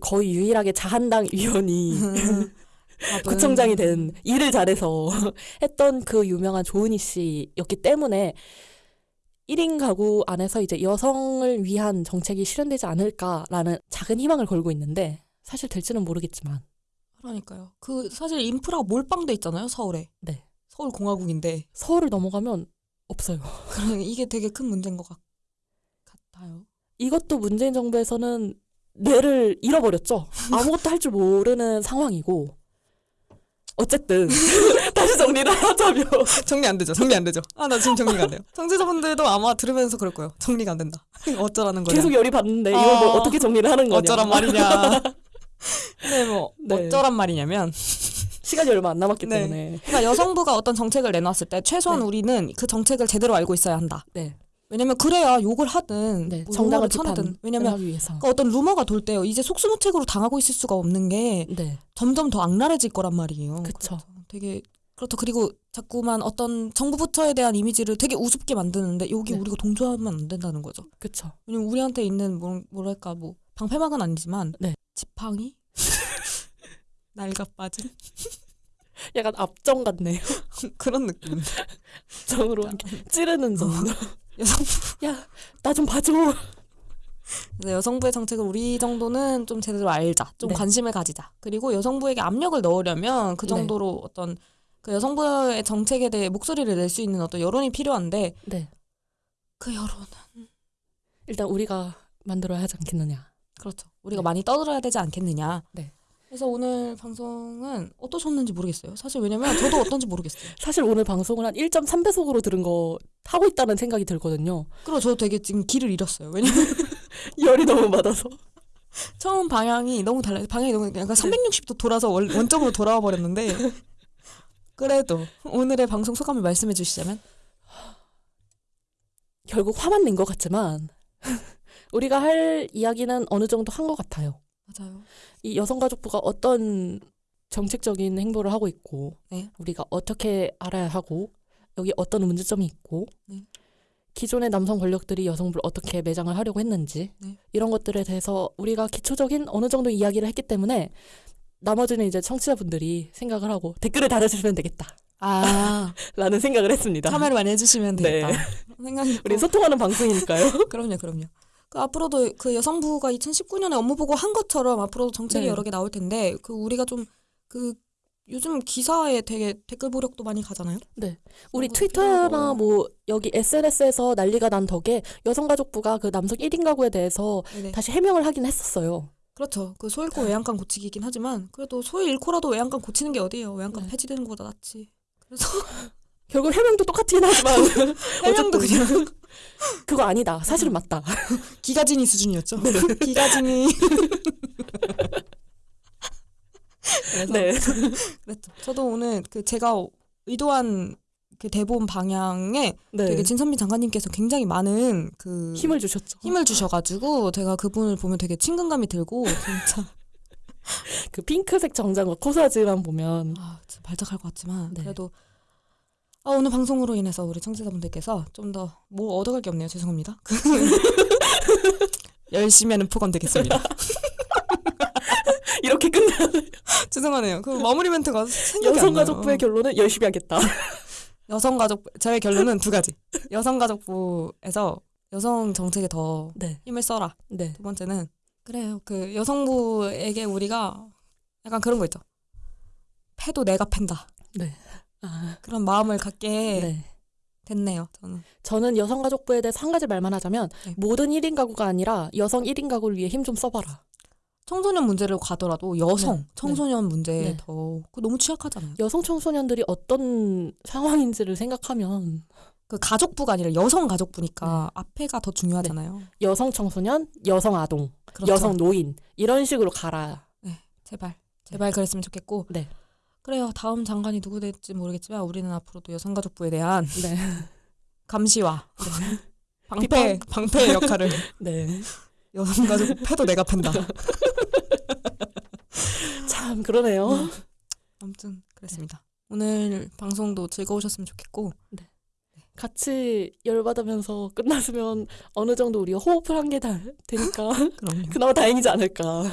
[SPEAKER 2] 거의 유일하게 자한당 위원이 구청장이 된 일을 잘해서 했던 그 유명한 조은희 씨였기 때문에 1인 가구 안에서 이제 여성을 위한 정책이 실현되지 않을까라는 작은 희망을 걸고 있는데 사실 될지는 모르겠지만
[SPEAKER 1] 그러니까요. 그 사실 인프라가 몰빵돼 있잖아요 서울에.
[SPEAKER 2] 네.
[SPEAKER 1] 서울 공화국인데
[SPEAKER 2] 서울을 넘어가면 없어요.
[SPEAKER 1] 이게 되게 큰 문제인 것 같, 같아요.
[SPEAKER 2] 이것도 문재인 정부에서는 뇌를 잃어버렸죠. 아무것도 할 줄 모르는 상황이고 어쨌든 다시 정리를 하자면
[SPEAKER 1] 정리 안 되죠. 정리 안 되죠. 아 나 지금 정리가 안 돼요. 청취자분들도 아마 들으면서 그럴 거예요. 정리가 안 된다. 어쩌라는 거냐.
[SPEAKER 2] 계속 열이 받는데 이걸 뭐
[SPEAKER 1] 어.
[SPEAKER 2] 어떻게 정리를 하는 거냐.
[SPEAKER 1] 어쩌란 말이냐. 네, 뭐
[SPEAKER 2] 네.
[SPEAKER 1] 어쩌란 말이냐면
[SPEAKER 2] 시간이 얼마 안 남았기
[SPEAKER 1] 네.
[SPEAKER 2] 때문에.
[SPEAKER 1] 그러니까 여성부가 어떤 정책을 내놨을 때 최소한
[SPEAKER 2] 네.
[SPEAKER 1] 우리는 그 정책을 제대로 알고 있어야 한다.
[SPEAKER 2] 네.
[SPEAKER 1] 왜냐면 그래야 욕을 하든
[SPEAKER 2] 네.
[SPEAKER 1] 뭐
[SPEAKER 2] 정당을
[SPEAKER 1] 쳐내든 왜냐면. 그러니까 어떤 루머가 돌 때요. 이제 속수무책으로 당하고 있을 수가 없는 게
[SPEAKER 2] 네.
[SPEAKER 1] 점점 더 악랄해질 거란 말이에요. 그렇죠. 되게 그렇죠. 그리고 자꾸만 어떤 정부 부처에 대한 이미지를 되게 우습게 만드는데 여기
[SPEAKER 2] 네.
[SPEAKER 1] 우리가 동조하면 안 된다는 거죠.
[SPEAKER 2] 그쵸.
[SPEAKER 1] 왜냐면 우리한테 있는 뭐, 뭐랄까 뭐 방패막은 아니지만
[SPEAKER 2] 네.
[SPEAKER 1] 지팡이 날가 빠진
[SPEAKER 2] 약간 앞정 같네요.
[SPEAKER 1] 그런 느낌.
[SPEAKER 2] 정으로 이렇게 찌르는 정도.
[SPEAKER 1] 여성
[SPEAKER 2] 야, 나 좀 봐줘.
[SPEAKER 1] 그래서 여성부의 정책을 우리 정도는 좀 제대로 알자, 좀
[SPEAKER 2] 네.
[SPEAKER 1] 관심을 가지자. 그리고 여성부에게 압력을 넣으려면 그
[SPEAKER 2] 네.
[SPEAKER 1] 정도로 어떤 그 여성부의 정책에 대해 목소리를 낼 수 있는 어떤 여론이 필요한데
[SPEAKER 2] 네.
[SPEAKER 1] 그 여론은
[SPEAKER 2] 일단 우리가 만들어야 하지 않겠느냐.
[SPEAKER 1] 그렇죠. 우리가
[SPEAKER 2] 네.
[SPEAKER 1] 많이 떠들어야 되지 않겠느냐.
[SPEAKER 2] 네.
[SPEAKER 1] 그래서 오늘 방송은 어떠셨는지 모르겠어요. 사실 왜냐면 저도 어떤지 모르겠어요.
[SPEAKER 2] 사실 오늘 방송을 한 1.3배속으로 들은 거 하고 있다는 생각이 들거든요.
[SPEAKER 1] 그리고 저도 되게 지금 길을 잃었어요. 왜냐면
[SPEAKER 2] 열이 너무 받아서.
[SPEAKER 1] 처음 방향이 너무 달라요. 방향이 너무 약간 360도 돌아서 원, 원점으로 돌아와 버렸는데 그래도 오늘의 방송 소감을 말씀해 주시자면
[SPEAKER 2] 결국 화만 낸 것 같지만 우리가 할 이야기는 어느 정도 한 것 같아요.
[SPEAKER 1] 맞아요.
[SPEAKER 2] 이 여성가족부가 어떤 정책적인 행보를 하고 있고
[SPEAKER 1] 네.
[SPEAKER 2] 우리가 어떻게 알아야 하고 여기 어떤 문제점이 있고
[SPEAKER 1] 네.
[SPEAKER 2] 기존의 남성 권력들이 여성부를 어떻게 매장을 하려고 했는지
[SPEAKER 1] 네.
[SPEAKER 2] 이런 것들에 대해서 우리가 기초적인 어느 정도 이야기를 했기 때문에 나머지는 이제 청취자분들이 생각을 하고 댓글을 달아주시면 되겠다
[SPEAKER 1] 아
[SPEAKER 2] 라는 생각을 했습니다.
[SPEAKER 1] 참여를 많이 해주시면
[SPEAKER 2] 네.
[SPEAKER 1] 되겠다. 생각이
[SPEAKER 2] 우리 소통하는 방송이니까요.
[SPEAKER 1] 그럼요, 그럼요. 그 앞으로도 그 여성부가 2019년에 업무 보고 한 것처럼 앞으로도 정책이
[SPEAKER 2] 네.
[SPEAKER 1] 여러 개 나올 텐데 그 우리가 좀 그 요즘 기사에 되게 댓글 보력도 많이 가잖아요.
[SPEAKER 2] 우리
[SPEAKER 1] 그런 것도
[SPEAKER 2] 트위터나. 뭐 여기 SNS에서 난리가 난 덕에 여성가족부가 그 남성 1인 가구에 대해서
[SPEAKER 1] 네네.
[SPEAKER 2] 다시 해명을 하긴 했었어요.
[SPEAKER 1] 그렇죠. 그 소잃고 외양간 고치기긴 하지만 그래도 소위 잃고라도 외양간 고치는 게 어디예요? 외양간
[SPEAKER 2] 네.
[SPEAKER 1] 폐지되는 것보다 낫지. 그래서
[SPEAKER 2] 결국 해명도 똑같긴 하지만
[SPEAKER 1] 해명도 그냥
[SPEAKER 2] 그거 아니다. 사실은 맞다.
[SPEAKER 1] 기가진이 수준이었죠.
[SPEAKER 2] 네.
[SPEAKER 1] 기가진이. 그래서
[SPEAKER 2] 네.
[SPEAKER 1] 그랬죠. 저도 오늘 그 제가 의도한 그 대본 방향에
[SPEAKER 2] 네.
[SPEAKER 1] 되게 진선미 장관님께서 굉장히 많은 그
[SPEAKER 2] 힘을 주셨죠.
[SPEAKER 1] 힘을 주셔가지고 제가 그분을 보면 되게 친근감이 들고 진짜
[SPEAKER 2] 그 핑크색 정장과 코사지만 보면
[SPEAKER 1] 아 진짜 발작할 것 같지만
[SPEAKER 2] 네.
[SPEAKER 1] 그래도 아, 오늘 방송으로 인해서 우리 청취자분들께서 좀 더 뭐 얻어갈 게 없네요 죄송합니다 열심히 하는 포감 되겠습니다
[SPEAKER 2] 이렇게 끝나
[SPEAKER 1] 죄송하네요 그 마무리 멘트가 생각이
[SPEAKER 2] 여성가족부의 결론은 열심히 하겠다.
[SPEAKER 1] 여성가족 저의 결론은 두 가지 여성가족부에서 여성 정책에 더
[SPEAKER 2] 네.
[SPEAKER 1] 힘을 써라
[SPEAKER 2] 네.
[SPEAKER 1] 두 번째는 그래요. 그 여성부에게 우리가 약간 그런 거 있죠. 패도 내가 팬다.
[SPEAKER 2] 네. 아,
[SPEAKER 1] 그런 마음을 갖게
[SPEAKER 2] 네.
[SPEAKER 1] 됐네요. 저는
[SPEAKER 2] 저는 여성가족부에 대해서 한 가지 말만 하자면
[SPEAKER 1] 네.
[SPEAKER 2] 모든 1인 가구가 아니라 여성 1인 가구를 위해 힘 좀 써봐라.
[SPEAKER 1] 청소년 문제를 가더라도 여성
[SPEAKER 2] 네.
[SPEAKER 1] 청소년 문제에
[SPEAKER 2] 네.
[SPEAKER 1] 더 너무 취약하잖아요.
[SPEAKER 2] 여성 청소년들이 어떤 상황인지를 생각하면
[SPEAKER 1] 그 가족부가 아니라 여성 가족부니까 앞에가 더 중요하잖아요.
[SPEAKER 2] 여성 청소년, 여성 아동,
[SPEAKER 1] 그렇죠.
[SPEAKER 2] 여성 노인 이런 식으로 가라.
[SPEAKER 1] 제발 제발 그랬으면 좋겠고.
[SPEAKER 2] 네.
[SPEAKER 1] 그래요. 다음 장관이 누구 될지 모르겠지만 우리는 앞으로도 여성 가족부에 대한
[SPEAKER 2] 네.
[SPEAKER 1] 감시와 방패
[SPEAKER 2] 비판?
[SPEAKER 1] 방패의 역할을
[SPEAKER 2] 네.
[SPEAKER 1] 여성 가족부 패도 내가 팬다.
[SPEAKER 2] 참 그러네요.
[SPEAKER 1] 아무튼 그랬습니다. 오늘 방송도 즐거우셨으면 좋겠고
[SPEAKER 2] 같이 열받으면서 끝났으면 어느 정도 우리가 호흡을 한 게 되니까 그나마 다행이지 않을까.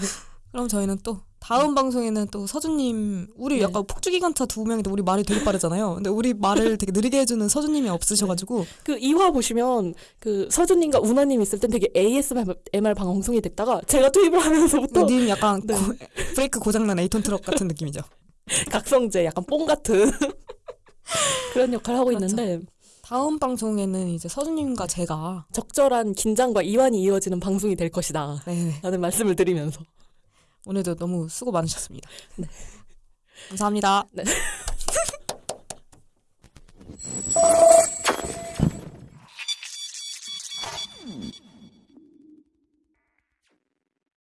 [SPEAKER 1] 그럼 저희는 또 다음 방송에는 또 서준님 우리
[SPEAKER 2] 네.
[SPEAKER 1] 약간 폭주기관차 두 명인데 우리 말이 되게 빠르잖아요. 근데 우리 말을 되게 느리게 해주는 서준님이 없으셔가지고
[SPEAKER 2] 그 2화 보시면 그 서준님과 우나님 있을 땐 되게 ASMR 방송이 됐다가 제가 투입을 하면서부터
[SPEAKER 1] 님 약간
[SPEAKER 2] 네.
[SPEAKER 1] 고- 브레이크 고장난 에이톤 트럭 같은 느낌이죠.
[SPEAKER 2] 각성제 약간 뽕 같은 그런 역할을 하고
[SPEAKER 1] 그렇죠.
[SPEAKER 2] 있는데
[SPEAKER 1] 다음 방송에는 이제 서준님과 제가
[SPEAKER 2] 적절한 긴장과 이완이 이어지는 방송이 될 것이다.
[SPEAKER 1] 네,
[SPEAKER 2] 라는 말씀을 드리면서
[SPEAKER 1] 오늘도 너무 수고 많으셨습니다.
[SPEAKER 2] 네.
[SPEAKER 1] 감사합니다.
[SPEAKER 2] 네.